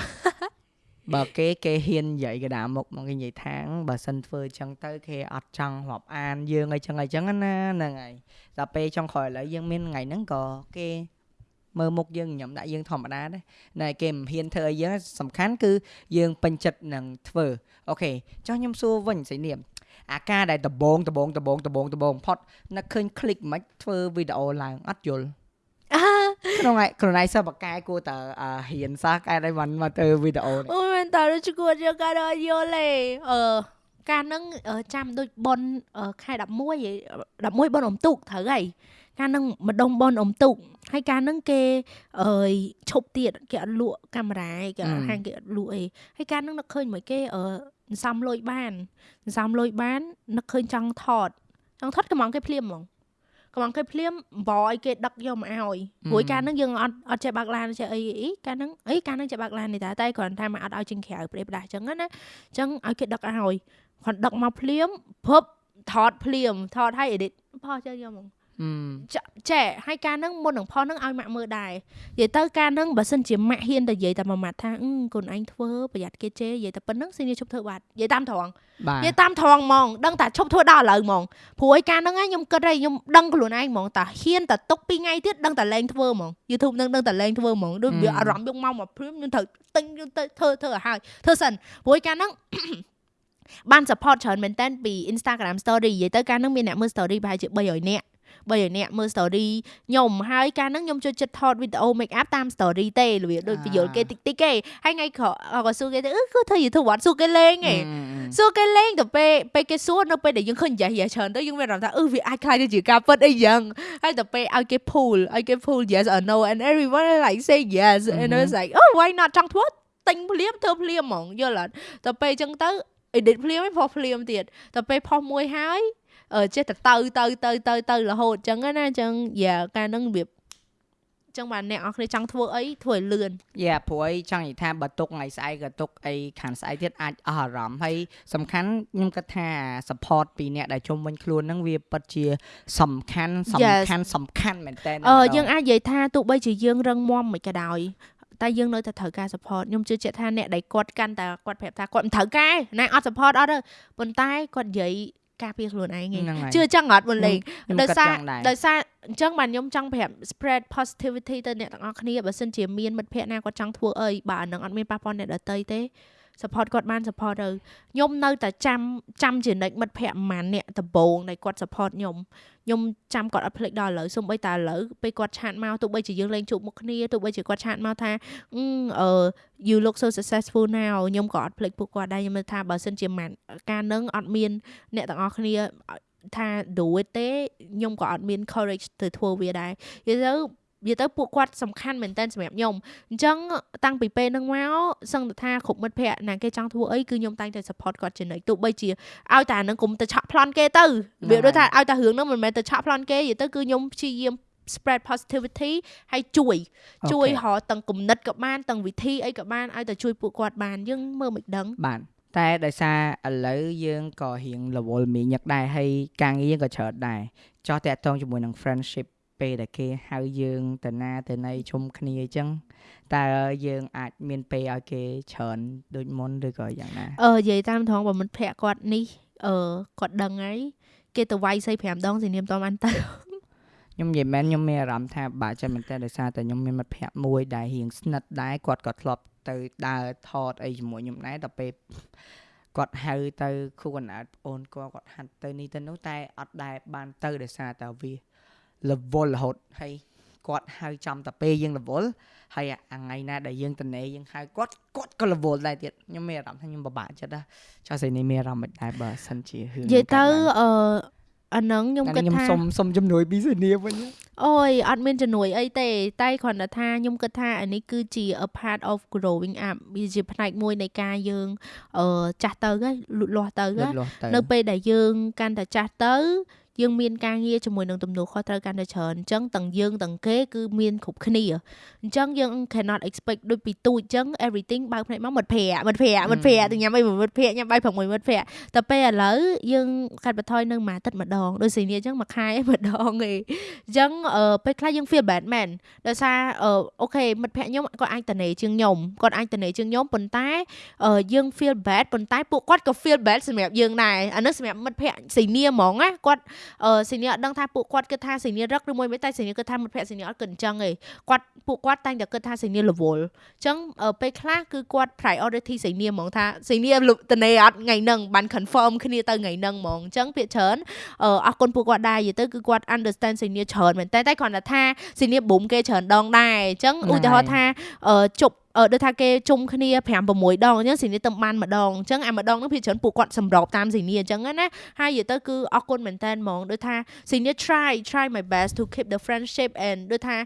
បើគេគេហ៊ាននិយាយកដាមុខមកគេនិយាយថាបើសិនធ្វើអញ្ចឹងទៅគេអត់ចង់រាប់អានយើងអីចឹងអីចឹងណាហ្នឹងហើយដល់ពេលចុងក្រោយឥឡូវយើងមានថ្ងៃហ្នឹងក៏គេ មើលមុខយើងញញឹមដាក់យើងធម្មតាណាណែគេមិនហ៊ានធ្វើអីយើងសំខាន់គឺយើងពេញចិត្តនឹងធ្វើអូខេចុះខ្ញុំសួរវិញសៃនាមអាការដែលដបងដបងដបងដបងដបងផុតនឹកឃើញ click មិនធ្វើវីដេអូឡើងអត់យល់ក្នុងខ្លួនឯងសិស្សបកែគួរតើហ៊ានសោះកែដៃមិនមកធ្វើវីដេអូអូមែនតើជួយគួរយកការដល់យល់ទេអឺការនឹងចាំដូចប៉ុនខែ11 11ប៉ុនអំទូកត្រូវហើយ ការនឹងម្ដុំប៉ុនអុំទូកហើយការនឹងគេអើយឈប់ទៀតគេអត់លក់កាមេរ៉ាគេហាងគេអត់លក់អីហើយការនឹងនឹកឃើញមួយគេអឺសំលុយបានសំលុយបាននឹកឃើញចង់ថតចង់ថតកំងគេភ្លាមហ្មងកំងគេភ្លាមបោឲ្យគេដឹកយកមកឲ្យព្រោះការនឹងយើងអត់អត់ចេះបើកឡានចេះអីអីការនឹងអីការនឹងចេះបើកឡាននេះតែតែគ្រាន់តែមកអត់ឲ្យចេញក្រៅប្រេបដាស់អញ្ចឹងណាអញ្ចឹងឲ្យគេដឹកឲ្យគាត់ដឹកមកភ្លាមភពថតភ្លាមថតឲ្យ edit ផុសចឹងយកហ្មង ចែហើយការនឹងមុននឹងផុសនឹងឲ្យម៉ាក់មើលដែរនិយាយទៅការនឹងបើសិនជាម៉ាក់ហ៊ានតែនិយាយតែមួយម៉ាត់ថាកូនឯងធ្វើប្រយ័ត្នគេជេរនិយាយតែប៉ុណ្្នឹងស៊ីនីឈប់ធ្វើបាត់និយាយតាមត្រង់និយាយតាមត្រង់ហ្មងដឹងតែឈប់ធ្វើដល់ឥឡូវហ្មងព្រោះឯការនឹងខ្ញុំគិតហើយខ្ញុំដឹងខ្លួនឯងហ្មងតាហ៊ានតែទុក2ថ្ងៃទៀតដឹងតែលែងធ្វើហ្មង YouTube នឹងដឹងតែលែងធ្វើហ្មងដូចវាអារម្មណ៍យកមកមកព្រមខ្ញុំត្រូវទិញខ្ញុំទៅធ្វើធ្វើឲ្យហើយធ្វើសិនព្រោះឯការនឹងបាន support ច្រើនមែនតើពី Instagram story និយាយទៅការនឹងមានអ្នកមើល story ប្រហែលជា300នាក់ បីអ្នកមើល story ខ្ញុំហើយកាលហ្នឹងខ្ញុំចូលចិត្តថតវីដេអូ make up តាម story ទេរបៀបដូចពយល់គេតិចតិចគេហើយថ្ងៃក្រោយក៏សួរគេទៅអឺគឺធ្វើ YouTube អត់សួរគេលេងឯងសួរគេលេងទៅពេលពេលគេសួរនៅពេលដែលយើងឃើញយ៉ាយ៉ាច្រើនទៅយើងមានអារម្មណ៍ថាអឺវាអាចខ្លាចទៅជាការពិតអីយ៉ាងហើយទៅពេលឲ្យគេ pull ឲ្យគេ pull yes or no and everyone like say yes and it's like oh why not ចង់ធ្វើទិញភ្លាមធ្វើភ្លាមហ្មងយល់អត់ទៅពេលអញ្ចឹងទៅ edit ភ្លាមឯងផុសភ្លាមទៀតទៅពេលផុសមួយហើយ ចេះតែទៅទៅទៅទៅទៅរហូតអញ្ចឹងណាអញ្ចឹងយ៉ាការនឹងរបៀបចឹងបាទអ្នកនរគ្នាចង់ធ្វើអីធ្វើឲ្យលឿនយ៉ាព្រោះអីចង់និយាយថាបើទុកថ្ងៃស្អែកក៏ទុកអីខាងស្អែកទៀតអាចអស់អារម្មណ៍ហើយសំខាន់ខ្ញុំគិតថា support ពីអ្នកដែលជុំវិញខ្លួនហ្នឹងវាពិតជា សំខាន់សំខាន់សំខាន់មែនតើអឺយើងអាចនិយាយថាទោះបីជាយើងរឹងមាំមិនក៏ដោយតែយើងនៅតែត្រូវការ support ខ្ញុំជឿជាក់ថាអ្នកដែលគាត់កាន់តែគាត់ប្រាប់ថាគាត់មិនត្រូវការណាអត់ support អត់ទេប៉ុន្តែគាត់និយាយ ការពារខ្លួនឯងជឿចឹងអត់មុនលេងដោយសារដោយសារអញ្ចឹងបាទខ្ញុំចង់ប្រាប់ spread positivity ទៅអ្នកទាំងអស់គ្នាបើសិនជាមានមិត្តភ័ក្តិណាគាត់ចង់ធ្វើអីបាទអានឹងអត់មានប៉ះពាល់អ្នកដទៃទេ support គាត់បាន support ទៅខ្ញុំនៅតែចាំចាំជានិច្ចមិត្តភ័ក្តិប្រហែលអ្នកដំបងដែលគាត់ support ខ្ញុំខ្ញុំចាំគាត់អត់ភ្លេចដល់ឥឡូវសូម្បីតែឥឡូវពេលគាត់ឆាតមកទោះបីជាយើងលេងជួបមុខគ្នាទោះបីជាគាត់ឆាតមកថាអឺ you look so successful now ខ្ញុំក៏អត់ភ្លេចពួកគាត់ដែរខ្ញុំថាបើសិនជាមិនការនឹងអត់មានអ្នកទាំងអស់គ្នាថា do it ទេខ្ញុំក៏អត់មាន courage ទៅធ្វើវាដែរនិយាយទៅ និយាយទៅពួកគាត់សំខាន់មែនតើសម្រាប់ខ្ញុំអញ្ចឹងតាំងពីពេលហ្នឹងមកសឹងតែថាគ្រប់មិត្តភ័ក្តិណាគេចង់ធ្វើអីគឺខ្ញុំតែងតែ support គាត់ជានិច្ចទោះបីជាឲ្យតែហ្នឹងកុំទៅឆក់ប្លន់គេទៅវាដូចថាឲ្យតែរឿងហ្នឹងមិនមែនទៅឆក់ប្លន់គេនិយាយទៅគឺខ្ញុំព្យាយាម spread positivity ហើយជួយ ជួយរកទាំងគំនិតក៏បានទាំងវិធីអីក៏បានឲ្យតែជួយពួកគាត់បានយើងមើលមិនដឹងបានតែដោយសារឥឡូវយើងក៏រៀងរវល់មីញឹកដែរហើយការងារក៏ច្រើនដែរចោះតាក់ទងជាមួយនឹង friendship ពេលដែលគេហៅយើងទៅណាទៅណីជុំគ្នាអញ្ចឹងតើយើងអាចមានពេលឲ្យគេច្រើនដូចមុនឬក៏យ៉ាងណាអឺនិយាយតាមត្រង់បើមិត្តភ័ក្ដិគាត់នេះអឺគាត់ដឹងហើយគេទៅវាយសី5ដងសនាមតបានទៅខ្ញុំនិយាយមែនខ្ញុំមានអារម្មណ៍ថាបាក់ចិត្តមែនតើដោយសារតែខ្ញុំមានមិត្តភ័ក្ដិមួយដែលរៀងស្និទ្ធដែរគាត់ក៏ធ្លាប់ទៅដើរថតអីជាមួយខ្ញុំដែរដល់ពេលគាត់ហៅទៅគូកណ្ដាលអូនគាត់គាត់ហាត់ទៅនេះទៅនោះតែអត់ដែរបានទៅដោយសារតែវា រវល់រហូតហើយគាត់ហៅចំតាពេលយើងរវល់ហើយអាថ្ងៃណាដែលយើងតនេយើងហៅគាត់គាត់ក៏រវល់ដែរទៀតខ្ញុំមានអារម្មណ៍ថាខ្ញុំពិបាកចិត្តណាចោះស្អីនេះមានអារម្មណ៍មិនដែរបើសិនជារឿងនិយាយទៅអឺអាហ្នឹងខ្ញុំគិតថាខ្ញុំសុំសុំជំនួយពីសេនាវិញអូយអត់មានជំនួយអីទេតែគ្រាន់តែថាខ្ញុំគិតថាអានេះគឺជា a part of growing up វាជាផ្នែកមួយនៃការយើងអឺចាស់ទៅហើយលូតលាស់ទៅនៅពេលដែលយើងកាន់តែចាស់ទៅ យើងមានការងារជាមួយនឹងទំនួលខុសត្រូវកាន់តែច្រើនអញ្ចឹងទាំងយើងទាំងគេគឺមានគ្រប់គ្នាអញ្ចឹងយើង cannot expect ដូចពីទូចអញ្ចឹង everything បើកភ្នែកមកមិត្តភ័ក្តិមិត្តភ័ក្តិមិត្តភ័ក្តិទៅញ៉ាំអីមិត្តភ័ក្តិញ៉ាំបាយ6មិត្តភ័ក្តិតែពេលឥឡូវយើងកាត់បន្ថយនៅមួយអាទិត្យម្ដងដូចសេនីអញ្ចឹងមួយខែម្ដងឯងអញ្ចឹងពេលខ្លះយើង feel bad man ដោយសារអូខេមិត្តភ័ក្តិខ្ញុំគាត់អាចតនេជាងខ្ញុំគាត់អាចតនេជាងខ្ញុំប៉ុន្តែយើង feel bad ប៉ុន្តែពួកគាត់ក៏ feel bad សម្រាប់យើងដែរអានេះសម្រាប់មិត្តភ័ក្តិសេនីហ្មងណាគាត់អឺសេនីអត់ដឹងថាពួកគាត់គិតថាសេនីរឹកឬមួយមិនតែសេនីគិតថាមិត្តភក្តិសេនីអត់គិតអញ្ចឹងទេគាត់ពួកគាត់តែងតែគិតថាសេនីរវល់អញ្ចឹងពេលខ្លះគឺគាត់ priority សេនីហ្មងថាសេនីតនេអត់ថ្ងៃហ្នឹងបាន confirm គ្នាទៅថ្ងៃហ្នឹងហ្មងអញ្ចឹងពាក្យច្រើនអរគុណពួកគាត់ដែរនិយាយទៅគឺគាត់ understand សេនីច្រើនមែនតែតែគ្រាន់តែថាសេនី boom គេច្រើនដងដែរអញ្ចឹងឧទាហរណ៍ថាជប់ អឺដូចថាគេជុំគ្នា5 6ដងអញ្ចឹងស៊ីនីទៅបានម្ដងអញ្ចឹងអាម្ដងនោះភាគច្រើនពួកគាត់សម្របតាមស៊ីនីអញ្ចឹងណាហើយនិយាយទៅគឺអរគុណមែនតើហ្មងដូចថាស៊ីនី try try my best to keep the friendship and ដូចថា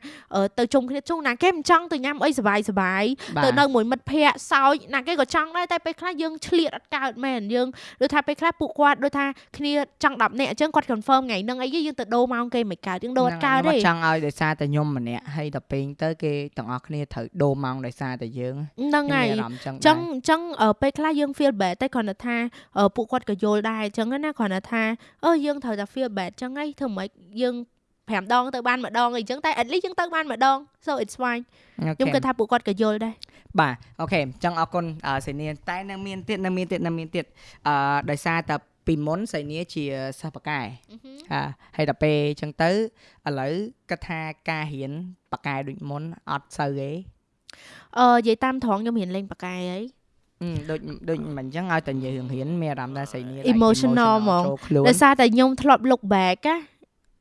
ទៅជុំគ្នាជុំណាគេមិនចង់ទៅញ៉ាំអីសុបាយសុបាយទៅនៅមួយមិត្តភ័ក្តិសោចណាគេក៏ចង់ដែរតែពេលខ្លះយើងឆ្លៀតអត់កើតមែនយើងដូចថាពេលខ្លះពួកគាត់ដូចថាគ្នាចង់10នាក់អញ្ចឹងគាត់ confirm ថ្ងៃហ្នឹងអីយើងទៅដូរម៉ោងគេមិនកើតយើងដូរអត់កើតទេចង់ឲ្យដោយសារតែខ្ញុំម្នាក់ហើយដល់ពេលទៅគេទាំងអស់គ្នាត្រូវដូរម៉ោងដោយសារតែយើងហ្នឹងហើយអញ្ចឹងអញ្ចឹងពេលខ្លះយើង feel bad តែគ្រាន់តែថាពួកគាត់ក៏យល់ដែរអញ្ចឹងណាគ្រាន់តែថាអឺយើងត្រូវតែ feel bad អញ្ចឹងហីធ្វើម៉េចយើង5ដងទៅបានម្ដងអីចឹងតែ at least យើងទៅបានម្ដង so it's fine ខ្ញុំគិតថាពួកគាត់ក៏យល់ដែរបាទអូខេអញ្ចឹងអរគុណសេនីតែនៅមានទៀតនៅមានទៀតនៅមានទៀតអឺដោយសារតែពីមុនសៃនីជាសិស្សបកែហាហើយដល់ពេលអញ្ចឹងទៅឥឡូវគាត់ថាការរៀនបកែដូចមុនអត់សូវទេ អឺនិយាយតាមត្រង់ខ្ញុំរៀនលេងប៉ាកែហីដូចដូចមិនអញ្ចឹងឲ្យតែនិយាយរឿងរៀនមានអារម្មណ៍ថាស្អីនេះ emotional ហ្មងដោយសារតែខ្ញុំធ្លាប់ look back ណា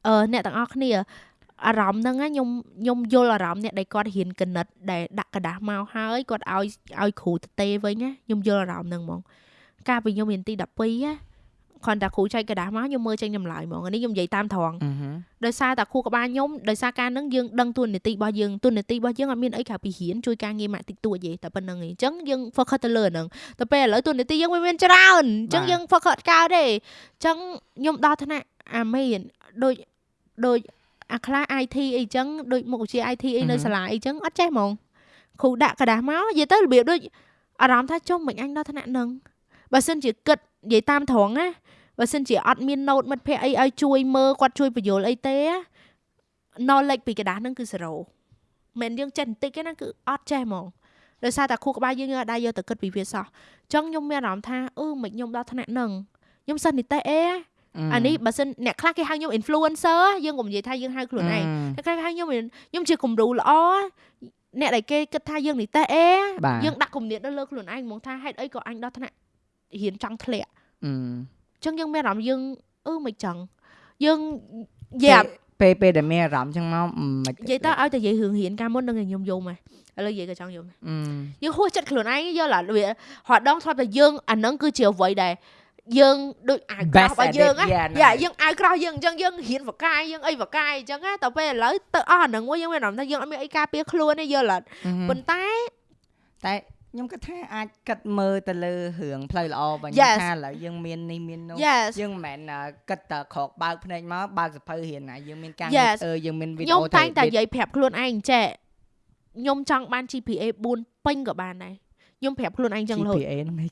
អឺអ្នកទាំងអស់គ្នាអារម្មណ៍ហ្នឹងខ្ញុំខ្ញុំយល់អារម្មណ៍អ្នកដែលគាត់រៀនកណិតដែលដាក់กระดาษមកហើយគាត់ឲ្យឲ្យគ្រូទៅទេវិញណាខ្ញុំយល់អារម្មណ៍ហ្នឹងហ្មងកាលពីខ្ញុំរៀនទី12ណា គ្រាន់តែគ្រូចែកกระดาษមកខ្ញុំមើលចេញចម្លើយហ្មងនេះខ្ញុំនិយាយតាមត្រង់ដោយសារតែគ្រូក្បាលខ្ញុំដោយសារការនឹងយើងដឹងទួនាទីរបស់យើងទួនាទីរបស់យើងអត់មានអីក្រៅពីរៀនជួយការងារម៉ាក់តិចតួចទេតែប៉ុណ្្នឹងឯងអញ្ចឹងយើង focus ទៅលើហ្នឹងតែពេលឥឡូវទួនាទីយើងវាមានច្រើនអញ្ចឹងយើង focus កើតទេអញ្ចឹងខ្ញុំដល់ថ្នាក់អាមេនដូចដូចអាខ្លះ IT អីចឹងដូចមុខវិជ្ជា IT អីនៅសាលាអីចឹងអត់ចេះហ្មងគ្រូដាក់กระดาษមកនិយាយទៅរបៀបដូចអារម្មណ៍ថាចុះមិនអញដល់ថ្នាក់ហ្នឹងបើសិនជាគិតនិយាយតាមត្រង់ណា បើសិនជាអត់មាន note មិត្តភ័ក្តិអីឲ្យជួយមើលគាត់ជួយបញ្យល់អីទេ knowledge ពីกระดาษហ្នឹងគឺ0មិនយើងចេះបន្តិចទេណាគឺអត់ចេះហ្មងដោយសារតែគ្រូក្បាលយើងអត់ដែរយកទៅគិតពីវាសោះអញ្ចឹងខ្ញុំមានអារម្មណ៍ថាអឺមិនខ្ញុំដល់ថ្នាក់ហ្នឹងខ្ញុំសិស្សនិទេសអេអានេះបើសិនអ្នកខ្លះគេហៅខ្ញុំ influencer យើងកុំនិយាយថាយើងហៅខ្លួនឯងតែខ្លះគេហៅខ្ញុំខ្ញុំជាគំរូល្អអ្នកដែលគេគិតថាយើងនិទេសអេយើងដាក់គំនិតទៅលើខ្លួនឯងហ្មងថាហេតុអីក៏អញដល់ថ្នាក់រៀនចង់ធ្លាក់ ចឹងយើងមានអារម្មណ៍យើងអឺមិនចឹងយើងយ៉ាពេលពេលដែលមានអារម្មណ៍ចឹងមកមិននិយាយតើឲ្យតែនិយាយរឿងរៀនកាលមុននឹងខ្ញុំយំហ៎ឥឡូវនិយាយក៏ចង់យំយើងហួសចិត្តខ្លួនឯងយល់ឡាវារត់ដងធ្លាប់តែយើងអានឹងគឺជាអ្វីដែលយើងដូចអាវក្រោះរបស់យើងណាយ៉ាយើងអាវក្រោះយើងអញ្ចឹងយើងរៀនវកាយយើងអីវកាយអញ្ចឹងណាតែពេលឥឡូវទៅអស់អានឹងមួយយើងមានអារម្មណ៍ថាយើងអត់មានអីការពារខ្លួនទេយល់អត់ប៉ុន្តែតែ ខ្ញុំគិតថាអាចគិតមើលទៅលើរឿងផ្លូវល្អបើខ្ញុំថាឥឡូវយើងមាននេះមាននោះយើងមិនមែនគិតតែក្រោកបើកភ្នែកមកបើកសភៅរៀនណាយើងមានការងារអឺយើងមានវីដេអូខ្ញុំតែងតែនិយាយប្រាប់ខ្លួនឯងចេះខ្ញុំចង់បាន GPA 4ពេញក៏បានដែរខ្ញុំប្រាប់ខ្លួនឯងចឹងរហូត GPA ហ្នឹងឯង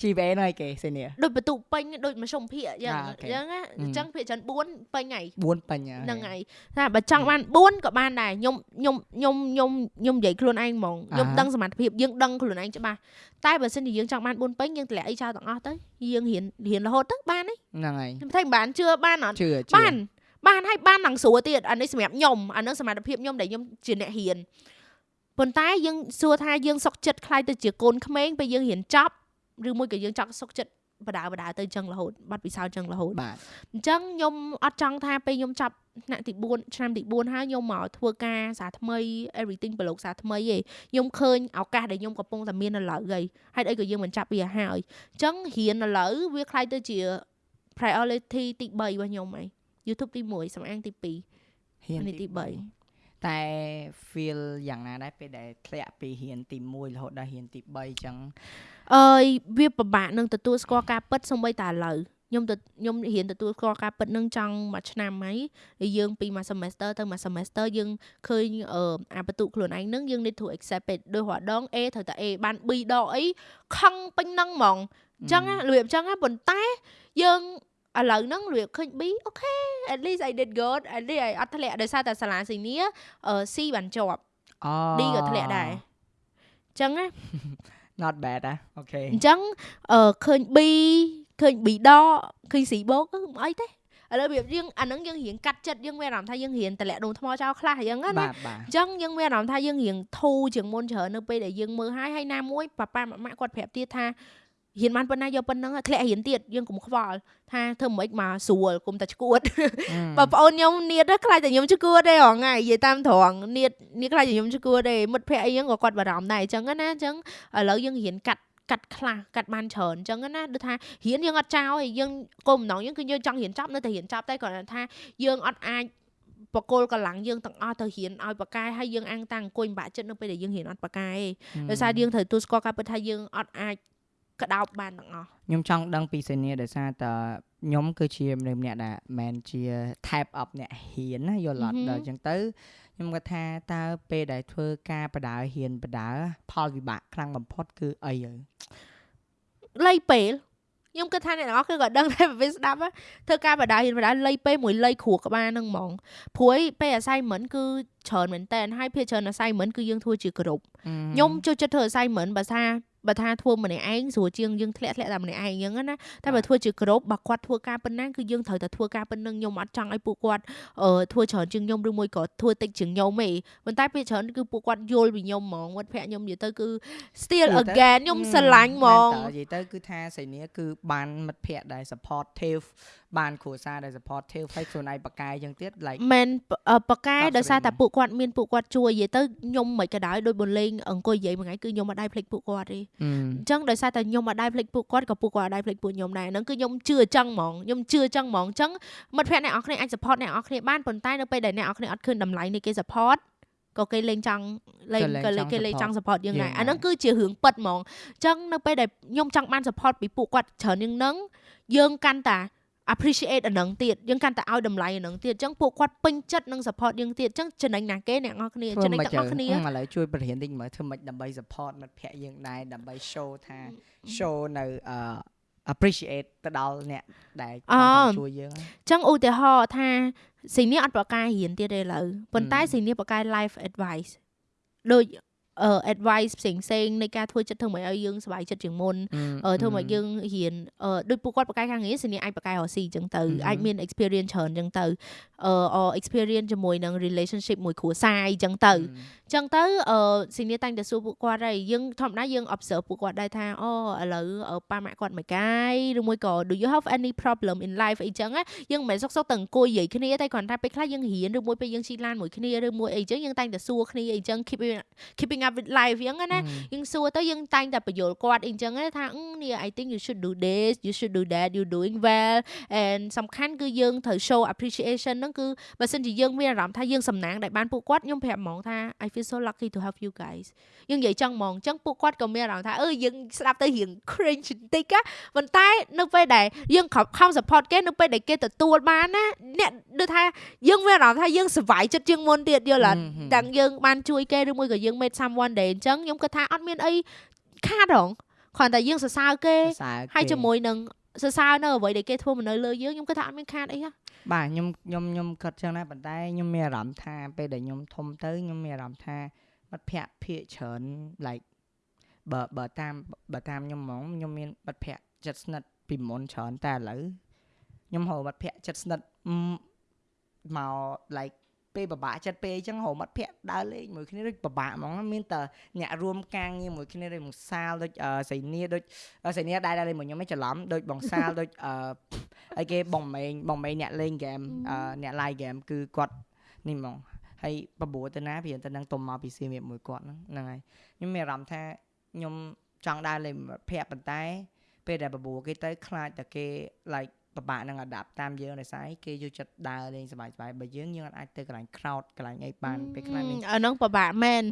GPA ហ្នឹងឯគេសេនីដូចបន្ទុកពេញដូចមធ្យមភាគអញ្ចឹងអញ្ចឹងអញ្ចឹងភាគច្រើន4ពេញហើយ4ពេញហ្នឹងហើយថាបើចង់បាន4ក៏បានដែរខ្ញុំខ្ញុំខ្ញុំខ្ញុំខ្ញុំនិយាយខ្លួនឯងហ្មងខ្ញុំដឹងសមត្ថភាពយើងដឹងខ្លួនឯងច្បាស់តែបើសិនជាយើងចង់បាន4ពេញយើងតម្លាក់អីចោលទាំងអស់ទៅយើងរៀនរៀនរហូតទៅបានទេហ្នឹងហើយខ្ញុំថាបានជឿបានអត់បានបានហើយបាននឹងស្រួលទៀតអានេះសម្រាប់ខ្ញុំអានឹងសមត្ថភាពខ្ញុំដែលខ្ញុំជាអ្នករៀនប៉ុន្តែយើងសួរថាយើងសុកចិត្តខ្លាយទៅជាកូនក្មេងពេលយើងរៀនចប់ ឬមួយក៏យើងចង់សុកចិត្តបដាបដាទៅចឹងរហូតបាត់ពិសោធន៍ចឹងរហូតបាទអញ្ចឹងខ្ញុំអត់ចង់ថាពេលខ្ញុំចាប់ថ្នាក់ទី4ឆ្នាំទី4ហើយខ្ញុំមកធ្វើការសាថ្មី everything ប្រឡូកសាថ្មីឯងខ្ញុំឃើញឱកាសដែលខ្ញុំកំពុងតែមាននៅឡើយហើយហេតុអីក៏យើងមិនចាប់វាហើយអញ្ចឹងរៀននៅឡើយវាខ្លាយទៅជា priority ទី3របស់ខ្ញុំឯង YouTube ទី1សំអាងទី2រៀនទី3 តែ feel យ៉ាងណាដែរពេលដែលធ្លាក់ពីរៀនទី1រហូតដល់រៀនទី3អញ្ចឹងអើយវាពិបាកនឹងទទួលស្គាល់ការពិតសូម្បីតែឥឡូវខ្ញុំទៅខ្ញុំរៀនទទួលស្គាល់ការពិតនឹងចង់មួយឆ្នាំហើយហើយយើងពីមួយ semester ទៅមួយ semester យើងឃើញអឺអាបន្ទុកខ្លួនឯងនឹងយើង need to accept it ដោយរាល់ដង A ត្រូវតែ A បាន B ដកអីខឹងពេញនឹងហ្មងអញ្ចឹងរបៀបអញ្ចឹងប៉ុន្តែយើង ឥឡូវហ្នឹងរបៀបឃើញ B អូខេ at least I did good at least I អត់ធ្លាក់ដោយសារតែសាលាស៊ីនីអឺ C បានជាប់ D ក៏ធ្លាក់ដែរអញ្ចឹងណា not bad ណាអូខេអញ្ចឹងអឺឃើញ B ឃើញប៊ីដឃើញស៊ីបូកគឺមិនអីទេឥឡូវរបៀបយើងអាហ្នឹងយើងរៀងកាត់ចិត្តយើងមានអារម្មណ៍ថាយើងរៀងតម្លាក់ដងថ្មចោលខ្លះអញ្ចឹងណាបាទបាទអញ្ចឹងយើងមានអារម្មណ៍ថាយើងរៀងធូរជាងមុនច្រើននៅពេលដែលយើងមើលហើយហើយណាមួយប៉ាប៉ាម៉ាក់គាត់ប្រាប់ទៀតថា រៀនបានប៉ុណ្ណាយកប៉ុណ្ណឹងធ្លាក់រៀនទៀតយើងកុំខ្វល់ថាធ្វើមិនមកស្រួលកុំតែឈួតបងប្អូនខ្ញុំនៀតខ្លាចតែខ្ញុំឈួតទេហងៃនិយាយតាមត្រង់នៀតនៀតខ្លាចតែខ្ញុំឈួតទេមិត្តភ័ក្ដិអីហ្នឹងក៏គាត់បារម្ភដែរអញ្ចឹងណាអញ្ចឹងឥឡូវយើងរៀនកាត់កាត់ខ្លះកាត់បានច្រើនអញ្ចឹងណាដូចថារៀនយើងអត់ចោលយើងគោលបំណងយើងគឺយើងចង់រៀនចប់នៅតែរៀនចប់តែគ្រាន់តែថាយើងអត់អាចបកគោលកម្លាំងយើងទាំងអស់ទៅរៀនឲ្យបកកែហើយយើងអាំងតាំងអង្គុយបាក់ចិត្តនៅពេលដែលយើងរៀនអត់បកកែទេដោយសារយើងត្រូវទូស្គាល់ការពិតថាយើងអត់អាច ក្តោបបានទាំងអស់ខ្ញុំចង់ដឹងពីសេនីដោយសារតើខ្ញុំគឺជាមនុស្សម្នាក់ដែលមិនជា type up អ្នកហ៊ានណាយល់អត់ដល់អញ្ចឹងទៅខ្ញុំគាត់ថាតើពេលដែលធ្វើការបដើហ៊ានបដើផលវិបាកខ្លាំងបំផុតគឺអីហើយលៃពេលខ្ញុំគិតថាអ្នកទាំងអស់គឺក៏ដឹងដែរពេលស្ដាប់ធ្វើការបដាហ៊ានបដាលៃពេលមួយលៃគ្រួក្បាលហ្នឹងហ្មងព្រួយពេល assignment គឺច្រើនមែនតើហើយភាគច្រើន assignment គឺយើងធ្វើជាក្រុមខ្ញុំចូលចិត្តធ្វើ assignment បើថា បើថាធ្វើម្នាក់ឯងស្រួលជាងយើងធ្លាក់ធ្លាក់តែម្នាក់ឯងអញ្ចឹងណាតែបើធ្វើជាក្រុមបើគាត់ធ្វើការប៉ុណ្ណាគឺយើងត្រូវតែធ្វើការប៉ុណ្ណឹងខ្ញុំអត់ចង់ឲ្យពួកគាត់អឺធ្វើច្រើនជាងខ្ញុំឬមួយក៏ធ្វើតិចជាងខ្ញុំទេប៉ុន្តែពេលច្រើនគឺពួកគាត់យល់ពីខ្ញុំហ្មងវត្តភ័ក្រខ្ញុំនិយាយទៅគឺ still again ខ្ញុំស្រឡាញ់ហ្មងនិយាយទៅគឺថាសៃនីគឺបានមិត្តភ័ក្ដិដែល supportive បានគ្រួសារដែល supportive ហើយខ្លួនឯងបកកាយចឹងទៀត like មិនបកកាយដោយសារតែពួកគាត់មានពួកគាត់ជួយនិយាយទៅខ្ញុំមិនក៏ដោយដូចបនលេងអង្គុយនិយាយមួយថ្ងៃគឺខ្ញុំមិនដែរភ្លេចពួកគាត់ទេអញ្ចឹងដោយសារតែខ្ញុំមិនដែរភ្លេចពួកគាត់ក៏ពួកគាត់ដែរភ្លេចពួកខ្ញុំដែរហ្នឹងគឺខ្ញុំជឿអញ្ចឹងហ្មងខ្ញុំជឿអញ្ចឹងហ្មងអញ្ចឹងមិត្តភក្តិអ្នកនរគ្នាអាច support អ្នកនរគ្នាបានប៉ុន្តែនៅពេលដែលអ្នកនរគ្នាអត់ឃើញតម្លៃនៃគេ support ក៏គេលេងចង់លេងក៏គេលេងចង់ support យើងដែរអាហ្នឹងគឺជារឿងពិតហ្មងអញ្ចឹងនៅពេលដែលខ្ញុំចង់បាន support ពីពួកគាត់ច្រើនជាងហ្នឹងយើងកាន់តែ appreciate អានឹងទៀតយើងកាន់តែឲ្យតម្លៃអានឹងទៀតអញ្ចឹងពួកគាត់ពេញចិត្តនឹង support យើងទៀតអញ្ចឹងចំណេញណាគេអ្នកនរគ្នាចំណេញទាំងអស់គ្នាឥឡូវជួយបរិញ្ញាតិចមើលធ្វើម៉េចដើម្បី support មិត្តភ័ក្តិយើងដែរដើម្បី show ថា show នៅអឺ appreciate ទៅដល់អ្នកដែលជួយយើងអញ្ចឹងឧទាហរណ៍ថាស៊ីនីអត់ប្រកាយរៀនទៀតទេឥឡូវប៉ុន្តែស៊ីនីប្រកាយ life advice ដូចអឺ advice ផ្សេងផ្សេងនៃការធ្វើចិត្តធ្វើម៉េចឲ្យយើងសុបាយចិត្តជាងមុនអឺធ្វើម៉េចយើងរៀនអឺដូចពួកគាត់បកកាយខាងងារសញ្ញាអាចបកកាយរស៊ីអញ្ចឹងទៅអាចមាន experience ច្រើនអញ្ចឹងទៅអឺ experience ជាមួយនឹង relationship មួយគ្រួសារអញ្ចឹងទៅអញ្ចឹងទៅអឺស៊ីនីតាំងតែសួរពួកគាត់ហើយយើងធម្មតាយើង observe ពួកគាត់ដែរថាអូឥឡូវប៉ាម៉ាក់គាត់មិនកាយឬមួយក៏ do you have any problem in life អីចឹងយើងមិនមែនសុកសុកតែអង្គុយនិយាយគ្នាតែគ្រាន់តែពេលខ្លះយើងរៀនឬមួយពេលយើងជិះឡានមួយគ្នាឬមួយអីចឹងយើងតែងតែសួរគ្នាអីចឹង keep keeping up with life ចឹងណាយើងសួរទៅយើងតែងតែបញ្យល់គាត់អីចឹងថានេះ I think you should do this you should do that you doing well and សំខាន់គឺយើងត្រូវ show appreciation ហ្នឹងគឺបើសិនជាយើងមានអារម្មណ៍ថាយើងសំណាងដែលបានពួកគាត់ខ្ញុំប្រាប់ហ្មងថា I feel so lucky to have you guys យើងនិយាយចឹងហ្មងចឹងពួកគាត់ក៏មានអារម្មណ៍ថាអឺយើងស្ដាប់ទៅរៀង cringe បន្តិចណាប៉ុន្តែនៅពេលដែលយើងខំ support គេនៅពេលដែលគេទទួលបានណាអ្នកដូចថាយើងមានអារម្មណ៍ថាយើងសុវ័យចិត្តជាងមុនទៀតយល់អត់ទាំងយើងបានជួយគេឬមួយក៏យើង made someone day អញ្ចឹងខ្ញុំគិតថាអត់មានអីខាតហងគ្រាន់តែយើងសរសើរគេហើយជាមួយនឹងសរសើរនៅអ្វីដែលគេធ្វើមកនៅលើយើងខ្ញុំគិតថាអត់មានខាតអីហ៎បាទខ្ញុំខ្ញុំខ្ញុំគិតចឹងដែរប៉ុន្តែខ្ញុំមានអារម្មណ៍ថាពេលដែលខ្ញុំធំទៅខ្ញុំមានអារម្មណ៍ថាមិត្តភ័ក្តិភាកច្រើន like បើបើតាមបើតាមខ្ញុំហ្មងខ្ញុំមានមិត្តភ័ក្តិចិត្តស្និទ្ធពីមុនច្រើនតែឥឡូវខ្ញុំហៅមិត្តភ័ក្តិចិត្តស្និទ្ធមក like ពេលពិបាកចិត្តពេកអញ្ចឹងរមាត់ភ័ក្រដើរលេងមួយគ្នាដូចពិបាកហ្មងមានតែអ្នករួមការងារមួយគ្នាដូចបងសាលដូចសៃនីដូចសៃនីដែរដែរលេងមួយខ្ញុំមិនច្រឡំដូចបងសាលដូចអឺអីគេបងម៉េងបងម៉េងអ្នកលេងហ្គេមអ្នក live game គឺគាត់នេះហ្មងហើយបបួរទៅណាព្រានទៅនឹងទុំមកពីសៀមរាបមួយគាត់ហ្នឹងហ្នឹងហើយខ្ញុំមានអារម្មណ៍ថាខ្ញុំចង់ដើរលេងភ័ក្រប៉ុន្តែពេលដែលបបួរគេទៅខ្លាចតែគេ like ពិបាកនឹង adapt តាមយើងដោយសារគេយកចិត្តដើរលេងសบายៗបើយើងយើងអាចទៅកន្លែង crowd កន្លែងអីបានពេលខ្លះមានអាហ្នឹងពិបាកមែន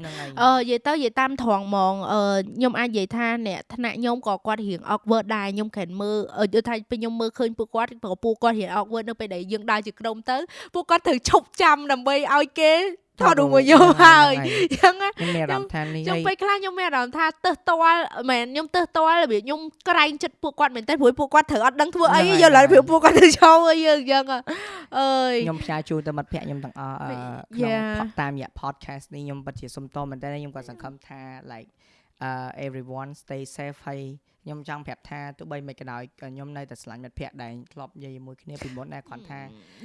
អឺនិយាយទៅនិយាយតាមត្រង់ហ្មងអឺខ្ញុំអាចនិយាយថាអ្នកថ្នាក់ខ្ញុំក៏គាត់រៀង awkward ដែរខ្ញុំគ្រាន់មើលយល់ថាពេលខ្ញុំមើលឃើញពួកគាត់ព្រោះពួកគាត់រៀង awkward នៅពេលដែលយើងដើរជាក្រុមទៅពួកគាត់ត្រូវឈប់ចាំដើម្បីឲ្យគេ ថតរូបមួយយកហើយអញ្ចឹងខ្ញុំមានអារម្មណ៍ថានេះខ្ញុំពេលខ្លះខ្ញុំមានអារម្មណ៍ថាទឹះទាល់មែនខ្ញុំទឹះទាល់របៀបខ្ញុំក្រែងចិត្តពួកគាត់មែនតែព្រោះពួកគាត់ត្រូវអត់ដឹងធ្វើអីយកឡើយព្រោះពួកគាត់ទៅឈោអីយើងអញ្ចឹងអើយខ្ញុំផ្សាយជូនទៅមិត្តភ័ក្ដិខ្ញុំទាំងអស់ក្នុងតាមរយៈ podcast នេះខ្ញុំពិតជាសុំតមែនតើខ្ញុំក៏សង្ឃឹមថា like uh everyone stay safe ហើយខ្ញុំចង់ប្រាប់ថាទោះបីមិនក៏ដោយខ្ញុំនៅតែស្រឡាញ់មិត្តភ័ក្តិដែលធ្លាប់និយាយជាមួយគ្នាពីមុនដែរគាត់ថា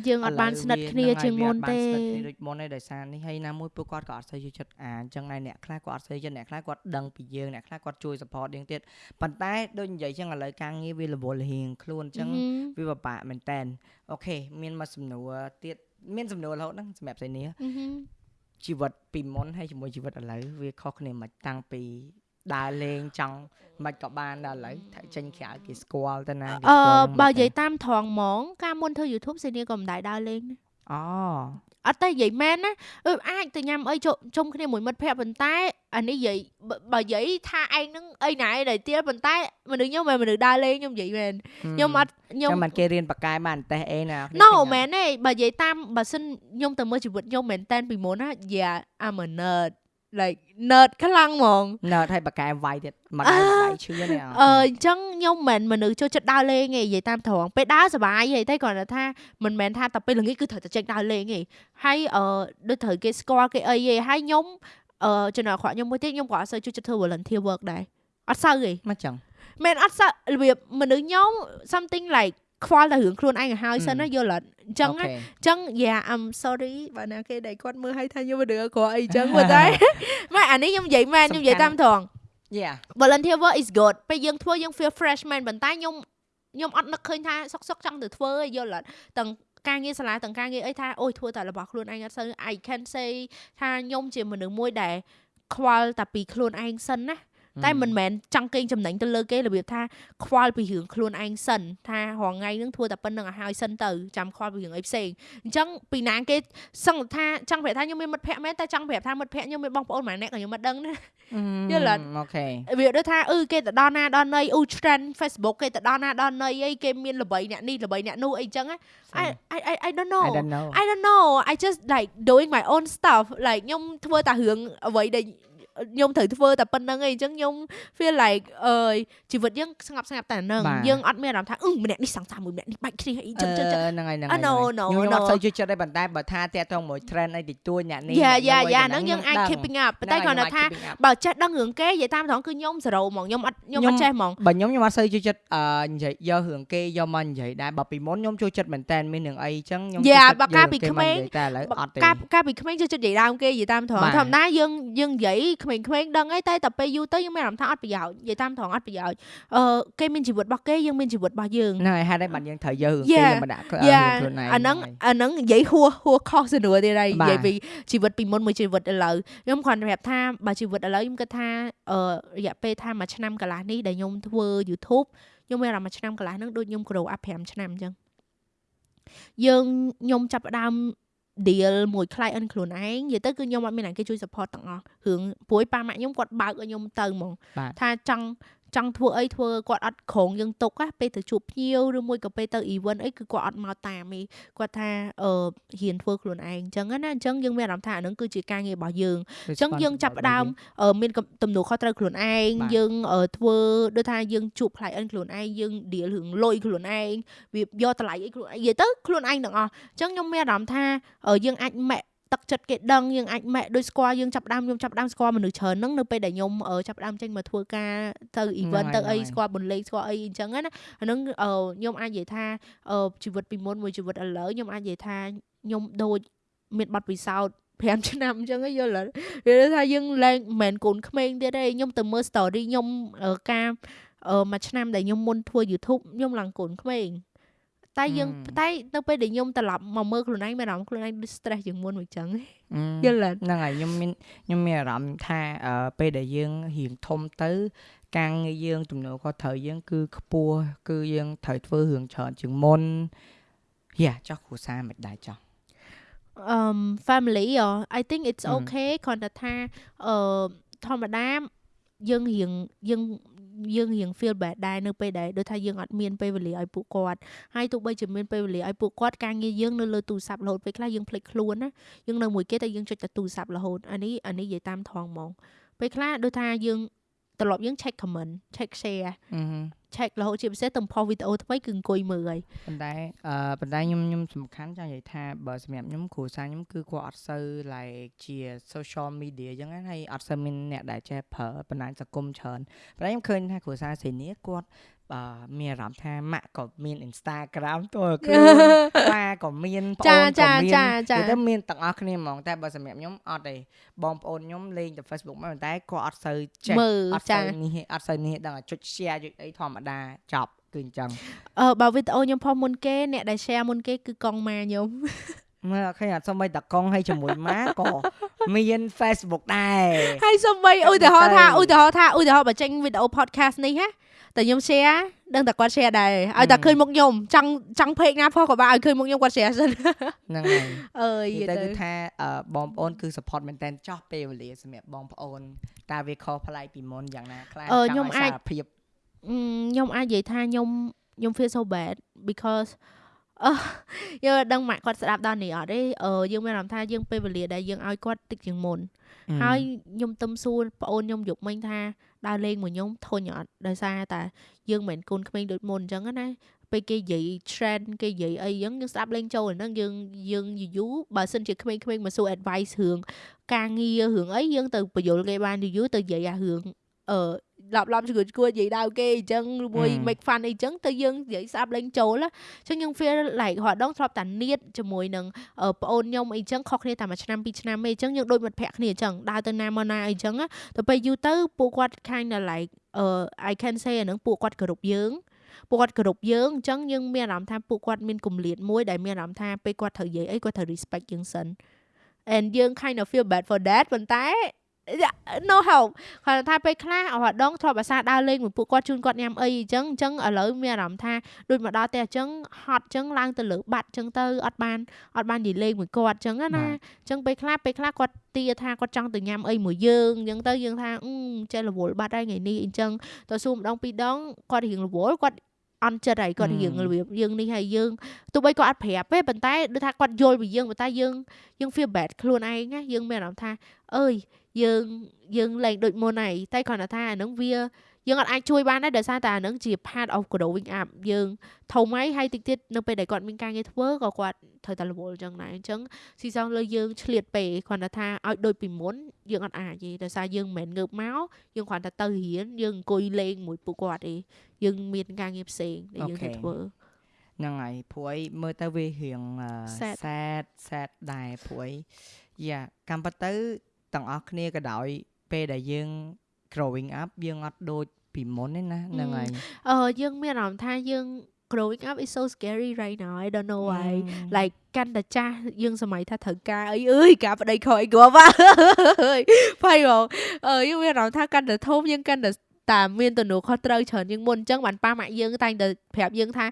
យើងអត់បានស្និទ្ធគ្នាជាងមុនទេដូចមុនទេដោយសារនេះហើយណាមួយពួកគាត់ក៏អត់សូវយល់ចិត្តអាអញ្ចឹងហើយអ្នកខ្លះគាត់អត់សូវយល់អ្នកខ្លះគាត់ដឹងពីយើងអ្នកខ្លះគាត់ជួយ support យើងទៀតប៉ុន្តែដូចនិយាយចឹងឥឡូវការងារវារវល់រៀងខ្លួនអញ្ចឹងវាពិបាកមែនតើអូខេមានមកសំណួរទៀតមានសំណួររហូតហ្នឹងសម្រាប់ស្អីនេះ ជីវិតពីមុនហើយជាមួយជីវិតឥឡូវវាខុសគ្នាមិនតាំងពីដើរលេងចង់មិនក៏បានដល់ឥឡូវថាចេញក្រៅគេស្គាល់ទៅណាអឺបើនិយាយតាមត្រង់ហ្មងការមុនធ្វើ YouTube សេនីក៏មិនដែរដើរលេង អូអត់តែនិយាយមែនណាអឺអាចទៅញ៉ាំអីជុំគ្នាមួយមិត្តភ័ក្តិប៉ុន្តែអានេះនិយាយបើនិយាយថាឯងនឹងអីណែដែលទៀតប៉ុន្តែមនុស្សខ្ញុំមិនមនុស្សដើរលេងខ្ញុំនិយាយមែនខ្ញុំអត់ខ្ញុំមិនគេរៀនបកកែបានតេះអីណា No មែនទេបើនិយាយតាមបើសិនខ្ញុំទៅមើលជីវិតខ្ញុំមែនតែនពីមុនណា Yeah I'm a nerd like nerd ខ្លាំងហ្មង nerd ហើយបកកែវាយទៀតមកដៃដៃឈឺនេះអឺអញ្ចឹងខ្ញុំមិនមនុស្សចូលចិត្តដើរលេងទេនិយាយតាមត្រង់ពេលដើរសប្បាយហីតែគ្រាន់តែថាមិនមែនថាតែពេលល្ងាចគឺត្រូវតែចេញដើរលេងទេហើយអឺដូចត្រូវគេស្គាល់គេអីទេហើយខ្ញុំអឺចំណុចអាក្រក់ខ្ញុំមួយទៀតខ្ញុំក៏អត់សូវចូលចិត្តធ្វើ volunteer work ដែរអត់សូវទេមកចឹងមែនអត់សូវរបៀបមនុស្សខ្ញុំ something like ខ្វល់តែរឿងខ្លួនឯងឲ្យហើយសិនណាយល់អត់អញ្ចឹងអញ្ចឹង yeah I'm sorry បើណាគេដែលគាត់មើលឲ្យថាខ្ញុំរឿងអក្រក់អីអញ្ចឹងប៉ុន្តែម៉ែអានេះខ្ញុំនិយាយមែនខ្ញុំនិយាយតាមត្រង់ yeah volunteer work is good ពេលយើងធ្វើយើង feel fresh មែនប៉ុន្តែខ្ញុំខ្ញុំអត់នឹកឃើញថាសុកសុកចង់ទៅធ្វើយល់អត់ទាំងការងារសាលាទាំងការងារអីថាអូយធ្វើតែរបស់ខ្លួនឯងអត់សូវ I can say ថាខ្ញុំជាមនុស្សមួយដែលខ្វល់តែពីខ្លួនឯងសិនណា តែមិនមែនចង់កេងចំណេញទៅលើគេរបៀបថាខ្វល់ពីរឿងខ្លួនឯងសិនថារងថ្ងៃនឹងធ្វើតែប៉ុណ្្នឹងឲ្យហើយសិនទៅចាំខ្វល់ពីរឿងអីផ្សេងអញ្ចឹងពីណាគេសឹងថាចង់ប្រាប់ថាខ្ញុំមានមិត្តភ័ក្តិមែនតែចង់ប្រាប់ថាមិត្តភ័ក្តិខ្ញុំមានបងប្អូនម្នាក់ក៏ខ្ញុំមិនដឹងណាយល់អត់អូខេវាដូចថាអឺគេទៅដល់ណាដល់ណីអ៊ូ trend Facebook គេទៅដល់ណាដល់ណីអីគេមានល្បីអ្នកនេះល្បីអ្នកនោះអីចឹង I I I don't know I don't know I don't know I just like doing my own stuff like ខ្ញុំធ្វើតែរឿងអ្វីដែល ខ្ញុំត្រូវធ្វើតែប៉ុណ្្នឹងឯងអញ្ចឹងខ្ញុំ feel like អើយជីវិតយើងស្ងប់ស្ងាត់តែហ្នឹងយើងអត់មានអារម្មណ៍ថាអឺម្នាក់នេះសង្សារមួយម្នាក់នេះបាច់គ្នាអីចឹងចឹងហ្នឹងហើយហ្នឹងហើយខ្ញុំអត់សូវជឿចិត្តដែរប៉ុន្តែបើថាតាក់ទងមួយ trend អីតិចតួចអ្នកនេះយ៉ាយ៉ាយ៉ាហ្នឹងយើងអាច keeping up ប៉ុន្តែគ្រាន់តែថាបើចេះដឹងរឿងគេនិយាយតាមត្រង់គឺខ្ញុំ0ហ្មងខ្ញុំអត់ខ្ញុំអត់ចេះហ្មងបើខ្ញុំខ្ញុំអត់សូវជឿចិត្តអឺនិយាយយករឿងគេយកមកនិយាយដែរបើពីមុនខ្ញុំចូលចិត្តមែនតើមានរឿងអីចឹងខ្ញុំយ៉ាបើកាលពីក្មេងតែឥឡូវអត់ទេកាលពីក្មេងចូលចិត្តនិយាយដើមគេនិយាយតាមត្រង់ធម្មតាយើងយើងនិយាយក្មេងៗដឹងអីតែតែពេលយូរទៅយើងមានអារម្មណ៍ថាអត់ប្រយោជន៍និយាយតាមត្រង់អត់ប្រយោជន៍អឺគេមានជីវិតរបស់គេយើងមានជីវិតរបស់យើងហ្នឹងហើយហេតុអីបានយើងត្រូវយកគេមកដាក់ខ្លួនឯងអាហ្នឹងអាហ្នឹងនិយាយហួសហួខុសសំណួរទៀតហើយនិយាយពីជីវិតពីមុនមួយជីវិតឥឡូវខ្ញុំគ្រាន់តែប្រាប់ថាបើជីវិតឥឡូវខ្ញុំគិតថាអឺរយៈពេលថាមួយឆ្នាំកន្លះនេះដែលខ្ញុំធ្វើ YouTube ខ្ញុំមានអារម្មណ៍មួយឆ្នាំកន្លះហ្នឹងដូចខ្ញុំ grow up 5ឆ្នាំអញ្ចឹងយើងខ្ញុំចាប់ផ្ដើម deal មួយ client ខ្លួនឯងនិយាយទៅគឺខ្ញុំអត់មានអ្នកគេជួយ support ទាំងអស់រឿងព្រួយប៉ាម៉ាក់ខ្ញុំគាត់បើកឲ្យខ្ញុំទៅហ្មងថាចង់ ចង់ធ្វើអីធ្វើគាត់អត់ក្រងយើងទុកណាពេលទៅជួបភ្ញៀវឬមួយក៏ពេលទៅ event អីគឺគាត់អត់មកតាមទេគាត់ថាអឺហ៊ានធ្វើខ្លួនឯងអញ្ចឹងណាអញ្ចឹងយើងមានអារម្មណ៍ថាអានឹងគឺជាការងាររបស់យើងអញ្ចឹងយើងចាប់ផ្ដើមមានទំនួលខុសត្រូវខ្លួនឯងយើងធ្វើដូចថាយើងជួប client ខ្លួនឯងយើង deal រឿងលុយខ្លួនឯងវាយកតម្លៃអីខ្លួនឯងនិយាយទៅខ្លួនឯងទាំងអស់អញ្ចឹងខ្ញុំមានអារម្មណ៍ថាយើងអាចម៉ាក់ ទឹកចិត្តគេដឹងយើងអាចម៉ែដូចស្គាល់យើងចាប់ដើមខ្ញុំចាប់ដើមស្គាល់មនុស្សច្រើនហ្នឹងនៅពេលដែលខ្ញុំចាប់ដើមចេញមកធ្វើការទៅ event ទៅអីស្គាល់បន្លេងស្គាល់អីអញ្ចឹងណាអាហ្នឹងខ្ញុំអាចនិយាយថាជីវិតពីមុនមួយជីវិតឥឡូវខ្ញុំអាចនិយាយថាខ្ញុំដូចមានប័ណ្ណពិសោធន៍5ឆ្នាំអញ្ចឹងយល់អត់វាថាយើងឡើងមិនមែនកូនក្មេងទៀតទេខ្ញុំទៅមើល story ខ្ញុំការមួយឆ្នាំដែលខ្ញុំមុនធ្វើ YouTube ខ្ញុំឡើងកូនក្មេង តែយើងតែនៅពេលដែលខ្ញុំត្រឡប់មកមើលខ្លួនឯងមានអារម្មណ៍ខ្លួនឯងដូច stress ជាងមុនមួយចឹងយល់ហ្នឹងហើយខ្ញុំមានខ្ញុំមានអារម្មណ៍ថាពេលដែលយើងរៀងធំទៅការងារយើងទំនួលខុសត្រូវយើងគឺខ្ពស់គឺយើងត្រូវធ្វើរឿងច្រើនជាងមុនយ៉ាចោះគ្រួសារមិនដែរចោះ um family or I think it's okay គ្រាន់តែថាអឺធម្មតាយើងរៀងយើង យើងរៀង feel bad ដែរនៅពេលដែលដូចថាយើងអត់មានពេលវេលាឲ្យពួកគាត់ហើយទោះបីជាមានពេលវេលាឲ្យពួកគាត់ការងារយើងនៅលើទូរស័ព្ទរហូតពេលខ្លះយើងភ្លេចខ្លួនណាយើងនៅមួយគេតែយើងចុចតែទូរស័ព្ទរហូតអានេះអានេះនិយាយតាមថងហ្មងពេលខ្លះដូចថាយើងត្រឡប់យើង check comment check share check រហូតជាពិសេសទំព័រវីដេអូថ្មីគឺអង្គុយមើលហើយប៉ុន្តែអឺប៉ុន្តែខ្ញុំខ្ញុំសំខាន់ចង់និយាយថាបើសម្រាប់ខ្ញុំគ្រូសាខ្ញុំគឺគាត់អត់សូវ like ជា social media អញ្ចឹងហើយអត់សូវមានអ្នកដែលចេះប្រើបណ្ដាញសង្គមច្រើនប៉ុន្តែខ្ញុំឃើញថាគ្រូសាសេនីគាត់ បាទមានអារម្មណ៍ថាម៉ាក់ក៏មាន Instagram តើគឺប៉ាក៏មានបងក៏មានចាចាចាទៅមានទាំងអស់គ្នាហ្មងតែបើសម្រាប់ខ្ញុំអត់ទេបងប្អូនខ្ញុំលេងតែ Facebook មកតែគាត់អត់សូវចេះអត់សូវនេះអត់សូវនេះដឹងតែចុច share ចុចអីធម្មតាចប់គឺអញ្ចឹងអឺបើវីដេអូខ្ញុំផុសមុនគេអ្នកដែល share មុនគេគឺកង់ម៉ាខ្ញុំមើលឃើញអត់សំបីតកង់ឲ្យជាមួយម៉ាក៏មាន Facebook ដែរហើយសំបីឧទាហរណ៍ថាឧទាហរណ៍ថាឧទាហរណ៍បើចេញវីដេអូ podcast នេះហ៎ តែខ្ញុំ share ដឹងតែគាត់ share ដែរឲ្យតែឃើញមុខខ្ញុំចង់ចង់ page ណាផុសក៏បានឲ្យឃើញមុខខ្ញុំគាត់ share សិនហ្នឹងហើយអើយទៅគឺថាបងប្អូនគឺ support មែនតើចោះពេលវេលាសម្រាប់បងប្អូនតើវាខុសប្លែកពីមុនយ៉ាងណាខ្លះចង់ឲ្យសារភាពខ្ញុំអាចនិយាយថាខ្ញុំខ្ញុំ feel so bad because អឺយើងដឹងម៉ាក់គាត់ស្ដាប់ដល់នេះអត់ទេអឺយើងមានអារម្មណ៍ថាយើងពេលវេលាដែលយើងឲ្យគាត់តិចជាងមុន ហើយខ្ញុំទឹមសួរប្អូនខ្ញុំយកមិញថាដើរលេងមួយខ្ញុំធុញអត់ដោយសារតែយើងមិនកូនក្មេងដូចមុនអញ្ចឹងណាពេលគេនិយាយ trend គេនិយាយអីអញ្ចឹងយើងស្ដាប់លេងចូលហ្នឹងយើងយើងយូរបើសិនជាក្មេងៗមកសួរ advice រឿងការងាររឿងអីយើងទៅបញ្យល់គេបានយូរទៅនិយាយអារឿងអឺ ឡប់ឡប់ឈួតឈួតនិយាយដៅគេអញ្ចឹងមួយ make fun អីចឹងទៅយើងនិយាយស្ដាប់លេងចូលអញ្ចឹងយើង feel like រដងធ្លាប់តែនៀតជាមួយនឹងប្អូនខ្ញុំអីចឹងខុសគ្នាតែមួយឆ្នាំពីរឆ្នាំអីចឹងយើងដូចមិត្តភក្តិគ្នាអញ្ចឹងដើរទៅណាមកណាអីចឹងទៅពេលយូរទៅពួកគាត់ kind of like uh I can say អានឹងពួកគាត់គោរពយើងពួកគាត់គោរពយើងអញ្ចឹងយើងមានអារម្មណ៍ថាពួកគាត់មានគម្លាតមួយដែលមានអារម្មណ៍ថាពេលគាត់ត្រូវនិយាយអីគាត់ត្រូវ respect យើងសិន and យើង kind of feel bad for that ប៉ុន្តែ no help គាត់ថាពេលខ្លះអត់ដងធ្លាប់អាសាដើរលេងមួយពួកគាត់ជូនគាត់ញ៉ាំអីអញ្ចឹងអញ្ចឹងឥឡូវមានអារម្មណ៍ថាដូចមកដល់ផ្ទះអញ្ចឹងហត់អញ្ចឹងឡើងទៅលើបាត់អញ្ចឹងទៅអត់បានអត់បាននិយាយលេងមួយគាត់អញ្ចឹងណាអញ្ចឹងពេលខ្លះពេលខ្លះគាត់ទាថាគាត់ចង់ទៅញ៉ាំអីមួយយើងអញ្ចឹងទៅយើងថាចេះរវល់បាត់ហើយថ្ងៃនេះអញ្ចឹងទៅសួរម្ដងពីរដងគាត់រៀងរវល់គាត់អន់ចិត្តហើយគាត់រៀងរបៀបយើងនេះហើយយើងទោះបីគាត់អត់ប្រាប់ទេប៉ុន្តែដូចថាគាត់យល់ពីយើងប៉ុន្តែយើងយើង feel bad ខ្លួនឯងណាយើងមានអារម្មណ៍ថាអើយ យើងយើងលែងដូចមុនហើយតែគ្រាន់តែថាអានឹងវាយើងអត់អាចជួយបានដែរដោយសារតែអានឹងជា part of growing up យើងធំហើយហើយតិចទៀតនៅពេលដែលគាត់មានការងារធ្វើក៏គាត់ត្រូវតែរវល់ចឹងដែរអញ្ចឹងស៊ីសងលើយើងឆ្លៀតពេកគ្រាន់តែថាឲ្យដូចពីមុនយើងអត់អាចទេដោយសារយើងមិនមែនងើបមកយើងគ្រាន់តែទៅរៀនយើងអង្គុយលេងមួយពួកគាត់ទេយើងមានការងារផ្សេងដែលយើងត្រូវធ្វើហ្នឹងហើយព្រួយមើលទៅវារៀង sad sad ដែរព្រួយយ៉ាកម្មពិតទៅ ទាំងអស់គ្នាក៏ដោយពេលដែលយើង growing up យើងអត់ដូចពីមុនទេណាហ្នឹងហើយអឺយើងមានអារម្មណ៍ថាយើង growing up is so scary right now I don't know why like កាន់តែចាស់យើងសម័យថាត្រូវការអីអើយការប្តីខ້ອຍគ្រាប់អើយផៃបងអឺយើងមានអារម្មណ៍ថាកាន់តែធំយើងកាន់តែតាមានទំនួលខុសត្រូវច្រើនជាងមុនអញ្ចឹងបានប៉ាម៉ាក់យើងតែងតែប្រាប់យើងថា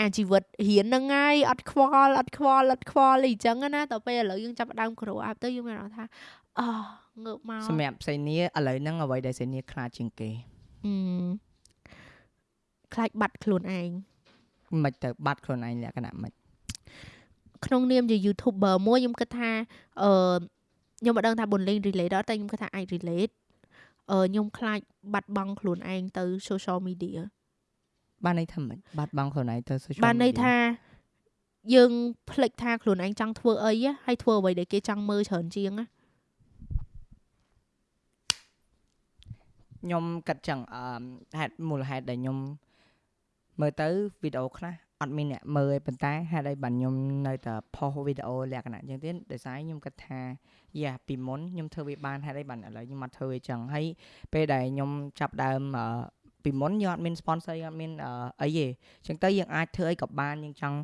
អាជីវិតរៀនហ្នឹងហើយអត់ខ្វល់អត់ខ្វល់អត់ខ្វល់អីអញ្ចឹងណាដល់ពេលឥឡូវយើងចាប់ដើម grow up ទៅយើងមានអារម្មណ៍ថា អូងើបមកសម្រាប់សៃនីឥឡូវហ្នឹងអ្វីដែលសៃនីខ្លាចជាងគេអឺខ្លាចបាត់ខ្លួនឯងមិនទៅបាត់ខ្លួនឯងលក្ខណៈមិនក្នុងនាមជា YouTuber មួយខ្ញុំគិតថាអឺខ្ញុំមិនដឹងថាបុនលេង relate ដល់តែខ្ញុំគិតថាអាច relate អឺខ្ញុំខ្លាចបាត់បង់ខ្លួនឯងទៅ social media បានន័យថាមិនបាត់បង់ខ្លួនឯងទៅ social media បានន័យថាយើងភ្លេចថាខ្លួនឯងចង់ធ្វើអីហើយធ្វើអ្វីដែលគេចង់មើលច្រើនជាងណា ខ្ញុំគិតចឹងអឺហេតុមូលហេតុដែលខ្ញុំមើលទៅវីដេអូខ្លះអត់មានអ្នកមើលទេប៉ុន្តែហេតុអីបានខ្ញុំនៅតែផុសវីដេអូលក្ខណៈអញ្ចឹងទៀតដោយសារខ្ញុំគិតថាយ៉ាពីមុនខ្ញុំធ្វើវាបានហេតុអីបានឥឡូវខ្ញុំអត់ធ្វើវាចឹងហើយពេលដែលខ្ញុំចាប់ដើមពីមុនយើងអត់មាន sponsor យើងអត់មានអីទេអញ្ចឹងទៅយើងអាចធ្វើអីក៏បានយើងចង់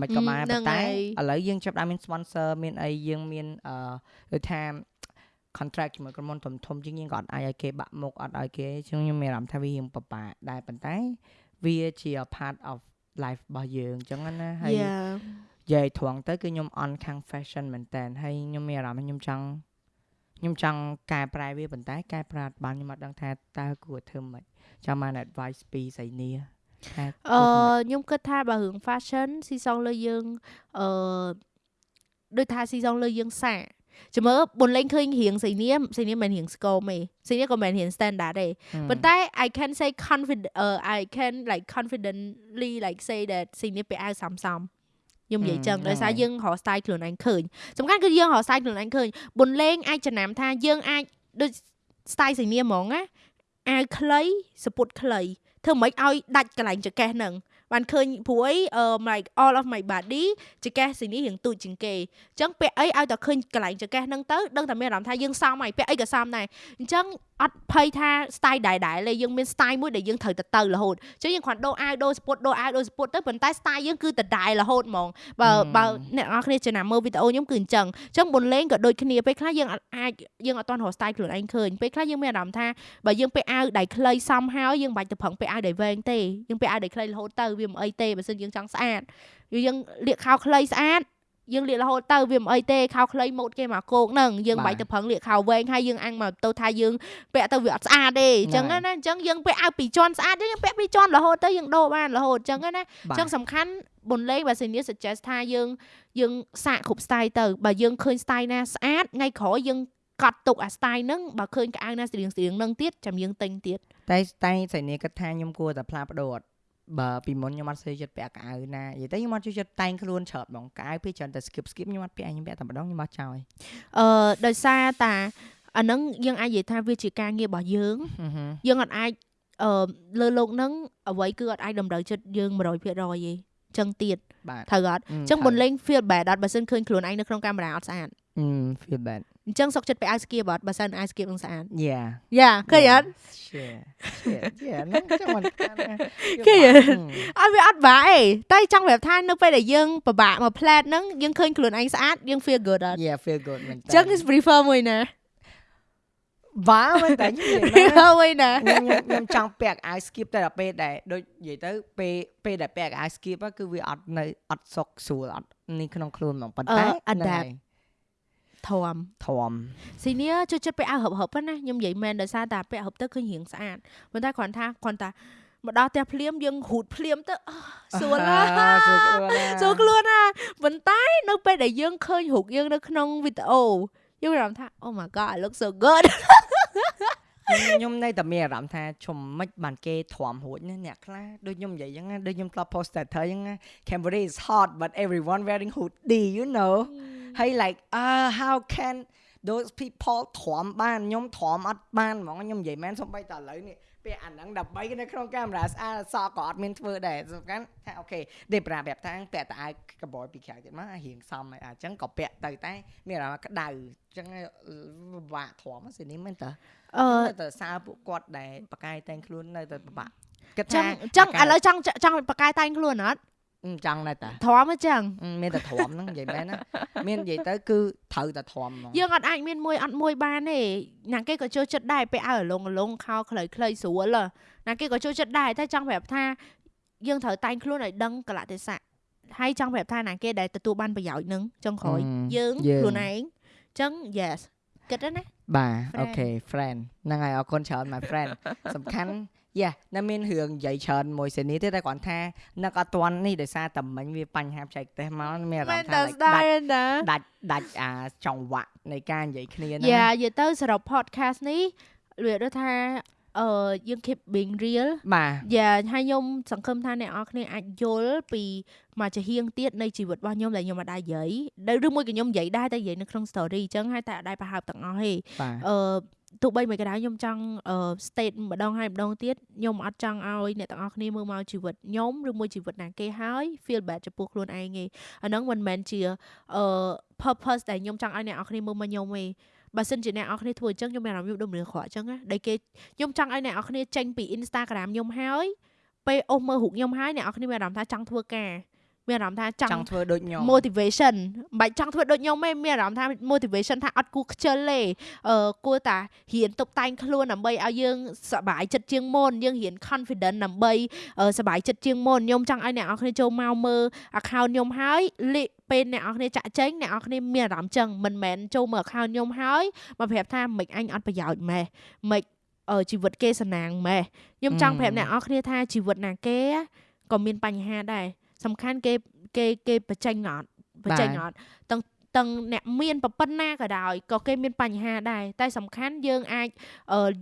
មិនក៏បានប៉ុន្តែឥឡូវយើងចាប់ដើមមាន sponsor មានអីយើងមានអឺដូចថា contract ជាមួយក្រុមហ៊ុនធំធំជាងយើងក៏អត់អាចឲ្យគេបាក់មុខអត់ឲ្យគេជាងខ្ញុំមានអារម្មណ៍ថាវារៀងពិបាកដែរប៉ុន្តែវាជា part of life របស់យើងអញ្ចឹងណាហើយនិយាយត្រង់ទៅគឺខ្ញុំអន់ខាង fashion មែនតើហើយខ្ញុំមានអារម្មណ៍ខ្ញុំចង់ខ្ញុំចង់កែប្រែវាប៉ុន្តែកែប្រែបានខ្ញុំអត់ដឹងថាតើគួរធ្វើម៉េចចាំបាន advice ពីសៃនីអឺខ្ញុំគិតថាបើរឿង fashion ស៊ីសងលើយើងអឺដូចថាស៊ីសងលើយើងសា ចាំមើលបុនលេងឃើញរៀងសៃនាមសៃនាមមិនរៀងស្គមទេសៃនាមក៏មិនរៀង standard ទេប៉ុន្តែ I can say confident uh, I can like confidently like say that សៃនាមពាក់អាវសំសំខ្ញុំនិយាយចឹងដោយសារយើងរក style ខ្លួនឯងឃើញសំខាន់គឺយើងរក style ខ្លួនឯងឃើញបុនលេងអាចចំណាំថាយើងអាចដូច style សៃនាមហ្មងណាអាវខ្លីសពុតខ្លីធ្វើមិនឲ្យដាច់កន្លែងចកេះហ្នឹង បានឃើញព្រួយអឺ like all of my body ចកេះស៊ីនេះរៀងទូចជាងគេអញ្ចឹងពាក់អីឲ្យតែឃើញកន្លែងចកេះហ្នឹងទៅដឹងតែមានអារម្មណ៍ថាយើងសមហើយពាក់អីក៏សមដែរអញ្ចឹងអត់ភ័យថា style ដែរដែរលេយើងមាន style មួយដែលយើងត្រូវទៅទៅរហូតអញ្ចឹងយើងគ្រាន់ដូរអាវដូរស្ពុតដូរអាវដូរស្ពុតទៅប៉ុន្តែ style យើងគឺដដែលរហូតហ្មងបើបើអ្នកនរគ្នាចំណាំមើលវីដេអូខ្ញុំគឺអញ្ចឹងអញ្ចឹងមុនលេងក៏ដូចគ្នាពេលខ្លះយើងអាចយើងអត់ទាន់រក style ខ្លួនឯងឃើញពេលខ្លះយើងមានអារម្មណ៍ថាបើយើងពាក់អាវដៃខ្លីសមហើយយើងមិនបាច់ទៅប្រឹងពាក់អាវដៃវែងទេយើងពាក់អាវដៃខ្លីរហូតទៅវាមិនអីទេបើសិនយើងចង់ស្អាតយើងលាកខោខ្លីស្អាតយើងលាករហូតទៅវាមិនអីទេខោខ្លីម៉ូតគេមកគោកហ្នឹងយើងមិនបាច់ទៅប្រឹងលាកខោវែងហើយយើងអាំងមកទៅថាយើងពាក់ទៅវាអត់ស្អាតទេអញ្ចឹងណាអញ្ចឹងយើងពាក់អាវពីរជាន់ស្អាតយើងពាក់ពីរជាន់រហូតទៅយើងដូរបានរហូតអញ្ចឹងណាអញ្ចឹងសំខាន់បុនលេងបើសិនជា suggest ថាយើងយើងសាកគ្រប់ style ទៅបើយើងឃើញ style ណាស្អាតថ្ងៃក្រោយយើងកត់ទុកអា style ហ្នឹងបើឃើញកៅអៅណាស្រៀងស្រៀងហ្នឹងទៀតចាំយើងទិញទៀតតែតែសៃនីគិតថាខ្ញុំគួរតែផ្លាស់ប្ដូរអត់ បើពីមុនខ្ញុំអត់សូវចិត្តពាក់កៅអៅណានិយាយទៅខ្ញុំអត់ចូលចិត្តតែងខ្លួនច្រើនហ្មងកៅអៅពេលច្រើនតែ skip skip ខ្ញុំអត់ពាក់ខ្ញុំពាក់តែម្ដងខ្ញុំអត់ចោលអឺដោយសារតាអាហ្នឹងយើងអាចនិយាយថាវាជាការងាររបស់យើងយើងអត់អាចអឺលើលោកហ្នឹងអ្វីគឺអត់អាចតម្រូវចិត្តយើង100%ទេចឹងទៀតត្រូវអត់ចឹងមុនលេង feel bad អត់បើសិនឃើញខ្លួនឯងនៅក្នុងកាមេរ៉ាអត់ស្អាត feel bad អញ្ចឹងសុកចិត្តពាក់អាវស្គៀបអត់បើសិនអាវស្គៀបនឹងស្អាតយ៉ាយ៉ាឃើញអត់យ៉ាហ្នឹងចាំមិនឃើញអត់វាអត់បាក់អីតែចង់ប្រាប់ថានៅពេលដែលយើងពិបាកមកផ្លែតហ្នឹងយើងឃើញខ្លួនឯងស្អាតយើង feel good អត់ Yeah feel good មែនតើអញ្ចឹង is prefer មួយណាបាមែនតែនិយាយណាមួយណាខ្ញុំខ្ញុំចង់ពាក់អាវ skip តែដល់ពេលដែលដូចនិយាយទៅពេលពេលដែលពាក់អាវ skip គឺវាអត់នៅអត់សុកស្រួលអត់នេះក្នុងខ្លួនហ្មងប៉ុន្តែអត់ដែរ ធំធំស៊ីនីចូលចិត្តពាក់អាវហឹបហឹបណាខ្ញុំនិយាយមែនដោយសារតែពាក់ហឹបទៅឃើញរៀងស្អាតប៉ុន្តែគ្រាន់ថាគ្រាន់តែមកដល់ផ្ទះភ្លាមយើងហូតភ្លាមទៅសួរណាសួរខ្លួនណាប៉ុន្តែនៅពេលដែលយើងឃើញរូបយើងនៅក្នុងវីដេអូយើងអារម្មណ៍ថា Oh my god I look so good ខ្ញុំនៅតែមានអារម្មណ៍ថាជុំមិនបានគេទ្រាំរួចណាអ្នកខ្លះដូចខ្ញុំនិយាយអញ្ចឹងដូចខ្ញុំធ្លាប់ post status អញ្ចឹង Cambodia is hot but everyone wearing hoodie you know ហើយ like uh how can those people ទ្រាំបានខ្ញុំទ្រាំអត់បានហ្មងខ្ញុំនិយាយមែនសំបីតឥឡូវនេះពាក់អាហ្នឹងដើម្បីនៅក្នុងកាមេរ៉ាស្អាតសក់ក៏អត់មានធ្វើដែរសំខាន់ថាអូខេដេប្រាប្រាប់ថាពាក់តអាវកបយពីក្រៅទៀតមករៀងសមហើយអញ្ចឹងក៏ពាក់ទៅតែមានអារម្មណ៍ក្តៅអញ្ចឹងពិបាកទ្រាំសិនេះមែនតើអឺទៅសារពួកគាត់ដែលបកាយតែងខ្លួននៅតែពិបាកគិតថាចឹងឥឡូវចង់ចង់បកាយតែងខ្លួនអត់ ចង់ដែរតាធំអញ្ចឹងមានតែធំហ្នឹងនិយាយមែនណាមាននិយាយទៅគឺត្រូវតែធំហ្មងយើងអត់អាចមានមួយអត់មួយបានទេណាគេក៏ចូលចិត្តដែរពេលឲ្យលងលងខោខ្លីខ្លីស្រួលណាគេក៏ចូលចិត្តដែរតែចង់ប្រាប់ថាយើងត្រូវតែងខ្លួនឲ្យដឹងកលៈទេសៈហើយចង់ប្រាប់ថាណាគេដែលទទួលបានប្រយោជន៍នឹងចុងក្រោយយើងខ្លួនឯងអញ្ចឹង yes គិតណាបាទអូខេ friend ហ្នឹងហើយអរគុណច្រើន my friend សំខាន់ យ៉ានៅមានរឿងនិយាយច្រើនមួយសេនីទេតែគ្រាន់ថានឹកអត់ទាន់នេះដោយសារតែមិញវាបញ្ហាបច្ចេកទេសមកមានអារម្មណ៍ថាដាច់ដាច់ដាច់អាចង្វាក់នៃការនិយាយគ្នាហ្នឹងយ៉ានិយាយទៅសរុប podcast នេះវាដូចថាអឺយើង keep being real បាទយ៉ាហើយខ្ញុំសង្ឃឹមថាអ្នកនរគ្នាអាចយល់ពីមួយចាហៀងទៀតនៃជីវិតរបស់ខ្ញុំដែលខ្ញុំអត់ដែរនិយាយឬមួយក៏ខ្ញុំនិយាយដែរតែនិយាយនៅក្នុង story អញ្ចឹងហើយតែអត់ដែរប្រហើបទាំងអស់ទេអឺ ទោះបីមួយកណ្ដាលខ្ញុំចង់ state ម្ដងហើយម្ដងទៀតខ្ញុំអត់ចង់ឲ្យអ្នកទាំងអស់គ្នាមើលមកជីវិតខ្ញុំឬមួយជីវិតណាគេហើយ feel bad ចំពោះខ្លួនឯងទេអាហ្នឹងមិនមែនជាអឺ purpose ដែលខ្ញុំចង់ឲ្យអ្នកទាំងអស់គ្នាមើលមកខ្ញុំទេបើសិនជាអ្នកនរគ្នាធ្វើអញ្ចឹងខ្ញុំមានអារម្មណ៍ខ្ញុំដូចមនុស្សអាក្រក់អញ្ចឹងណាដែលគេខ្ញុំចង់ឲ្យអ្នកនរគ្នាចេញពី Instagram ខ្ញុំហើយពេលអូសមើលរូបខ្ញុំហើយអ្នកនរគ្នាមានអារម្មណ៍ថាចង់ធ្វើការ មានអារម្មណ៍ថាចង់ធ្វើដូចខ្ញុំ motivation មិនបាច់ចង់ធ្វើដូចខ្ញុំទេមានអារម្មណ៍ថា motivation ថាអត់គួរខ្ជិលទេអឺគួរតែរៀនតុបតែងខ្លួនដើម្បីឲ្យយើងសប្បាយចិត្តជាងមុនយើងរៀន confident ដើម្បីសប្បាយចិត្តជាងមុនខ្ញុំចង់ឲ្យអ្នកនរគ្នាចូលមកមើល account ខ្ញុំហើយលេខពេលអ្នកនរគ្នាចាក់ចេញអ្នកនរគ្នាមានអារម្មណ៍ចឹងមិនមែនចូលមើល account ខ្ញុំហើយមកប្រាប់ថាមិនអញអត់ប្រយោជន៍ម៉េះមិនជីវិតគេសំណាងម៉េះខ្ញុំចង់ប្រាប់អ្នកនរគ្នាថាជីវិតណាគេក៏មានបញ្ហាដែរ សំខាន់គេគេគេបញ្ចេញអត់បញ្ចេញអត់ទាំងទាំងអ្នកមានប៉ុណ្ណាក៏ដោយក៏គេមានបញ្ហាដែរតែសំខាន់យើងអាច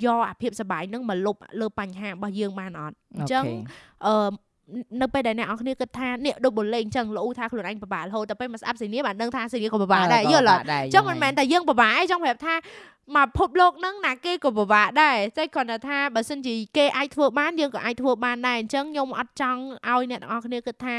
យកអាភាពសុបាយនឹងមកលុបលើបញ្ហារបស់យើងបានអត់អញ្ចឹងអឺ នៅពេលដែលអ្នកនរគ្នាគិតថានេះដូចបលេងអញ្ចឹងលោកថាខ្លួនឯងពិបាករហូតតែពេលមកស្អាប់សេនីបានដឹងថាសេនីក៏ពិបាកដែរយល់អត់អញ្ចឹងមិនមែនតែយើងពិបាកឯងចង់ប្រាប់ថាមកភពលោកហ្នឹងណាគេក៏ពិបាកដែរតែគ្រាន់តែថាបើសិនជាគេអាចធ្វើបានយើងក៏អាចធ្វើបានដែរអញ្ចឹងខ្ញុំអត់ចង់ឲ្យអ្នកនរគ្នាគិតថា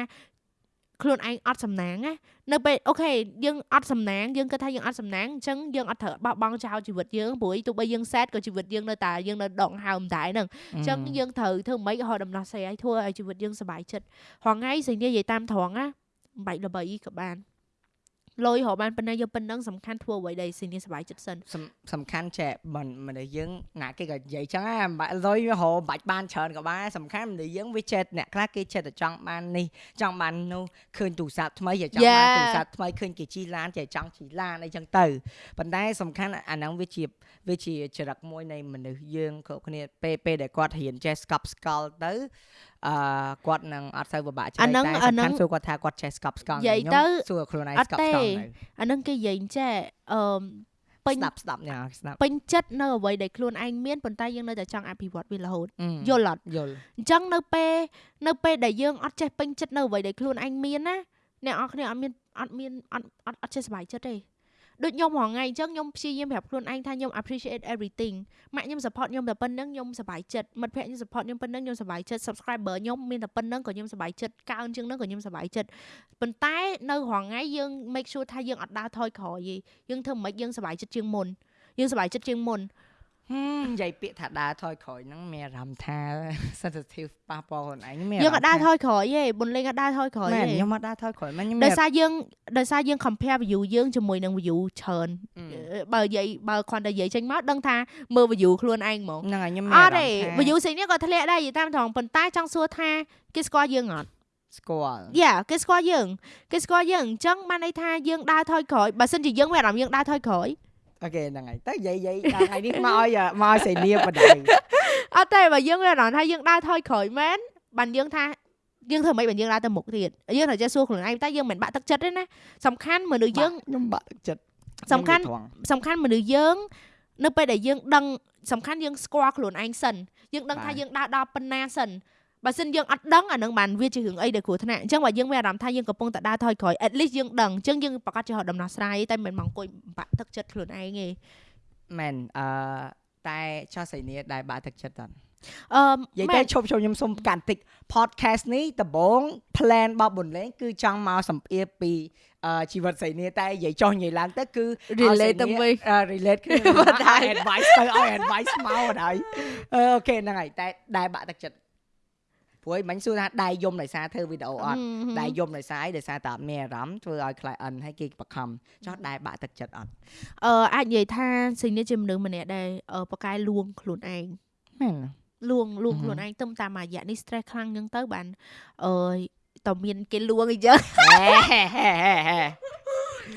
ខ្លួនឯងអត់សំណាងណានៅពេលអូខេយើងអត់សំណាងយើងគិតថាយើងអត់សំណាងអញ្ចឹងយើងអត់ត្រូវបោះបង់ចោលជីវិតយើងព្រោះទោះបីយើងសែតក៏ជីវិតយើងនៅតែយើងនៅដងហើមដែរហ្នឹងអញ្ចឹងយើងត្រូវធ្វើម៉េចឲ្យដំណោះស្រាយឲ្យធ្វើឲ្យជីវិតយើងសុបាយចិត្តហងៃសេចក្ដីនិយាយតាមត្រង់ណាបាច់ល្បីក៏បាន លុយរកបានប៉ុណ្ណាយកប៉ុណ្ណឹងសំខាន់ធ្វើអ្វីដែរស៊ីនេះសុបាយចិត្តសិនសំខាន់ចែមិនមនុស្សយើងណាគេក៏និយាយចឹងដែរបាក់លុយរកបាច់បានច្រើនក៏បានសំខាន់មនុស្សយើងវាចេះអ្នកខ្លះគេចេះតែចង់បាននេះចង់បាននោះឃើញទូរស័ព្ទថ្មីចេះចង់បានទូរស័ព្ទថ្មីឃើញគេជីឡានចេះចង់ជីឡានអីចឹងទៅប៉ុន្តែសំខាន់អាហ្នឹងវាជាវាជាចរិតមួយនៃមនុស្សយើងគ្រប់គ្នាពេលពេលដែលគាត់រៀនចេះស្កប់ស្កល់ទៅ អឺគាត់នឹងអត់សូវពិបាកច្នៃតែសំខាន់សួរគាត់ថាគាត់ចេះស្កប់ស្កល់ខ្ញុំសួរខ្លួនឯងស្កប់ស្កល់នៅអានឹងគេនិយាយចេះអឺពេញស្ដាប់ស្ដាប់ញ៉ាស្ដាប់ពេញចិត្តនៅអ្វីដែលខ្លួនឯងមានប៉ុន្តែយើងនៅតែចង់អភិវឌ្ឍវារហូតយល់អត់យល់អញ្ចឹងនៅពេលនៅពេលដែលយើងអត់ចេះពេញចិត្តនៅអ្វីដែលខ្លួនឯងមានណាអ្នកនរគ្នាអត់មានអត់មានអត់អត់ចេះសុបាយចិត្តទេ ដូចខ្ញុំរងថ្ងៃអញ្ចឹងខ្ញុំព្យាយាមប្រាប់ខ្លួនឯងថាខ្ញុំ appreciate everything ម៉ាក់ខ្ញុំ support ខ្ញុំតែប៉ុណ្្នឹងខ្ញុំសប្បាយចិត្តមិត្តភក្តិខ្ញុំ support ខ្ញុំប៉ុណ្្នឹងខ្ញុំសប្បាយចិត្ត subscriber ខ្ញុំមានតែប៉ុណ្្នឹងក៏ខ្ញុំសប្បាយចិត្តកើនជាងនឹងក៏ខ្ញុំសប្បាយចិត្តប៉ុន្តែនៅរងថ្ងៃយើង make sure ថាយើងអត់ដើរថយក្រោយទេយើងធ្វើមិនយើងសប្បាយចិត្តជាងមុនយើងសប្បាយចិត្តជាងមុន និយាយពាក្យថាដើរថយក្រោយហ្នឹងមានអារម្មណ៍ថា sensitive ប៉ះពាល់ខ្លួនឯងមានយើងអត់ដើរថយក្រោយទេបុនលេងអត់ដើរថយក្រោយទេខ្ញុំអត់ដើរថយក្រោយមែនខ្ញុំដោយសារយើងដោយសារយើង compare view យើងជាមួយនឹង view ច្រើនបើនិយាយបើគ្រាន់តែនិយាយចេញមកដឹងថាមើល view ខ្លួនឯងហ្មងហ្នឹងហើយខ្ញុំមានអារម្មណ៍ថាអត់ទេ view ផ្សេងនេះក៏ធ្លាក់ដែរនិយាយតាមត្រង់ប៉ុន្តែចង់សួរថាគេស្គាល់យើងអត់ស្គាល់យ៉ាគេស្គាល់យើងគេស្គាល់យើងអញ្ចឹងបានន័យថាយើងដើរថយក្រោយបើសិនជាយើងមានអារម្មណ៍យើងដើរថយក្រោយ អូខេហ្នឹងហើយទៅនិយាយនិយាយដល់ថ្ងៃនេះមកឲ្យមកឲ្យសេនីបដៃអត់ទេបើយើងមានអារម្មណ៍ថាយើងដើរថយក្រោយមែនបានយើងថាយើងធ្វើមិនបានយើងដើរទៅមុខទៀតយើងត្រូវចេះសួរខ្លួនឯងតែយើងមិនបាក់ទឹកចិត្តទេណាសំខាន់មនុស្សយើងខ្ញុំបាក់ទឹកចិត្តសំខាន់សំខាន់មនុស្សយើងនៅពេលដែលយើងដឹងសំខាន់យើងស្គាល់ខ្លួនឯងសិនយើងដឹងថាយើងដើរដល់ប៉ុណ្ណាសិន បើសិនយើងអត់ដឹងអានឹងបានវាជារឿងអីដែលគ្រោះថ្នាក់អញ្ចឹងបើយើងមានអារម្មណ៍ថាយើងកំពុងតែដើរថយក្រោយ at least យើងដឹងអញ្ចឹងយើងប្រកាសជារកដំណោះស្រាយតែមិនមកអង្គុយបាក់ទឹកចិត្តខ្លួនឯងទេមែនអឺតែចោះសៃនីដែលបាក់ទឹកចិត្តអត់អឺនិយាយទៅឈប់ឈប់ខ្ញុំសុំកាន់តិច podcast នេះដំបូង plan របស់បុនលេងគឺចង់មកសម្ភាសពីជីវិតសៃនីតែនិយាយចុះនិយាយឡើងទៅគឺ relate ទៅវិញ relate គឺតែ advice ទៅឲ្យ advice មកអត់ហើយអូខេហ្នឹងហើយតែដែលបាក់ទឹកចិត្ត ព្រោះមិញសួរថាដៃយំដោយសារធ្វើវីដេអូអត់ដៃយំដោយសារអីដោយសារតែអត់មានអារម្មណ៍ធ្វើឲ្យ client ឲ្យគេបខំចោះដៃបាក់ទឹកចិត្តអត់អឺអាចនិយាយថាសិនេះជាមនុស្សម្នាក់ដែលប៉កែលួងខ្លួនឯងមែនលួងលួងខ្លួនឯងទៅតាមរយៈនេះ stress ខ្លាំងអញ្ចឹងទៅបានអឺតើមានគេលួងអីចឹង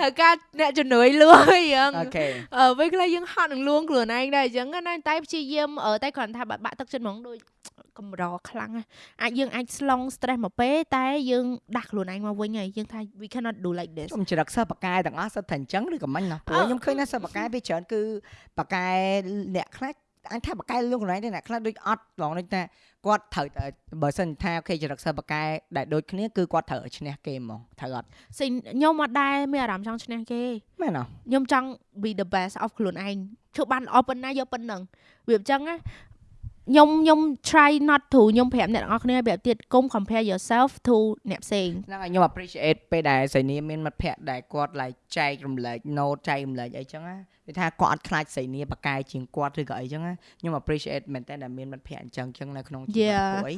ហើយការអ្នកជំនួយលួងអីចឹងអូខេអឺពេលខ្លះយើងហត់នឹងលួងខ្លួនឯងដែរអញ្ចឹងណាតែព្យាយាមតែគ្រាន់ថាបាក់ទឹកចិត្តហ្មងដូច កម្រខ្លាំងអាចយើងអាចស្លង stress មកពេលតែយើងដាស់ខ្លួនឯងមកវិញហើយយើងថា we cannot do like this ខ្ញុំច្រឹកសិស្សបកែទាំងអស់សិតតែអញ្ចឹងឬក៏មិនណាព្រោះខ្ញុំឃើញថាសិស្សបកែពេលច្រើនគឺបកែអ្នកខ្លះអញថាបកែលលោកកន្លែងទេអ្នកខ្លះដូចអត់ឡងដូចថាគាត់ត្រូវបើសិនថាអូខេចរិតសិស្សបកែដែលដូចគ្នាគឺគាត់ត្រូវឈ្នះគេហ្មងត្រូវអត់សិខ្ញុំអត់ដែរមានអារម្មណ៍ចង់ឈ្នះគេមែនអត់ខ្ញុំចង់ be the best of ខ្លួនឯងធ្វើបានល្អប៉ុណ្ណាយកប៉ុណ្ណឹងវាអញ្ចឹងណា ខ្ញុំខ្ញុំ try not to ខ្ញុំប្រាប់អ្នកទាំងអស់គ្នាប្រាប់ទៀតកុំ compare yourself to អ្នកផ្សេងហ្នឹងហើយខ្ញុំ appreciate ពេលដែលសៃនីមានមិត្តភ័ក្តិដែលគាត់ like ចែករំលែក note ចែករំលែកអីចឹងណាវាថាគាត់អត់ខ្លាចសៃនីបកកាយជាងគាត់ឬក៏អីចឹងណាខ្ញុំ appreciate មែនតើដែលមានមិត្តភ័ក្តិអញ្ចឹងចឹងនៅក្នុងជីវិតពួកអី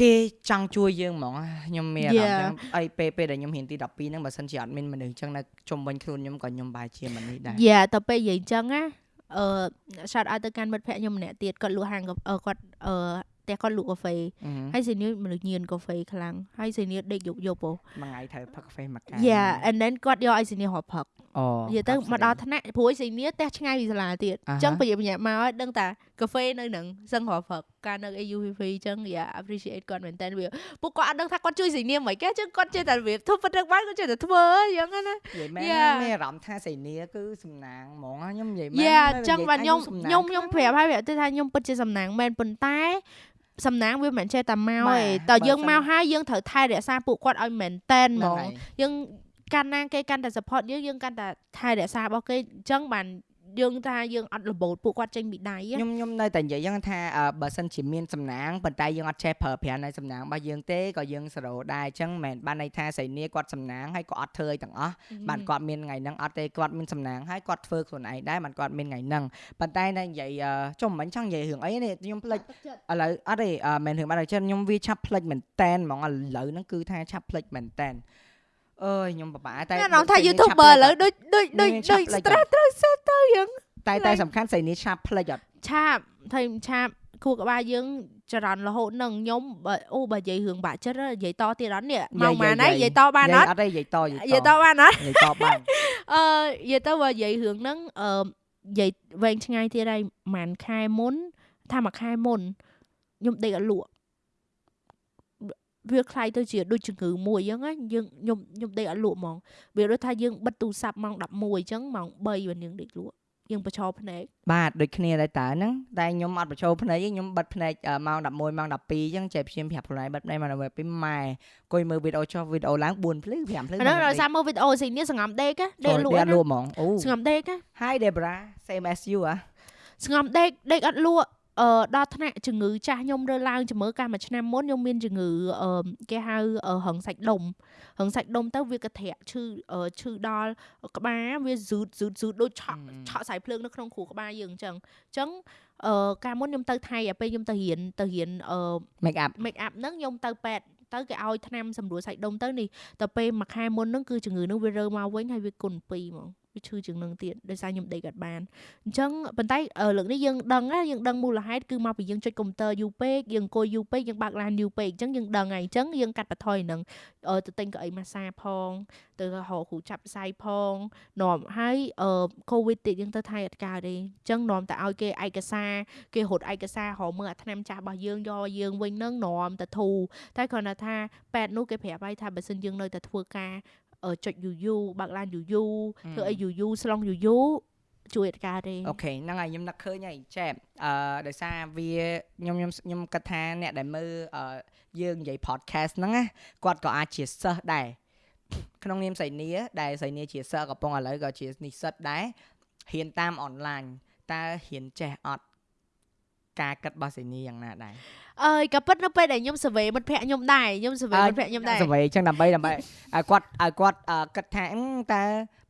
គេចង់ជួយយើងហ្មងខ្ញុំមានអារម្មណ៍ចឹងអីពេលពេលដែលខ្ញុំរៀនទី12ហ្នឹងបើសិនជាអត់មានមនុស្សចឹងនៅជុំវិញខ្លួនខ្ញុំក៏ខ្ញុំបែរជាមិននេះដែរយ៉ាតទៅពេលនិយាយអញ្ចឹងណា អឺ shout out ទៅកាន់មិត្តភ័ក្ដិខ្ញុំម្នាក់ទៀតគាត់លក់ហាងគាត់អឺផ្ទះគាត់លក់កាហ្វេហើយសេនីមនុស្សញៀនកាហ្វេខ្លាំងហើយសេនីដេកយប់យប់ហ៎មួយថ្ងៃត្រូវផឹកកាហ្វេមួយកែវ Yeah and then គាត់យកឲ្យសេនីរាប់ផឹកអូ និយាយទៅមកដល់ថ្នាក់ព្រួយសីនីផ្ទះឆ្ងាយពីសាលាទៀតអញ្ចឹងប្រយ័ត្នប្រញាប់មកឲ្យដឹងតាកាហ្វេនៅនឹងសឹងរព្រឹកកាលនៅ AUVV អញ្ចឹងយ៉ា appreciate គាត់មែនតើវាពួកគាត់អត់ដឹងថាគាត់ជួយសីនីមិនគេអញ្ចឹងគាត់ចេះតែវាធ្វើប៉ុណ្្នឹងបានគាត់ចេះតែធ្វើអញ្ចឹងណានិយាយមែន Yeah. មានអារម្មណ៍ថាសៃនីគឺសំណាងហ្មងណាខ្ញុំនិយាយមែនយ៉ាណាអញ្ចឹងបាទខ្ញុំសំណាងខ្ញុំខ្ញុំប្រាប់ហើយប្រាប់ទៅថាខ្ញុំពិតជាសំណាងមែនប៉ុន្តែសំណាងវាមិនមែនចេះតែមកបាទទេតើបើយើងសិនមកហើយយើងត្រូវថែរក្សាពួកគាត់ឲ្យមែនតែនហ្មហ្នឹងងហើយយើង កាន់ណាគេកាន់តែ support យើងយើងកាន់តែថែរក្សារបស់គេអញ្ចឹងបានយើងថាយើងអត់របូតពួកគាត់ចេញពីដៃណាខ្ញុំខ្ញុំនៅតែនិយាយយ៉ាងថាអឺបើសិនជាមានសំណាងប៉ុន្តែយើងអត់ចេះប្រើប្រាស់នៅសំណាងរបស់យើងទេក៏យើងសរោដែរអញ្ចឹងមិនមែនបានន័យថាសៃនីគាត់សំណាងហើយក៏អត់ធ្វើអីទាំងអស់បានគាត់មានថ្ងៃហ្នឹងអត់ទេគាត់មានសំណាងហើយគាត់ធ្វើខ្លួនឯងដែរបានគាត់មានថ្ងៃហ្នឹងប៉ុន្តែនៅនិយាយអឺចុះមិនចង់និយាយរឿងអីនេះខ្ញុំភ្លេចឥឡូវអត់ទេអឺមិនរឿងបាត់ហើយចិត្តខ្ញុំវាឆាប់ភ្លេចមែនតែនហ្មងឥឡូវហ្នឹងគឺថាឆាប់ភ្លេចមែនតែន អើយខ្ញុំពិបាកតែតែនំថាសៃនីឆាប់ YouTuber ឥភ្លេចឡូវដូចដូចដូចឆាដូចប់ភ្លេច stress ត្រូវសេះទៅយើងតែតែសំខាន់សៃនីឆាប់ភ្លេចអត់ឆាបថៃឆាបខួរក្បាលយើងចរន្តរហូតនឹងខ្ញុំបើអូបើនិយាយរឿងបាក់ចិត្តនិយាយតទៀតអត់នេះមកម៉ានហើយនិយាយតបានអត់អត់ទេនិយាយតនិនិយាយាយយតតបានអត់និយាយតបានអឺនិយាយទៅបើនិយាយរឿងហ្នឹងអឺនិយាយវែងឆ្ងាយទៀតហើយប្រហែលខែមុនថាមួយខែមុនខ្ញុំដេកអត់លក់ វាខ្លាយទៅជាដូចជំងឺមួយអញ្ចឹងណាយើងខ្ញុំខ្ញុំដេកអត់លក់ហ្មងវាដូចថាយើងបិទទូរស័ព្ទម៉ោង11អញ្ចឹងម៉ោង3បើយើងដេកលក់យើងប្រឈរភ្នែកបាទដូចគ្នាដែរតើហ្នឹងតែខ្ញុំអត់ប្រឈរភ្នែកទេខ្ញុំបិទភ្នែកម៉ោង11ម៉ោង12អញ្ចឹងចេះព្យាមប្រាប់ខ្លួនឯងបិទភ្នែកម៉ោង11ពីម៉ែអង្គុយមើលវីដេអូចុះវីដេអូឡើង4ភ្លឺ5ភ្លឺហ្នឹងដោយសារមើលវីដេអូស៊ីនេះសង្ងំដេកដេកលក់ដេកលក់ហ្មងអូសង្ងំដេក Hi Debra same as you ហ៎សង្ងំដេកដេកអត់លក់ អឺដល់ថ្នាក់ជំងឺចាស់ខ្ញុំរើឡើងជំងឺកាលមួយឆ្នាំមុនខ្ញុំមានជំងឺអឺគេហៅអឺរឹងសាច់ដុំរឹងសាច់ដុំទៅវាក៏ធ្រាក់ឈឺអឺឈឺដល់ក្បាលវាស៊ូតស៊ូតស៊ូតដូចឆក់ឆក់សายភ្លើងនៅក្នុងខួរក្បាលយើងអញ្ចឹងអញ្ចឹងអឺកាលមុនខ្ញុំទៅថៃអាពេលខ្ញុំទៅរៀនទៅរៀនអឺ make up make up ហ្នឹងខ្ញុំទៅពេទ្យទៅគេឲ្យថ្នាំសម្រួលសាច់ដុំទៅនេះតែពេលមួយខែមុនហ្នឹងគឺជំងឺហ្នឹងវារើមកវិញហើយវាគុណ2ហ្មង វាឈឺជាងនឹងទៀតដោយសារខ្ញុំដេកអត់បានអញ្ចឹងប៉ុន្តែអឺលើកនេះយើងដឹងណាយើងដឹងមូលហេតុគឺមកពីយើងចុចកុំព្យូទ័រយូរពេកយើងអង្គុយយូរពេកយើងបើកឡានយូរពេកអញ្ចឹងយើងដឹងហើយអញ្ចឹងយើងកាត់បន្ថយនឹងអឺទៅទិញកៅអីម៉ាសាផងទៅរកគ្រូចាប់ផ្សាយផងនាំហើយអឺកូវីដទៀតយើងទៅថៃអត់កើតទេអញ្ចឹងនាំតែឲ្យគេឯកសារគេរត់ឯកសាររកមើលអាថ្នាំចាស់របស់យើងយកយើងវិញនឹងនាំទៅធូរតែគ្រាន់តែថាប៉ែតនោះគេប្រាប់ឲ្យថាបើសិនយើងនៅតែធ្វើការអឺ ចុចយូរយូរបើកឡានយូរយូរធ្វើអីយូរយូរស្លងយូរយូរជួយអត់កើតទេអូខេហ្នឹងហើយខ្ញុំនឹកឃើញហើយចែបអឺដោយសារវាខ្ញុំខ្ញុំខ្ញុំគិតថាអ្នកដែលមើលអឺយើងនិយាយ podcast ហ្នឹងណាគាត់ក៏អាចជាសិស្សដែរក្នុងនាមសៃនីដែលសៃនីជាសិស្សកំពុងឥឡូវក៏ជានិស្សិតដែររៀនតាមអនឡាញតើរៀនចេះអត់ ការគិតរបស់សៃនីយ៉ាងណាដែរអើយក៏ពិតនៅពេលដែលខ្ញុំ survey មិត្តភ័ក្ដិខ្ញុំដែរខ្ញុំ survey មិត្តភ័ក្ដិខ្ញុំដែរសវ័យអញ្ចឹងដើម្បីដើម្បីឲ្យគាត់ឲ្យគាត់អឺគិតថាអឺតើ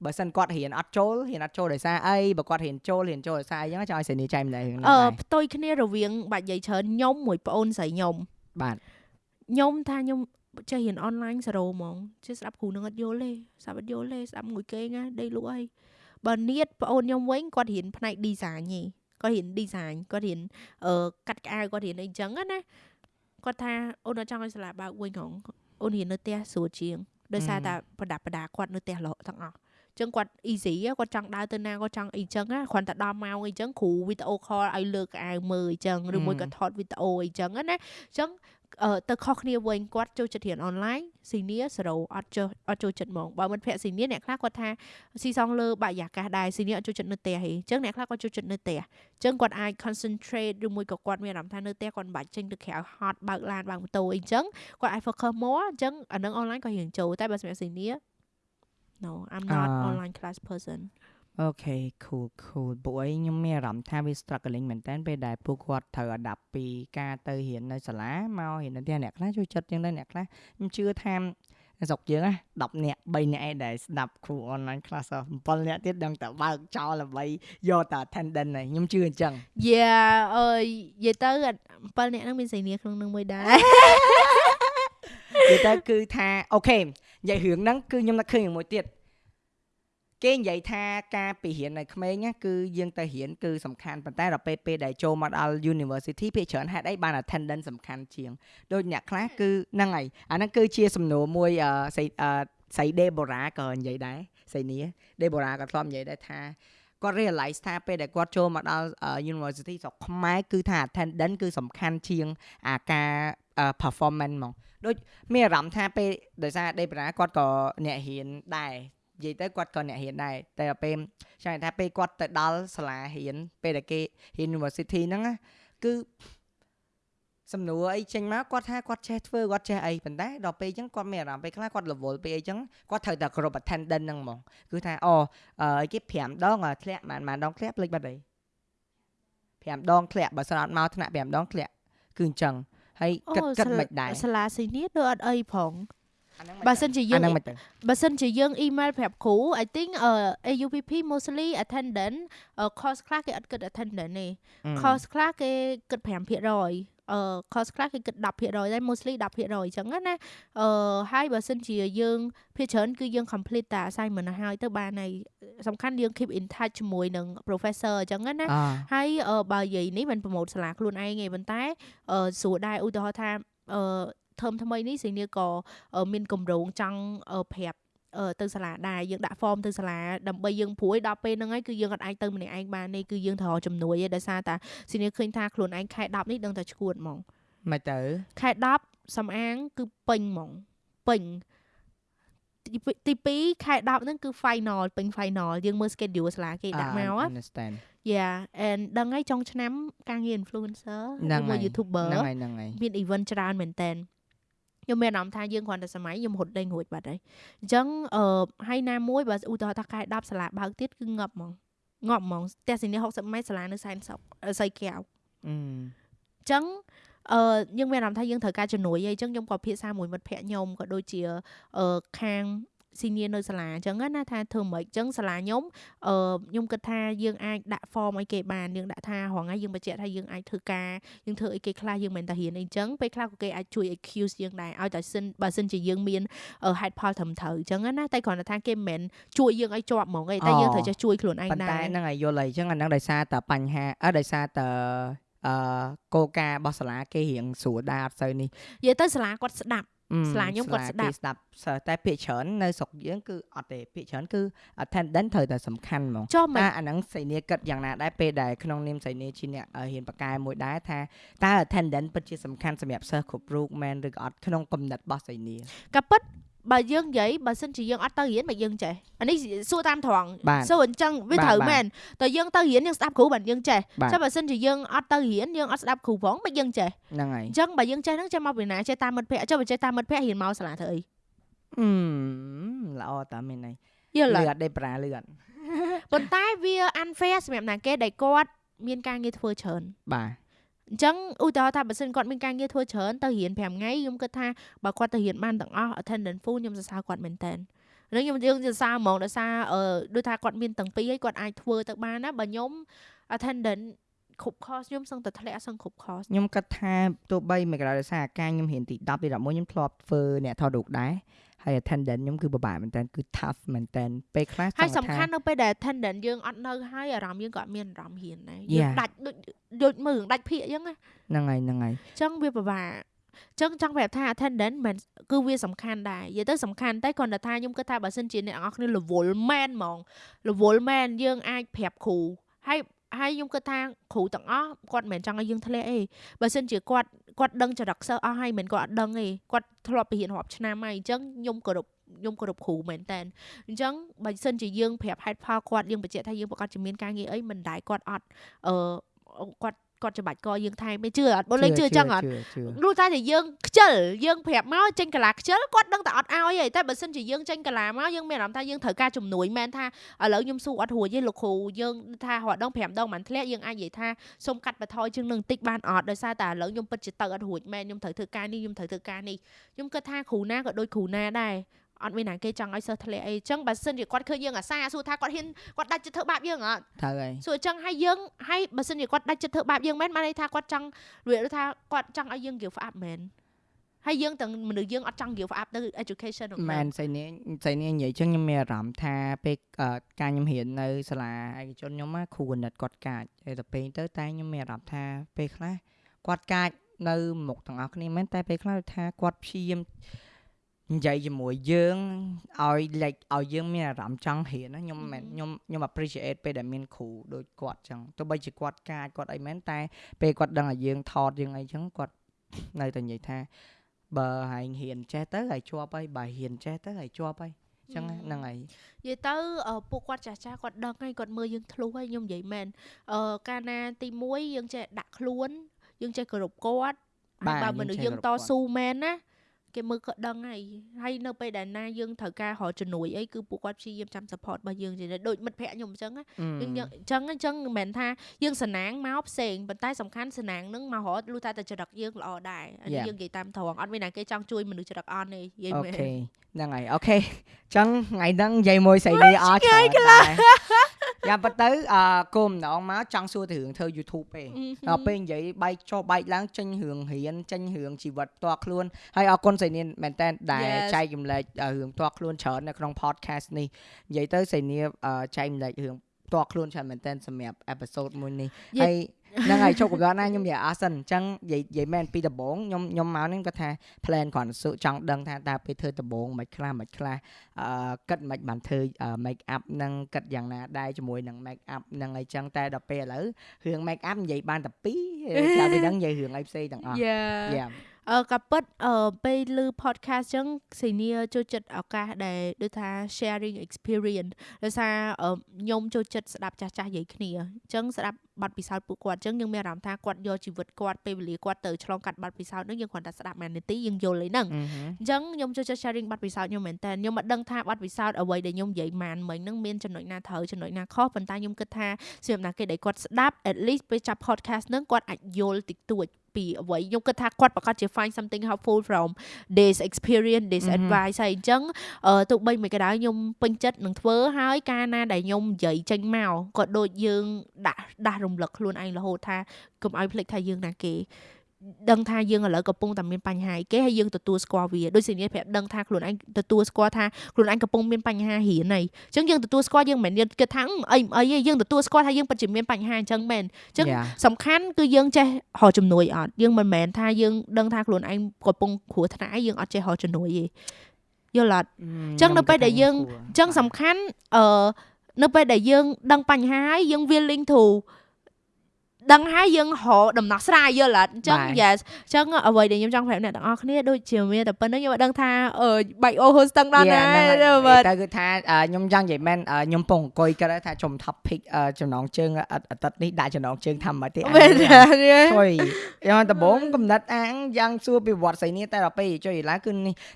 បើសិនគាត់រៀនអត់ចូលរៀនអត់ចូលដោយសារអីបើគាត់រៀនចូលរៀនចូលដោយសារអីអញ្ចឹងចង់ឲ្យសេនីចែកម្លែករឿងហ្នឹងអឺដែរផ្ទុយគ្នារវាងបាច់និយាយច្រើនខ្ញុំមួយប្អូនស្រីខ្ញុំបាទខ្ញុំថាខ្ញុំចេះរៀនអនឡាញសេរ៉ូហ្មងចេះស្ដាប់គ្រូនឹងអត់យល់ទេស្ដាប់អត់យល់ទេស្ដាប់មួយគេណាដេកលក់អីបើនៀតប្អូនខ្ញុំវិញគាត់រៀនផ្នែក design ទេ គាត់រៀន design គាត់រៀនអឺកាត់ក្អៅគាត់រៀនអីចឹងណាគាត់ថាអូនអត់ចង់ឲ្យសាលាបើកវិញហងអូនរៀននៅផ្ទះស្រួលជាងដោយសារតែប្រដាប់ប្រដាគាត់នៅផ្ទះរហូតទាំងអស់ចឹងគាត់ easy ហ៎គាត់ចង់ដើរទៅណាគាត់ចង់អីចឹងណាគ្រាន់តែដល់ម៉ោងអីចឹងគ្រូវីដេអូ call ឲ្យលើកក្អៅមើលអីចឹងឬមួយក៏ថតវីដេអូអីចឹងណាចឹងអឺ ទៅខុសគ្នាវិញគាត់ចូលចិត្តរៀនអនឡាញស៊ីនីសេរ៉ូអត់ចូលអត់ចូលចិត្តហ្មងបើមិត្តភក្តិស៊ីនីអ្នកខ្លះគាត់ថាស៊ីសងលើបរិយាកាសដែរស៊ីនីអត់ចូលចិត្តនៅផ្ទះទេអញ្ចឹងអ្នកខ្លះគាត់ចូលចិត្តនៅផ្ទះអញ្ចឹងគាត់អាច concentrate ឬមួយក៏គាត់មានអារម្មណ៍ថានៅផ្ទះគាត់មិនបាច់ចេញទៅក្រៅហត់បើកឡានបើកម៉ូតូអីអញ្ចឹងគាត់អាច focus more អញ្ចឹងអានឹងអនឡាញក៏រៀងចូលតែបើសម្រាប់ស៊ីនី No I'm not online class person អូខេ cool cool ពួកឯងខ្ញុំមានអារម្មណ៍ថាវា struggling មែនតើពេលដែលពួកគាត់ត្រូវ adapt ពីការទៅរៀននៅសាលាមករៀននៅផ្ទះអ្នកខ្លះចូលចិត្តជាងដែរអ្នកខ្លះខ្ញុំជឿថាស្រុកយើងណា10នាក់3នាក់ឯងដែលស្ដាប់គ្រូ online class 7នាក់ទៀតដឹងតែបើកចោលដើម្បីយកតែ attendance ហើយខ្ញុំជឿអញ្ចឹង Yeah អើយនិយាយទៅ7នាក់ហ្នឹងមានស៊ីនីក្នុងនឹងមួយដែរនិយាយទៅគឺថាអូខេនិយាយរឿងហ្នឹងគឺខ្ញុំនឹកឃើញរឿងមួយទៀត គេនិយាយថាការពីរៀននៅក្មេងណាគឺយើងទៅរៀនគឺសំខាន់ប៉ុន្តែដល់ពេលពេលដែលចូលមកដល់ university ភាគច្រើនហេតុអីបាន attendance សំខាន់ជាងដូចអ្នកខ្លះគឺហ្នឹងហើយអាហ្នឹងគឺជាសំណួរមួយអឺស្អីអឺស្អី Deborah ក៏និយាយដែរសៃនីដេបូរ៉ាក៏ធ្លាប់និយាយដែរថាគាត់ realize ថាពេលដែលគាត់ចូលមកដល់ university ស្រុកខ្មែរគឺថា attendance គឺសំខាន់ជាងអាការ performance ហ្មងដូចមានអារម្មណ៍ថាពេលដោយសារដេបូរ៉ាគាត់ក៏អ្នករៀនដែរ និយាយទៅគាត់ក៏អ្នករៀនដែរតែពេលចាំថាពេលគាត់ទៅដល់សាលារៀនពេលដែលគេ university ហ្នឹងគឺសំណួរអីចេញមកគាត់ថាគាត់ចេះធ្វើគាត់ចេះអីប៉ុន្តែដល់ពេលអញ្ចឹងគាត់មានអារម្មណ៍ពេលខ្លះគាត់រវល់ពេលអីចឹងគាត់ត្រូវតែគ្រប់ attendance ហ្នឹងហ្មងគឺថាអូអីគេ5ដងធ្លាក់ប៉ុន្មានដងធ្លាក់ភ្លេចបាត់អី5ដងធ្លាក់បើស្រាតមកថ្នាក់5ដងធ្លាក់គឺអញ្ចឹងហើយគិតគិតមិនដែរសាលាស៊ីនីដូចអត់អីផង បើសិនជាយើងបើសិនជាយើង email ប្រាប់គ្រូ I think AUPP mostly attendant course ខ្លះគេអត់គិត attendant ទេ course ខ្លះគេគិត5%អឺ cost ខ្លះគេគិត10%ដែរ mostly 10%អញ្ចឹងណាអឺហើយបើសិនជាយើងភាគច្រើនគឺយើង complete តា assignment ទៅហើយទៅបានហើយសំខាន់យើង keep in touch ជាមួយនឹង professor អញ្ចឹងណាហើយបើនិយាយនេះមិនប្រម៉ូទសាលាខ្លួនឯងទេប៉ុន្តែស្រួលដែរឧទាហរណ៍ថាអឺ term ថ្មីនេះសេនីក៏មានកម្រងចង់ប្រាប់ទៅសាលាដែរយើងដាក់ form ទៅសាលាដើម្បីយើងព្រួយដល់ពេលហ្នឹងហើយគឺយើងអត់អាចទៅម្នាក់ឯងបាននេះគឺយើងត្រូវជំនួយឯដោយសារតាស៊ីនីឃើញថាខ្លួនឯងខែ10នេះដឹងតែឈួតហ្មងមិនទៅខែ10សំអាងគឺពេញហ្មងពេញទី2ខែ10ហ្នឹងគឺ final ពេញ final យើងមើល schedule សាលាគេដាក់មក understand Yeah and ដឹងហើយចុងឆ្នាំការងារ influencer ជាមួយ YouTuber ហ្នឹងហើយហ្នឹងហើយមាន event ច្រើនមែនតើ ខ្ញុំមានអារម្មណ៍ថាយើងគ្រាន់តែសម័យខ្ញុំរត់ដេញរួចបាត់ហើយអញ្ចឹងអឺហើយណាមួយបើឧទាហរណ៍ថាខែ10សាលាបើកទៀតគឺងាប់ហ្មងងាប់ហ្មងផ្ទះសេនី60ម៉ែត្រសាលានៅសែនសុកសៃកែវអញ្ចឹងអឺយើងមានអារម្មណ៍ថាយើងត្រូវការជំនួយហើយអញ្ចឹងខ្ញុំក៏ភាសាមួយមិត្តភ័ក្ដិខ្ញុំក៏ដូចជាអឺខាង senior នៅសាលាអញ្ចឹងណាថាធ្វើមិនអញ្ចឹងសាលាខ្ញុំអឺខ្ញុំគិតថាយើងអាចដាក់ form ឲ្យគេបានយើងដាក់ថារងថ្ងៃយើងបញ្ជាក់ថាយើងអាចធ្វើការយើងធ្វើអីគេខ្លះយើងមិនតែរៀនអីអញ្ចឹងពេលខ្លះក៏គេអាចជួយ excuse យើងដែរឲ្យតែសិនបើសិនជាយើងមាន head ផលត្រឹមត្រូវអញ្ចឹងណាតែគ្រាន់តែថាគេមិនមែនជួយយើងឲ្យជាប់ហ្មងទេតែយើងត្រូវចេះជួយខ្លួនឯងដែរប៉ុន្តែហ្នឹងហើយយល់ហើយអញ្ចឹងអាហ្នឹងដោយសារតែបញ្ហាអឺដោយសារតែអឺកោការរបស់សាលាគេរៀងស្រួលដែរអត់សូវនេះនិយាយទៅសាលាគាត់ស្ដាប់ ស្លាខ្ញុំគាត់ស្ដាប់ស្ដាប់តែភាគច្រើននៅស្រុកយើងគឺអត់ទេភាគច្រើនគឺ attendance ត្រូវតែសំខាន់ហ្មងតែអាហ្នឹងសៃនីគិតយ៉ាងណាដែរពេលដែលក្នុងនាមសៃនីជាអ្នកហ៊ានបកកែមួយដែរថាតើ attendance ពិតជាសំខាន់សម្រាប់សិស្សគ្រប់រូបមែនឬក៏អត់ក្នុងគំនិតរបស់សៃនីក៏ពិត បើយើងនិយាយបើសិនជាយើងអត់ទៅរៀនមកយើងចេះអានេះសួរតាមត្រង់សួរអញ្ចឹងវាត្រូវមែនតែយើងទៅរៀនយើងស្ដាប់គ្រូបានយើងចេះចាំបើសិនជាយើងអត់ទៅរៀនយើងអត់ស្ដាប់គ្រូផងមកយើងចេះហ្នឹងហើយអញ្ចឹងបើយើងចេះហ្នឹងចេះមកពីណាចេះតាមមិត្តភ័ក្ដិចុះបើចេះតាមមិត្តភ័ក្ដិរៀនមកសាលាធ្វើអីអឺល្អតាមែនហើយយល់លឿនដេប្រាលឿនប៉ុន្តែវា unfair សម្រាប់ណាគេដែលគាត់មានការងារធ្វើច្រើនបាទ អញ្ចឹងឧទាហរណ៍ថាបើសិនគាត់មានការងារធ្វើច្រើនទៅរៀន5ថ្ងៃខ្ញុំគិតថាបើគាត់ទៅរៀនបានទាំងអស់ attendance full ខ្ញុំសរសើរគាត់មែនតើនឹងខ្ញុំយើងសរសើរហ្មងដោយសារអឺដូចថាគាត់មានទាំងពីរហើយគាត់អាចធ្វើទៅបានណាបើខ្ញុំ attendance គ្រប់ course ខ្ញុំសឹងតែធ្លាក់សឹងគ្រប់ course ខ្ញុំគិតថាទោះបីមិនក្រៅដោយសារការខ្ញុំរៀនទី10ទី11ខ្ញុំធ្លាប់ធ្វើអ្នកថតរូបដែរ ហើយ attendant ខ្ញុំគឺពិបាកមែនតើគឺ tough មែនតើពេលខ្លះហើយសំខាន់នៅពេលដែល attendant យើងអត់នៅហើយអារម្មណ៍យើងក៏មានអារម្មណ៍ហ៊ានដែរយើងដាច់ដូចដូចមើលដាច់ភាកអញ្ចឹងហ្នឹងហើយហ្នឹងហើយអញ្ចឹងវាពិបាកចឹងចង់ប្រាប់ថា attendant មិនគឺវាសំខាន់ដែរនិយាយទៅសំខាន់តែគ្រាន់តែថាខ្ញុំគិតថាបើសិនជាអ្នកនរគ្នារវល់មែនហ្មងរវល់មែនយើងអាចប្រាប់គ្រូហើយ ហើយខ្ញុំគិតថាគ្រូទាំងអស់គាត់មិនមែនចង់ឲ្យយើងធ្លាក់ទេបើសិនជាគាត់គាត់ដឹងចរិតសិស្សអស់ហើយមិនគាត់អត់ដឹងទេគាត់ធ្លាប់ទៅរៀនរាប់ឆ្នាំហើយអញ្ចឹងខ្ញុំគោរពខ្ញុំគោរពគ្រូមែនតើអញ្ចឹងបើសិនជាយើងប្រាប់ហេតុផលគាត់យើងបញ្ជាក់ថាយើងប្រកាសជាមានការងារអីមិនដែរគាត់អត់អឺគាត់ គាត់ច្បាច់កយើងថែមទេជឿអត់បងលេងជឿចឹងអត់รู้ថាតែយើងខ្ជិលយើងប្រាប់មកចេញកាឡាខ្ជិលគាត់ដឹងតែអត់ឲ្យទេតែបើសិនជាយើងចេញកាឡាមកយើងមានអារម្មណ៍ថាយើងត្រូវការជំនួយមែនថាឥឡូវខ្ញុំស៊ូអត់រួចទេលោកគ្រូយើងថារដង5ដងមិនធ្លាក់យើងអាចនិយាយថាសុំកាត់បន្ថយជាងនឹងតិចបានអត់ដោយសារតែឥឡូវខ្ញុំពិតជាទៅអត់រួចមែនខ្ញុំត្រូវធ្វើការនេះខ្ញុំត្រូវធ្វើការនេះខ្ញុំគិតថាគ្រូណាក៏ដូចគ្រូណាដែរ អត់មានណាគេចង់ឲ្យសិស្សធ្លាក់អីចឹងបើសិនជាគាត់ឃើញយើងអាសាសួរថាគាត់ហ៊ានគាត់ដាច់ចិត្តធ្វើបាបយើងអត់ត្រូវហើយសួរចឹងឲ្យយើងឲ្យបើសិនជាគាត់ដាច់ចិត្តធ្វើបាបយើងមែនបានន័យថាគាត់ចង់និយាយថាគាត់ចង់ឲ្យយើង give up មែនហើយយើងទាំងមនុស្សយើងអត់ចង់ give up ទៅ education មែនស្អីនេះស្អីនេះនិយាយចឹងខ្ញុំមានអារម្មណ៍ថាពេលការខ្ញុំរៀននៅសាលាឯកជនខ្ញុំគ្រូកណិតគាត់កាចហើយទៅពេលទៅតែខ្ញុំមានអារម្មណ៍ថាពេលខ្លះគាត់កាចនៅមុខទាំងអស់គ្នាមែនតែពេលខ្លះថាគាត់ព្យាយាម និយាយជាមួយយើងឲ្យលេចឲ្យយើងមានអារម្មណ៍ចង់រៀនណាខ្ញុំមិនខ្ញុំខ្ញុំ appreciate ពេលដែលមានគ្រូដូចគាត់ចឹងទោះបីជាគាត់កាចគាត់អីមែនតែពេលគាត់ដឹងឲ្យយើងថតយើងអីចឹងគាត់នៅតែនិយាយថាបើហែងហ៊ានចេះទៅហើយជាប់ហើយបើហ៊ានចេះទៅហើយជាប់ហើយចឹងហ្នឹងហើយនិយាយទៅពួកគាត់ចាស់ចាស់គាត់ដឹងហើយគាត់មើលយើងធ្លុះហើយខ្ញុំនិយាយមែនអឺកាលណាទី1យើងចេះដាក់ខ្លួនយើងចេះគោរពគាត់បើមនុស្សយើងតស៊ូមែនណា គេមើលក៏ដឹងហើយហើយនៅពេលដែលណាយើងត្រូវការរកជំនួយអីគឺពួកគាត់ព្យាយាមចាំ support របស់យើងជាដូចមិត្តភ័ក្ដិខ្ញុំអញ្ចឹងយើងអញ្ចឹងអញ្ចឹងមិនមែនថាយើងសណាងមកផ្សេងប៉ុន្តែសំខាន់សណាងនឹងមករត់លុះតែតែចរិតយើងល្អដែរយើងនិយាយតាមត្រង់អត់មានណាគេចង់ជួយមនុស្សចរិតអន់ទេនិយាយមែន okayហ្នឹងហើយ okay អញ្ចឹងថ្ងៃហ្នឹងនិយាយមួយស្រីនេះអត់ច្រើនដែរ យ៉ាងប៉ុន្តែអឺគោម្ដងមកចង់សួរទៅរឿងធ្វើ YouTube ទេដល់ពេលនិយាយបែកចុះបែកឡើងចេញរឿងរៀនចេញរឿងជីវិតផ្ទាល់ខ្លួនហើយអរគុណស្រីនេះមែនតើដែលចែករំលែករឿងផ្ទាល់ខ្លួនច្រើននៅក្នុង podcast នេះនិយាយទៅស្រីនេះចែករំលែករឿងផ្ទាល់ខ្លួនច្រើនមែនតើសម្រាប់ episode មួយនេះហើយ ហ្នឹងហើយជោគកំណត់ណាខ្ញុំនិយាយអស់សិនអញ្ចឹងនិយាយនិយាយមែនពីដំបូងខ្ញុំខ្ញុំមកហ្នឹងគាត់ថា plan គ្រាន់សុចង់ដឹងថាតើពេលធ្វើដំបូងមិនខ្លះមិនខ្លះអឺគិតមិនបានធ្វើ make up ហ្នឹងគិតយ៉ាងណាដែរជាមួយនឹង make up ហ្នឹងអីចឹងតែដល់ពេលឥឡូវរឿង make up និយាយបានតែពីរចាំពីហ្នឹងនិយាយរឿងអីផ្សេងទាំងអស់យ៉ាអឺក៏ពិតអឺពេលឮ podcast ចឹងសេនីចូលចិត្តឱកាសដែលដូចថា sharing experience ដោយសារខ្ញុំចូលចិត្តស្ដាប់ចាស់ចាស់និយាយគ្នាអញ្ចឹងស្ដាប់ បទពិសោធន៍ពួកគាត់អញ្ចឹងយើងមានអារម្មណ៍ថាគាត់យកជីវិតគាត់ពេលវេលាគាត់ទៅឆ្លងកាត់បទពិសោធន៍នឹងយើងគ្រាន់តែស្ដាប់មួយនាទីយើងយល់ឯហ្នឹងអញ្ចឹងខ្ញុំចូលចិត្ត sharing បទពិសោធន៍ខ្ញុំមែនតើខ្ញុំមិនដឹងថាបទពិសោធន៍អ្វីដែលខ្ញុំនិយាយម៉ានមិញហ្នឹងមានចំណុចណាត្រូវចំណុចណាខុសប៉ុន្តែខ្ញុំគិតថាសម្រាប់ណាគេដែលគាត់ស្ដាប់ at least ពេលចាប់ podcast ហ្នឹងគាត់អាចយល់តិចតួចពីអ្វីខ្ញុំគិតថាគាត់ប្រកាសជា find something helpful from this experience this advice ហើយអញ្ចឹងទោះបីមិនក៏ដោយខ្ញុំពេញចិត្តនឹងធ្វើហើយការណាដែលខ្ញុំនិយាយចេញមកក៏ដូចយើងដាក់ដាស់រំលឹកខ្លួនឯងរហូតថាកុំឲ្យភ្លេចថាយើងណាគេដឹងថាយើងឥឡូវកំពុងតែមានបញ្ហាគេហើយយើងទទួលស្គាល់វាដូចជានេះប្រាប់ដឹងថាខ្លួនឯងទទួលស្គាល់ថាខ្លួនឯងកំពុងមានបញ្ហារៀនហើយអញ្ចឹងយើងទទួលស្គាល់យើងមិនមែនយើងគិតថាអីអីយើងទទួលស្គាល់ថាយើងពិតជាមានបញ្ហាអញ្ចឹងមែនអញ្ចឹងសំខាន់គឺយើងចេះរកជំនួយអត់យើងមិនមែនថាយើងដឹងថាខ្លួនឯងកំពុងគ្រោះថ្នាក់យើងអត់ចេះរកជំនួយទេយល់អត់អញ្ចឹងនៅពេលដែលយើងអញ្ចឹងសំខាន់អឺនៅពេលដែលយើងដឹងបញ្ហាហើយយើង willing to ដឹងហើយយើងរកដំណោះស្រាយយល់អត់អញ្ចឹង yes អញ្ចឹងអ្វីដែលខ្ញុំចង់ប្រាប់អ្នកទាំងអស់គ្នាដូចជាមានតែប៉ុណ្្នឹងខ្ញុំអត់ដឹងថាអឺបែកអូហូស្ទឹងដល់ណាតែគឺថាខ្ញុំចង់និយាយមែនខ្ញុំពងអង្គុយគិតថាចំ topic ចំណងជើងអាទិត្យនេះដាក់ចំណងជើងថាមិនទេជួយខ្ញុំដំបងកំណត់អាងយ៉ាងសួរពីវត្តសៃនីតែដល់ពេលជួយឡើងគឺ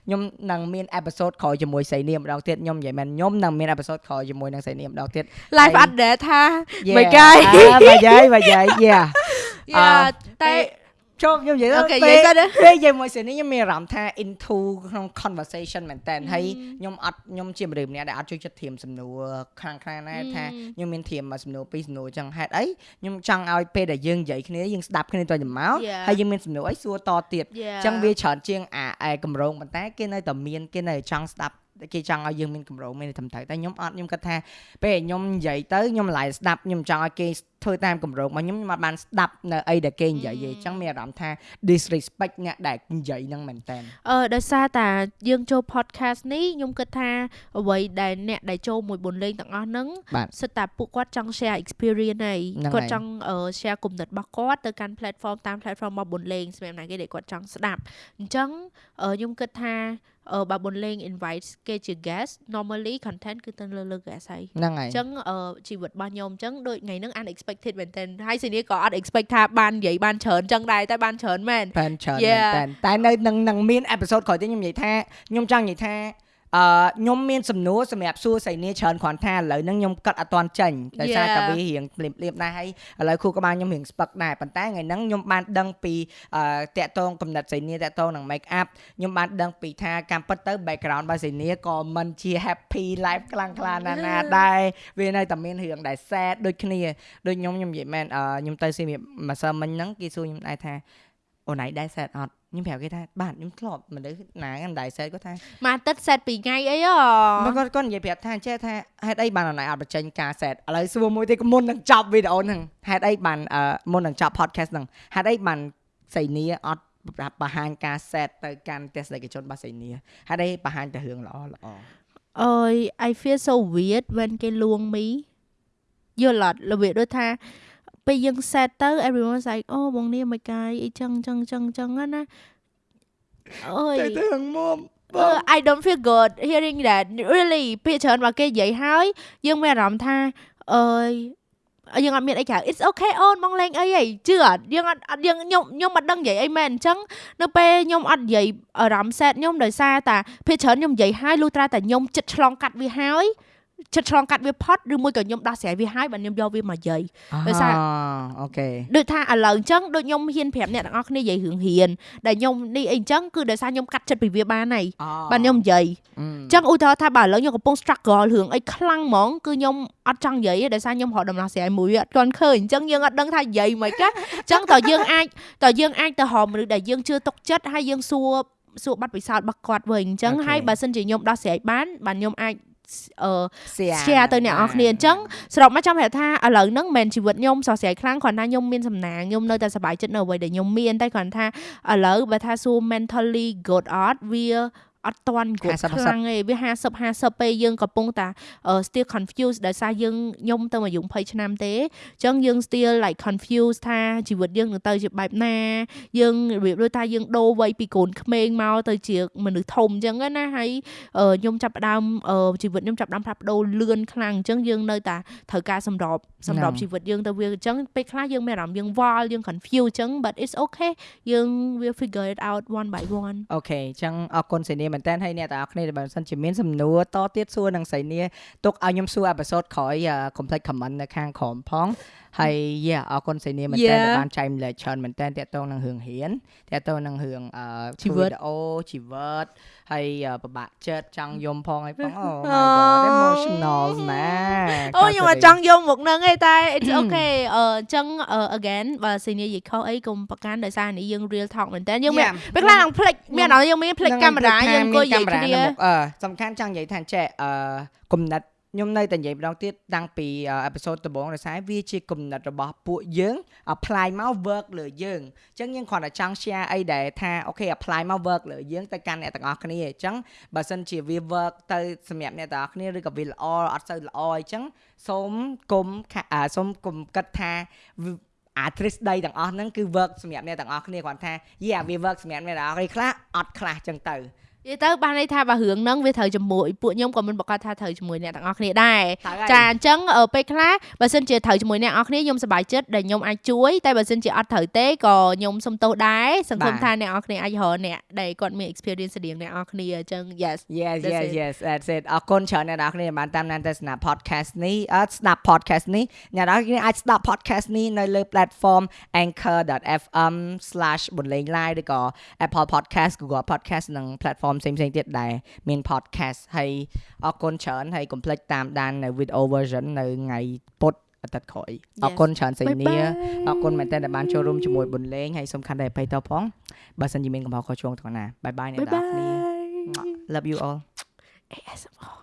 ខ្ញុំនឹងមាន episode ក្រោយជាមួយសៃនីម្ដងទៀតខ្ញុំនិយាយមែនខ្ញុំនឹងមាន episode ក្រោយជាមួយនឹងសៃនីម្ដងទៀត live update ថាមិនកាយបាយយាយបាយយាយ yeah តែជប់ខ្ញុំនិយាយទៅពេលពេលនិយាយមួយសិននេះខ្ញុំមានអារម្មណ៍ថា into ក្នុង conversation មែនតើហើយខ្ញុំអត់ខ្ញុំជាមនុស្សម្នាក់ដែលអត់ជួយចិត្តធៀមសំណួរខ្លាំងខ្លាំងណាស់ថាខ្ញុំមានធៀមសំណួរពីរសំណួរចឹងហេតុអីខ្ញុំចង់ឲ្យពេលដែលយើងនិយាយគ្នាយើងស្ដាប់គ្នាទៅទៅមកហើយយើងមានសំណួរអីសួរតទៀតចឹងវាច្រើនជាងអាកម្រងប៉ុន្តែគេនៅតែមានគេនៅចង់ស្ដាប់គេចង់ឲ្យយើងមានកម្រោមានត្រឹមត្រូវតែខ្ញុំអត់ខ្ញុំគិតថាពេលខ្ញុំនិយាយទៅខ្ញុំឡាយស្ដាប់ខ្ញុំចង់ឲ្យគេ ធ្វើតាមកម្រោរបស់ខ្ញុំខ្ញុំអត់បានស្ដាប់នៅអីដែលគេនិយាយទេអញ្ចឹងមានអារម្មណ៍ថា disrespect អ្នកដែលនិយាយហ្នឹងមែនតើអឺដោយសារតាយើងចូល podcast នេះខ្ញុំគិតថាអ្វីដែលអ្នកដែលចូលមួយបុនលេងទាំងអស់ហ្នឹងសិតតែពួកគាត់ចង់ share experience ហើយគាត់ចង់ share គំនិតរបស់គាត់ទៅកាន់ platform តាម platform របស់បុនលេងសម្រាប់ណាគេដែលគាត់ចង់ស្ដាប់អញ្ចឹងខ្ញុំគិតថាអឺបើបុនលេង invite គេជា guest normally content គឺទៅលើលើ guest ហើយហ្នឹងហើយអញ្ចឹងអឺជីវិតរបស់ខ្ញុំអញ្ចឹងដូចថ្ងៃហ្នឹង unexpected មែនតើហើយសេនីក៏អត់ expect ថាបាននិយាយបានច្រើនអញ្ចឹងដែរតែបានច្រើនមែនបានច្រើនមែនតើតែនៅនឹងនឹងមាន episode ក្រោយទៀតខ្ញុំនិយាយថាខ្ញុំចង់និយាយថា អឺខ្ញុំមានសំណួរសម្រាប់សួរសៃនីច្រើនគ្រាន់ថាឥឡូវហ្នឹងខ្ញុំកាត់អត់ទាន់ចេញដោយសារតែវារៀងភ្លាមភ្លាមដែរហើយឥឡូវគ្រូក្បាលខ្ញុំរៀងស្ពឹកដែរប៉ុន្តែថ្ងៃហ្នឹងខ្ញុំបានដឹងពីអឺតាក់តងកំណត់សៃនីតាក់តងនឹង make up ខ្ញុំបានដឹងពីថាការពិតទៅ background របស់សៃនីក៏មិនជា happy life ខ្លាំងខ្លាណាស់ណាដែរវានៅតែមានរឿងដែល sad ដូចគ្នាដូចខ្ញុំខ្ញុំនិយាយមែនខ្ញុំទៅស៊ីម្សិលមិញហ្នឹងគេសួរខ្ញុំដែរថា អូនឯងដែរ sad អត់ខ្ញុំប្រាប់គេថាបាទខ្ញុំធ្លាប់មនុស្សណាកាន់ដែរសេតគាត់ថាមកទឹកសេតពីថ្ងៃអីហ៎គាត់គាត់និយាយប្រាប់ថាចេះថាហេតុអីបានអនឡាញអត់បញ្ចេញការសេតឥឡូវសួរមួយទៀតមុននឹងចប់វីដេអូហ្នឹងហេតុអីបានមុននឹងចប់ podcast ហ្នឹងហេតុអីបានសៃនីអត់បង្ហាញការ set ទៅកាន់ទស្សនិកជនរបស់សេនីហើយ đây បង្ហាញតែរឿងល្អល្អអើយ I feel so weird when គេលួងមីយល់អត់របៀបដូចថា ពេលយើង set ទៅ everyone was like អូបងនេះមិនកាយអីចឹងចឹងចឹងចឹងណាអើយតែរឿងមុំ uh, I don't feel good hearing that really ពាក្យច្រើនមកគេនិយាយហើយយើងមានអារម្មណ៍ថាអើយយើងអត់មានអីក្រៅ it's okay អូនមកលេងអីហីជឿអត់យើងអត់អត់យើងខ្ញុំខ្ញុំអត់ដឹងនិយាយអីមែនអញ្ចឹងនៅពេលខ្ញុំអត់និយាយអារម្មណ៍ set ខ្ញុំដោយសារតាភាគច្រើនខ្ញុំនិយាយហើយលុះត្រាតែខ្ញុំចិត្តឆ្លងកាត់វាហើយ ចិត្តឆ្លងកាត់វាផុតឬមួយក៏ខ្ញុំដោះស្រាយវាហើយបើខ្ញុំយកវាមកយាយដោយសារអូខេដូចថាឥឡូវអញ្ចឹងដូចខ្ញុំហ៊ានប្រាប់អ្នកទាំងអស់គ្នានិយាយរឿងហ៊ានដែលខ្ញុំនេះអីអញ្ចឹងគឺដោយសារខ្ញុំកាត់ចិត្តពីវាបានហើយបាទខ្ញុំនិយាយអញ្ចឹងឧទាហរណ៍ថាបើឥឡូវខ្ញុំកំពុង struggle រឿងអីខ្លាំងហ្មងគឺខ្ញុំអត់ចង់និយាយទេដោយសារខ្ញុំរកដំណោះស្រាយមួយអត់ទាន់ឃើញអញ្ចឹងយើងអត់ដឹងថានិយាយមិនកាអញ្ចឹងតើយើងអាចតើយើងអាចទៅរកមនុស្សដែលយើងជឿទុកចិត្តហើយយើងសួរសួរបាត់ពិសោធន៍របស់គាត់វិញអញ្ចឹងហើយបើសិនជាខ្ញុំដោះស្រាយបានបាទខ្ញុំអាច អឺ share ទៅអ្នកនរគ្នាអញ្ចឹងសរុបមកចាំប្រាប់ថាឥឡូវហ្នឹងមិនមែនជីវិតខ្ញុំសោះស្រាយខ្លាំងគ្រាន់តែខ្ញុំមានសំណាងខ្ញុំនៅតែសប្បាយចិត្តនៅអ្វីដែលខ្ញុំមានតែគ្រាន់ថាឥឡូវបើថាសួរ mentally good art វា អត់តាន់គ្រប់ខ្លាំងទេវា50 50ពេលយើងកំពុងតា still confused ដោយសារយើងខ្ញុំទៅអាយុ20ឆ្នាំទេអញ្ចឹងយើង still like confused ថាជីវិតយើងនឹងទៅជាបែបណា យើងរបៀបដូចថាយើងដូរវ័យពីកូនក្មេងមកទៅជាមនុស្សធំអញ្ចឹងណាហើយខ្ញុំចាប់ផ្ដើមជីវិតខ្ញុំចាប់ផ្ដើមផ្លាស់ប្ដូរលឿនខ្លាំងអញ្ចឹងយើងនៅតែត្រូវការសម្របសម្របជីវិតយើងទៅវាអញ្ចឹងពេលខ្លះយើងមានអារម្មណ៍យើងវល់យើង confused អញ្ចឹង but it's okay យើង will figure it out one by one អូខេអញ្ចឹងអរគុណសេនីមែនតើហើយអ្នកទាំងអស់គ្នាបើមិនសិនជាមានសំណួរតទៀតសួរនឹងសៃនីទុកឲ្យខ្ញុំសួរអេពីសូតក្រោយ complex comment នៅខាងក្រោមផង ហើយយ៉ាអរគុណសៃនីមែនតើបានចែកម្លែកច្រើនមែនតើតកតងនឹងរឿងរៀនតកតងនឹងរឿងជីវិតអូជីវិតហើយពិបាកចិត្តចង់យំផងហើយផងអូ my god emotional ណាអូខ្ញុំអត់ចង់យំមកនឹងទេតែ it's okay អញ្ចឹង again បើសៃនីនិយាយខុសអីកុំប្រកាន់ដោយសារនេះយើង real talk មែនតើយើងមានពេលខ្លះនឹងផ្លិចមានអត់យើងមានផ្លិចកាមេរ៉ាយើងអង្គុយនិយាយគ្នាអឺសំខាន់ចង់និយាយថាចេះអឺគំនិត ខ្ញុំនៅតែនិយាយម្ដងទៀតតាំងពីអេពីសូតដំបូងដោយសារវាជាគំនិតរបស់ពួកយើង apply មក work លើយើងអញ្ចឹងយើងគ្រាន់តែចង់ share អីដែលថាអូខេ apply មក work លើយើងទៅកាន់អ្នកទាំងអស់គ្នាអញ្ចឹងបើសិនជាវា work ទៅសម្រាប់អ្នកទាំងអស់គ្នាឬក៏វាល្អអត់សូវល្អអញ្ចឹងសូមគុំសូមគុំគិតថាអាទ្រឹស្ដីទាំងអស់ហ្នឹងគឺ work សម្រាប់អ្នកទាំងអស់គ្នាគ្រាន់ថាយេវា work សម្រាប់អ្នកទាំងអស់គ្នាខ្លះអត់ខ្លះអញ្ចឹងទៅ និយាយទៅបានន័យថាបើរឿងហ្នឹងវាត្រូវជាមួយពួកខ្ញុំក៏មិនប្រកាសថាត្រូវជាមួយអ្នកទាំងអស់គ្នាដែរចាអញ្ចឹងពេលខ្លះបើសិនជាត្រូវជាមួយអ្នកទាំងអស់គ្នាខ្ញុំសប្បាយចិត្តដែលខ្ញុំអាចជួយតែបើសិនជាអត់ត្រូវទេក៏ខ្ញុំសុំទោសដែរសង្ឃឹមថាអ្នកទាំងអស់គ្នាអាចរកអ្នកដែលគាត់មាន experience ស្តៀងអ្នកទាំងអស់គ្នាអញ្ចឹង yes yes yes yes that's it អរគុណច្រើនអ្នកទាំងអស់គ្នាបានតាមដានទស្សនា podcast នេះអត់ស្ដាប់ podcast នេះអ្នកទាំងអស់គ្នាអាចស្ដាប់ podcast នេះនៅលើ platform anchor.fm/ បន្លេង live ឬក៏ Apple podcast Google podcast និង platform ផ្សេងៗទៀតដែលមាន podcast ហើយអរគុណច្រើនហើយកុំភ្លេចតាមដាននៅ video version នៅថ្ងៃពុធអាទិត្យក្រោយអរគុណច្រើនសេនីអរគុណមែនតើដែលបានចូលរួមជាមួយបុនលេងហើយសំខាន់ដែរបៃតផងបើសិនជាមានកំហុសខុសឆ្គងទាំងណាបាយបាយអ្នកនរគ្នា love you all ASMR